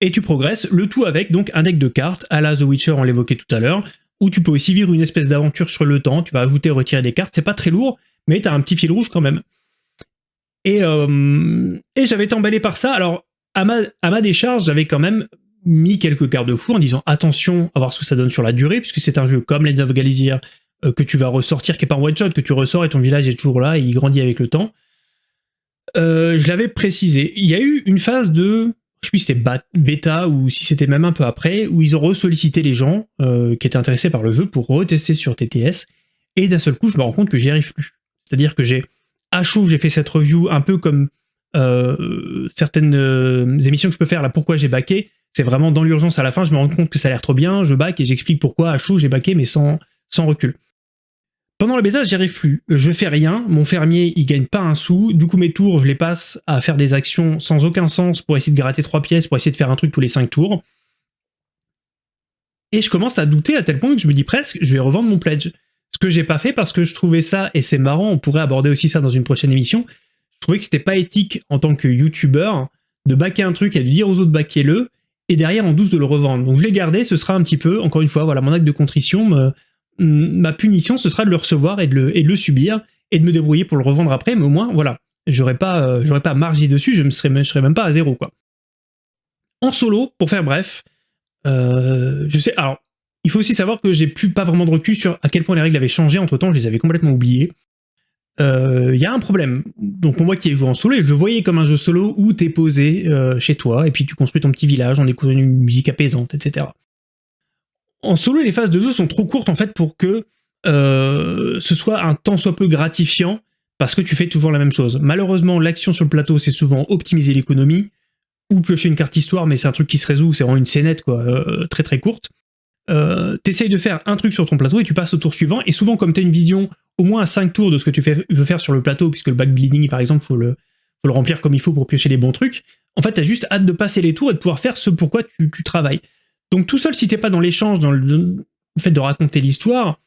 et tu progresses, le tout avec donc un deck de cartes, à la The Witcher, on l'évoquait tout à l'heure, où tu peux aussi vivre une espèce d'aventure sur le temps, tu vas ajouter, retirer des cartes, c'est pas très lourd, mais t'as un petit fil rouge quand même. Et, euh, j'avais été emballé par ça, alors à ma, décharge, j'avais quand même mis quelques garde-fous en disant attention à voir ce que ça donne sur la durée, puisque c'est un jeu comme Legends of Galizir euh, que tu vas ressortir, qui est pas un one-shot, que tu ressors et ton village est toujours là et il grandit avec le temps. Euh, je l'avais précisé. Il y a eu une phase de, je sais plus si c'était bêta ou si c'était même un peu après, où ils ont ressollicité les gens euh, qui étaient intéressés par le jeu pour retester sur TTS, et d'un seul coup je me rends compte que j'y arrive plus. C'est-à-dire que j'ai à chaud, j'ai fait cette review un peu comme euh, certaines euh, émissions que je peux faire là, pourquoi j'ai baqué, c'est vraiment dans l'urgence à la fin, je me rends compte que ça a l'air trop bien, je back et j'explique pourquoi à chaud j'ai baqué mais sans, sans recul. Pendant la bêta, j'y arrive plus. Je fais rien, mon fermier il gagne pas un sou, du coup mes tours je les passe à faire des actions sans aucun sens pour essayer de gratter trois pièces, pour essayer de faire un truc tous les cinq tours. Et je commence à douter à tel point que je me dis presque, je vais revendre mon pledge. Ce que j'ai pas fait parce que je trouvais ça, et c'est marrant, on pourrait aborder aussi ça dans une prochaine émission, je trouvais que c'était pas éthique en tant que youtubeur de baquer un truc et de dire aux autres baquez-le, et derrière en douce de le revendre. Donc je l'ai gardé, ce sera un petit peu, encore une fois, voilà, mon acte de contrition, ma punition, ce sera de le recevoir et de le, subir, et de me débrouiller pour le revendre après, mais au moins, voilà, j'aurais pas, euh, j'aurais pas margé dessus, je ne serais, même- pas à zéro, quoi. En solo, pour faire bref, euh, je sais, alors, il faut aussi savoir que j'ai plus pas vraiment de recul sur à quel point les règles avaient changé entre temps, je les avais complètement oubliées. Euh, Il y a un problème. Donc pour moi qui ai joué en solo, je le voyais comme un jeu solo où t'es posé euh, chez toi, et puis tu construis ton petit village en écoutant une musique apaisante, etc. en solo, les phases de jeu sont trop courtes en fait pour que euh, ce soit un temps soit peu gratifiant parce que tu fais toujours la même chose. Malheureusement, l'action sur le plateau, c'est souvent optimiser l'économie ou piocher une carte histoire, mais c'est un truc qui se résout, c'est vraiment une scénette quoi, euh, très très courte. Euh, T'essayes de faire un truc sur ton plateau et tu passes au tour suivant, et souvent comme tu as une vision au moins à 5 tours de ce que tu veux faire sur le plateau, puisque le backbleeding par exemple, faut le, faut le remplir comme il faut pour piocher les bons trucs, en fait, tu as juste hâte de passer les tours et de pouvoir faire ce pourquoi tu, tu travailles. Donc tout seul, si t'es pas dans l'échange, dans le, fait de raconter l'histoire,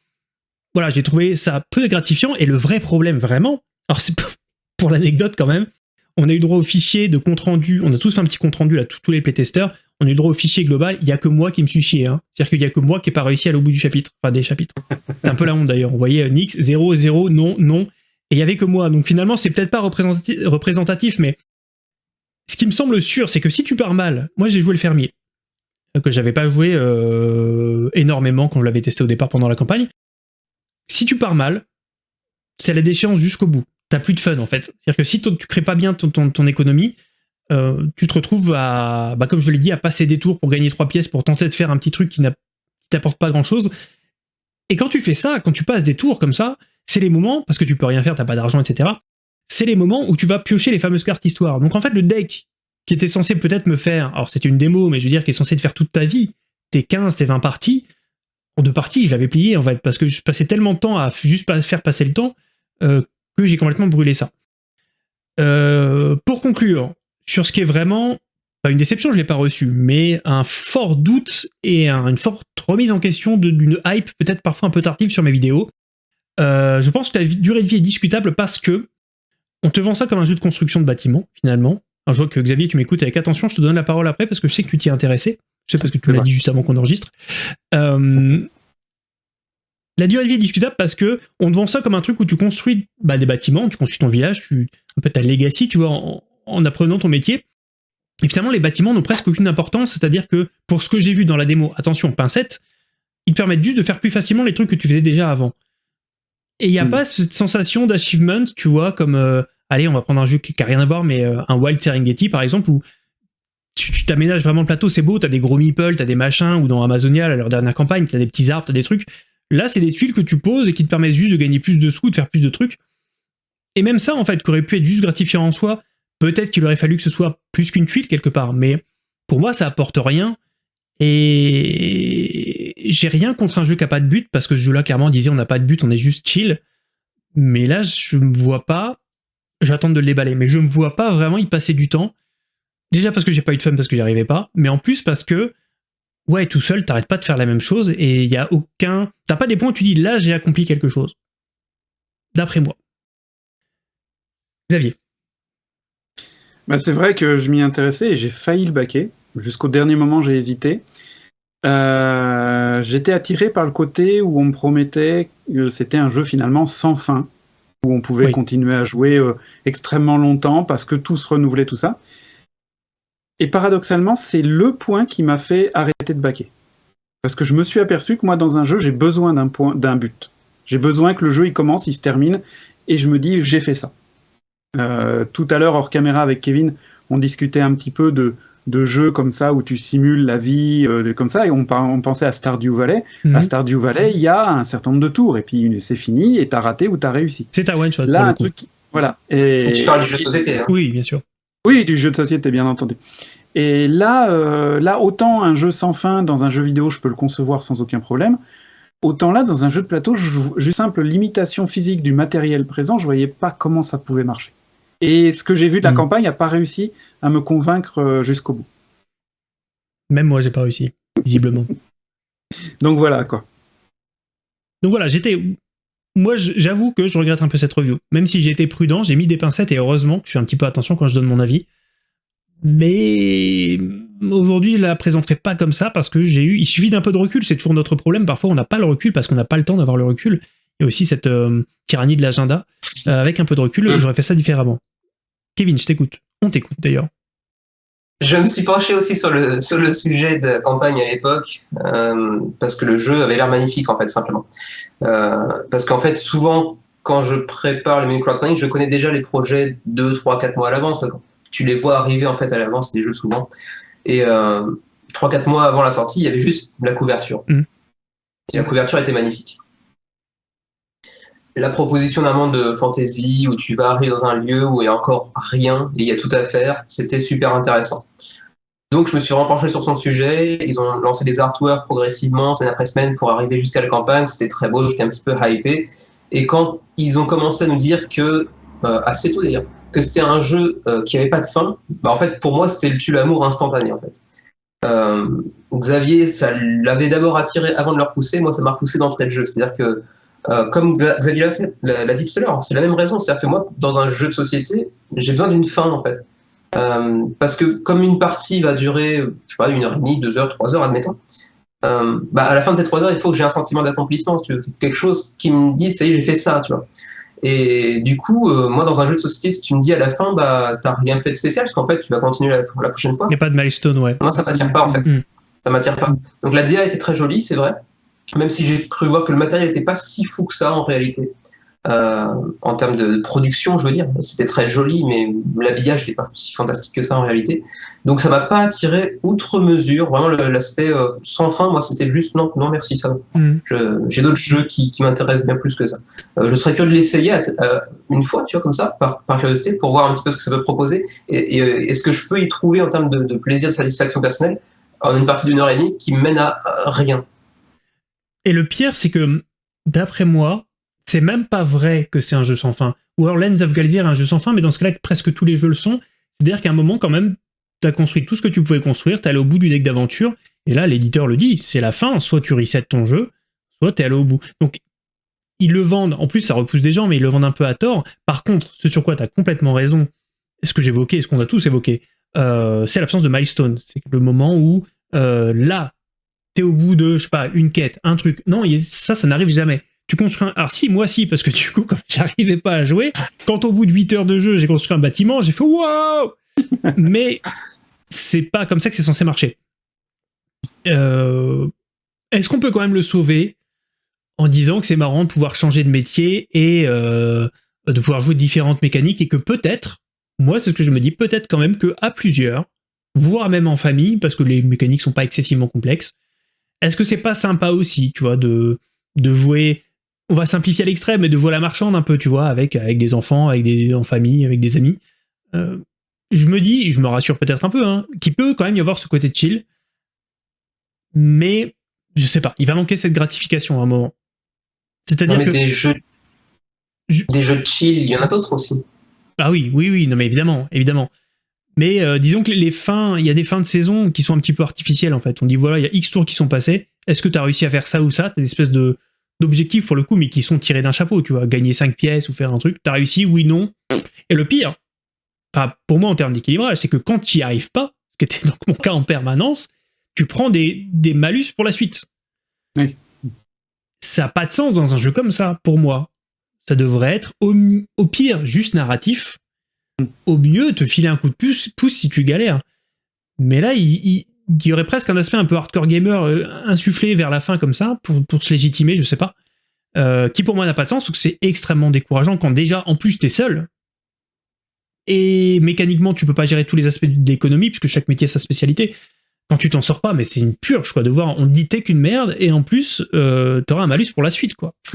voilà, j'ai trouvé ça peu gratifiant. Et le vrai problème, vraiment, alors c'est pour [laughs] l'anecdote quand même, on a eu droit au fichier de compte rendu, on a tous fait un petit compte rendu là, tous les playtesters, on a eu droit au fichier global, il y a que moi qui me suis chié. Hein. C'est-à-dire qu'il y a que moi qui n'ai pas réussi à aller bout du chapitre, enfin des chapitres. C'est un peu la honte d'ailleurs. On voyait Nix, 0, 0, non, non, et il y avait que moi. Donc finalement, c'est peut-être pas représentatif, mais ce qui me semble sûr, c'est que si tu pars mal, moi j'ai joué le fermier, que j'avais pas joué euh, énormément quand je l'avais testé au départ pendant la campagne. Si tu pars mal, c'est la déchéance jusqu'au bout. T'as plus de fun en fait. C'est-à-dire que si tu crées pas bien ton, économie, euh, tu te retrouves à, bah, comme je l'ai dit, à passer des tours pour gagner trois pièces, pour tenter de faire un petit truc qui t'apporte pas grand-chose. Et quand tu fais ça, quand tu passes des tours comme ça, c'est les moments, parce que tu peux rien faire, t'as pas d'argent, etc. C'est les moments où tu vas piocher les fameuses cartes histoire. Donc en fait, le deck qui était censé peut-être me faire, alors c'était une démo, mais je veux dire, qui est censé te faire toute ta vie, tes 15, tes 20 parties, en deux parties, je l'avais plié en fait, parce que je passais tellement de temps à juste faire passer le temps euh, que j'ai complètement brûlé ça. Euh, pour conclure, sur ce qui est vraiment, pas une déception, je ne l'ai pas reçu, mais un fort doute et une forte remise en question d'une hype peut-être parfois un peu tardive sur mes vidéos. Euh, je pense que la durée de vie est discutable parce que on te vend ça comme un jeu de construction de bâtiment, finalement, je vois que Xavier, tu m'écoutes avec attention, je te donne la parole après parce que je sais que tu t'y es intéressé. Je sais parce que tu l'as dit juste avant qu'on enregistre. Euh, la durée de vie est discutable parce que on te vend ça comme un truc où tu construis bah, des bâtiments, tu construis ton village, tu, un peu ta legacy, tu vois, en, apprenant ton métier. Et finalement, les bâtiments n'ont presque aucune importance, c'est-à-dire que pour ce que j'ai vu dans la démo, attention, pincette, ils te permettent juste de faire plus facilement les trucs que tu faisais déjà avant. Et il n'y a hmm. pas cette sensation d'achievement, tu vois, comme euh, allez, on va prendre un jeu qui n'a rien à voir, mais euh, un Wild Serengeti par exemple, où tu t'aménages vraiment le plateau, c'est beau, t'as des gros meeples, t'as des machins, ou dans Amazonia, à leur dernière campagne, t'as des petits arbres, t'as des trucs. Là, c'est des tuiles que tu poses et qui te permettent juste de gagner plus de sous, de faire plus de trucs. Et même ça, en fait, qui aurait pu être juste gratifiant en soi, peut-être qu'il aurait fallu que ce soit plus qu'une tuile quelque part, mais pour moi, ça apporte rien. Et j'ai rien contre un jeu qui a pas de but, parce que ce jeu-là, clairement, disait on n'a pas de but, on est juste chill. Mais là, je me vois pas j'attends de le déballer. Mais je ne vois pas vraiment y passer du temps. Déjà parce que j'ai pas eu de fun parce que j'y arrivais pas, mais en plus parce que, ouais, tout seul, t'arrêtes pas de faire la même chose et il y a aucun... T'as pas des points où tu dis, là, j'ai accompli quelque chose. D'après moi. Xavier. Bah, c'est vrai que je m'y intéressais et j'ai failli le baquer. Jusqu'au dernier moment, j'ai hésité. Euh, j'étais attiré par le côté où on me promettait que c'était un jeu finalement sans fin où on pouvait continuer à jouer euh, extrêmement longtemps parce que tout se renouvelait, tout ça. Et paradoxalement, c'est le point qui m'a fait arrêter de baquer. Parce que je me suis aperçu que moi, dans un jeu, j'ai besoin d'un point, d'un but. J'ai besoin que le jeu il commence, il se termine, et je me dis, j'ai fait ça. Euh, tout à l'heure, hors caméra avec Kevin, on discutait un petit peu de, de jeux comme ça où tu simules la vie euh, comme ça et on, on, pensait à Stardew Valley. À mhm. Stardew Valley, il y a un certain nombre de tours et puis c'est fini et t'as raté ou t'as réussi. C'est ta one shot. Là, un truc, voilà. Et... tu parles du jeu de société. Hein. Oui, bien sûr. Oui, du jeu de société, bien entendu. Et là, euh, là, autant un jeu sans fin dans un jeu vidéo, je peux le concevoir sans aucun problème. Autant là, dans un jeu de plateau, juste simple limitation physique du matériel présent, je voyais pas comment ça pouvait marcher. Et ce que j'ai vu de la hmm. campagne n'a pas réussi à me convaincre euh, jusqu'au bout. Même moi, j'ai pas réussi, visiblement. Donc voilà, quoi. Donc voilà, j'étais... Moi, j'avoue que je regrette un peu cette review. Même si j'ai été prudent, j'ai mis des pincettes et heureusement que je fais un petit peu attention quand je donne mon avis. Mais aujourd'hui, je la présenterai pas comme ça parce que j'ai eu... Il suffit d'un peu de recul, c'est toujours notre problème. Parfois, on n'a pas le recul parce qu'on n'a pas le temps d'avoir le recul. A aussi cette euh, tyrannie de l'agenda. Euh, avec un peu de recul, mmh. j'aurais fait ça différemment. Kevin, je t'écoute. On t'écoute d'ailleurs. Je me suis penché aussi sur le, sur le sujet de campagne à l'époque, euh, parce que le jeu avait l'air magnifique, en fait, simplement. Euh, parce qu'en fait, souvent, quand je prépare les mini crowdfunding, je connais déjà les projets 2, 3, 4 mois à l'avance. Tu les vois arriver, en fait, à l'avance, les jeux, souvent. Et euh, 3-4 mois avant la sortie, il y avait juste la couverture. Mmh. Et la couverture était magnifique. La proposition d'un monde de fantasy où tu vas arriver dans un lieu où il n'y a encore rien et il y a tout à faire, c'était super intéressant. Donc je me suis renpenché sur son sujet, ils ont lancé des artworks progressivement, semaine après semaine, pour arriver jusqu'à la campagne, c'était très beau, j'étais un petit peu hypé. Et quand ils ont commencé à nous dire que, euh, assez tôt d'ailleurs, que c'était un jeu euh, qui n'avait pas de fin, bah en fait pour moi c'était le tue l'amour instantané en fait. Euh, Xavier, ça l'avait d'abord attiré avant de le repousser, moi ça m'a repoussé d'entrée de jeu, c'est-à-dire que comme Xavier l'a dit tout à l'heure, c'est la même raison, c'est-à-dire que moi dans un jeu de société, j'ai besoin d'une fin en fait. Euh, parce que comme une partie va durer, je sais pas, une heure et demie, deux heures, trois heures, admettons, euh, bah à la fin de ces trois heures, il faut que j'ai un sentiment d'accomplissement, quelque chose qui me dit, ça y est, j'ai fait ça, tu vois. Et du coup, euh, moi, dans un jeu de société, si tu me dis à la fin, bah, t'as rien fait de spécial, parce qu'en fait, tu vas continuer la, la prochaine fois. Il n'y a pas de milestone, ouais. Moi, ça m'attire pas, en fait. Mm. Ça m'attire pas. Donc, la DA était très jolie, c'est vrai. Même si j'ai cru voir que le matériel n'était pas si fou que ça, en réalité. Euh, en termes de production, je veux dire. C'était très joli, mais l'habillage n'est pas si fantastique que ça en réalité. Donc ça m'a pas attiré outre mesure. Vraiment l'aspect euh, sans fin, moi c'était juste non, non merci ça. Mm. J'ai d'autres jeux qui, qui m'intéressent bien plus que ça. Euh, je serais curieux de l'essayer une fois, tu vois, comme ça, par, par, curiosité, pour voir un petit peu ce que ça peut proposer et, et, ce que je peux y trouver en termes de, de plaisir, de satisfaction personnelle en une partie d'une heure et demie qui mène à rien. Et le pire, c'est que d'après moi, c'est même pas vrai que c'est un jeu sans fin. Ou alors Lens of Galdir est un jeu sans fin, mais dans ce cas-là, presque tous les jeux le sont. C'est-à-dire qu'à un moment, quand même, tu as construit tout ce que tu pouvais construire, tu allé au bout du deck d'aventure, et là, l'éditeur le dit, c'est la fin, soit tu resets ton jeu, soit tu es allé au bout. Donc, ils le vendent, en plus ça repousse des gens, mais ils le vendent un peu à tort. Par contre, ce sur quoi tu as complètement raison, ce que j'évoquais, ce qu'on a tous évoqué, euh, c'est l'absence de milestone. C'est le moment où, euh, là, tu es au bout de, je sais pas, une quête, un truc. Non, ça, ça n'arrive jamais tu construis un... Alors si, moi si, parce que du coup, [laughs] comme j'arrivais pas à jouer, quand au bout de 8 heures de jeu, j'ai construit un bâtiment, j'ai fait « Wow !» Mais c'est pas comme ça que c'est censé marcher. Euh, est-ce qu'on peut quand même le sauver en disant que c'est marrant de pouvoir changer de métier et euh, de pouvoir jouer différentes mécaniques et que peut-être, moi c'est ce que je me dis, peut-être quand même que à plusieurs, voire même en famille, parce que les mécaniques sont pas excessivement complexes, est-ce que c'est pas sympa aussi, tu vois, de, de jouer on va simplifier à l'extrême, mais de voir la marchande un peu, tu vois, avec, avec des enfants, avec des, en famille, avec des amis. Euh, je me dis, je me rassure peut-être un peu, hein, qu'il peut quand même y avoir ce côté de chill, mais je sais pas, il va manquer cette gratification à un moment. C'est-à-dire que... Des jeux... des jeux de chill, il y en a d'autres aussi. Ah oui, oui, oui, non mais évidemment, évidemment. Mais euh, disons que les fins, il y a des fins de saison qui sont un petit peu artificielles en fait. On dit voilà, il y a X tours qui sont passés. Est-ce que tu as réussi à faire ça ou ça? T'as des espèces de, d'objectifs pour le coup, mais qui sont tirés d'un chapeau, tu vois, gagner 5 pièces ou faire un truc, t'as réussi, oui, non. Et le pire, pour moi en termes d'équilibrage, c'est que quand tu n'y arrives pas, ce qui était [laughs] donc mon cas en permanence, tu prends des, des malus pour la suite. Oui. Ça n'a pas de sens dans un jeu comme ça, pour moi. Ça devrait être au, pire juste narratif. Au mieux te filer un coup de pouce, pouce si tu galères. Mais là, il, y aurait presque un aspect un peu hardcore gamer euh, insufflé vers la fin comme ça, pour, pour se légitimer, je sais pas, euh, qui pour moi n'a pas de sens, donc c'est extrêmement décourageant quand déjà, en plus, t'es seul, et mécaniquement, tu peux pas gérer tous les aspects de l'économie, puisque chaque métier a sa spécialité. Quand tu t'en sors pas, mais c'est une purge, quoi, de voir, on dit t'es qu'une merde, et en plus, euh, t'auras un malus pour la suite, quoi. [laughs]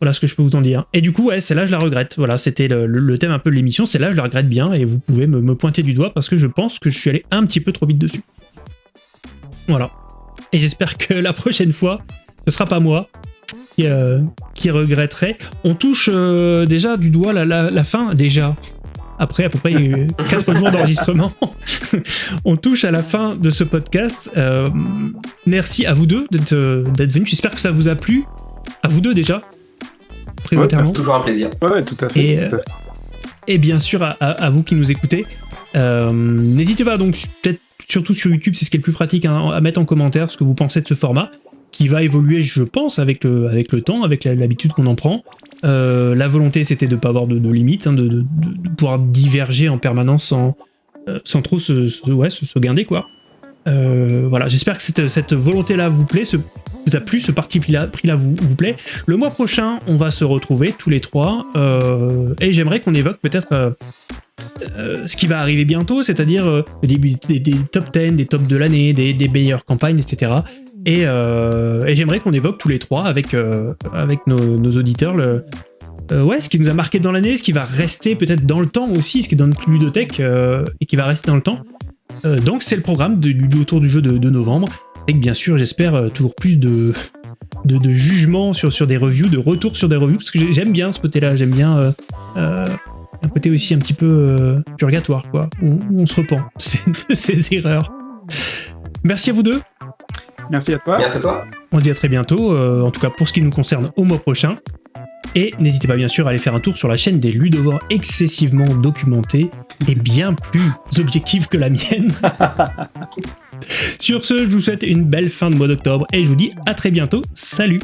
Voilà ce que je peux vous en dire. Et du coup, ouais, celle-là, je la regrette. Voilà, c'était le, thème un peu de l'émission. Celle-là, je la regrette bien et vous pouvez me, pointer du doigt parce que je pense que je suis allé un petit peu trop vite dessus. Voilà. Et j'espère que la prochaine fois, ce sera pas moi qui, euh, regretterai. On touche euh, déjà du doigt la, fin, déjà. Après à peu près 4 [laughs] jours d'enregistrement, on touche à la fin de ce podcast. Euh, merci à vous deux d'être venus. J'espère que ça vous a plu. À vous deux déjà c'est toujours un plaisir. Ouais, tout à fait. Et, bien sûr, à, vous qui nous écoutez, euh, n'hésitez pas donc, peut-être surtout sur YouTube, c'est ce qui est le plus pratique, hein, à mettre en commentaire ce que vous pensez de ce format, qui va évoluer, je pense, avec le, avec le temps, avec l'habitude qu'on en prend. Euh, la volonté, c'était de ne pas avoir de, limites, hein, de, pouvoir diverger en permanence sans, euh, sans trop se, se, ouais, se, guinder, quoi. Voilà, j'espère que cette, volonté-là vous plaît, vous a plu, ce parti pris-là vous, plaît. Le mois prochain, on va se retrouver tous les trois, euh, et j'aimerais qu'on évoque peut-être euh, euh, ce qui va arriver bientôt, c'est-à-dire début des, top 10, des tops de l'année, des, meilleures campagnes, etc. Et, euh, j'aimerais qu'on évoque tous les trois avec, euh, avec nos, auditeurs le, euh, ouais, ce qui nous a marqué dans l'année, ce qui va rester peut-être dans le temps aussi, ce qui est dans notre ludothèque euh, et qui va rester dans le temps. Euh, donc c'est le programme de, du autour du jeu de, de novembre. Et que bien sûr, j'espère euh, toujours plus de, de, de jugements sur, sur des reviews, de retours sur des reviews, parce que j'ai- j'aime bien ce côté-là, j'aime bien euh, euh, un côté aussi un petit peu euh, purgatoire, quoi, où, où on se repent de ces, de ces erreurs. Merci à vous deux. Merci à toi. Merci à toi. On se dit à très bientôt, euh, en tout cas pour ce qui nous concerne au mois prochain. Et n'hésitez pas bien sûr à aller faire un tour sur la chaîne des ludovores excessivement documentés et bien plus objectifs que la mienne. [laughs] sur ce, je vous souhaite une belle fin de mois d'octobre et je vous dis à très bientôt. Salut.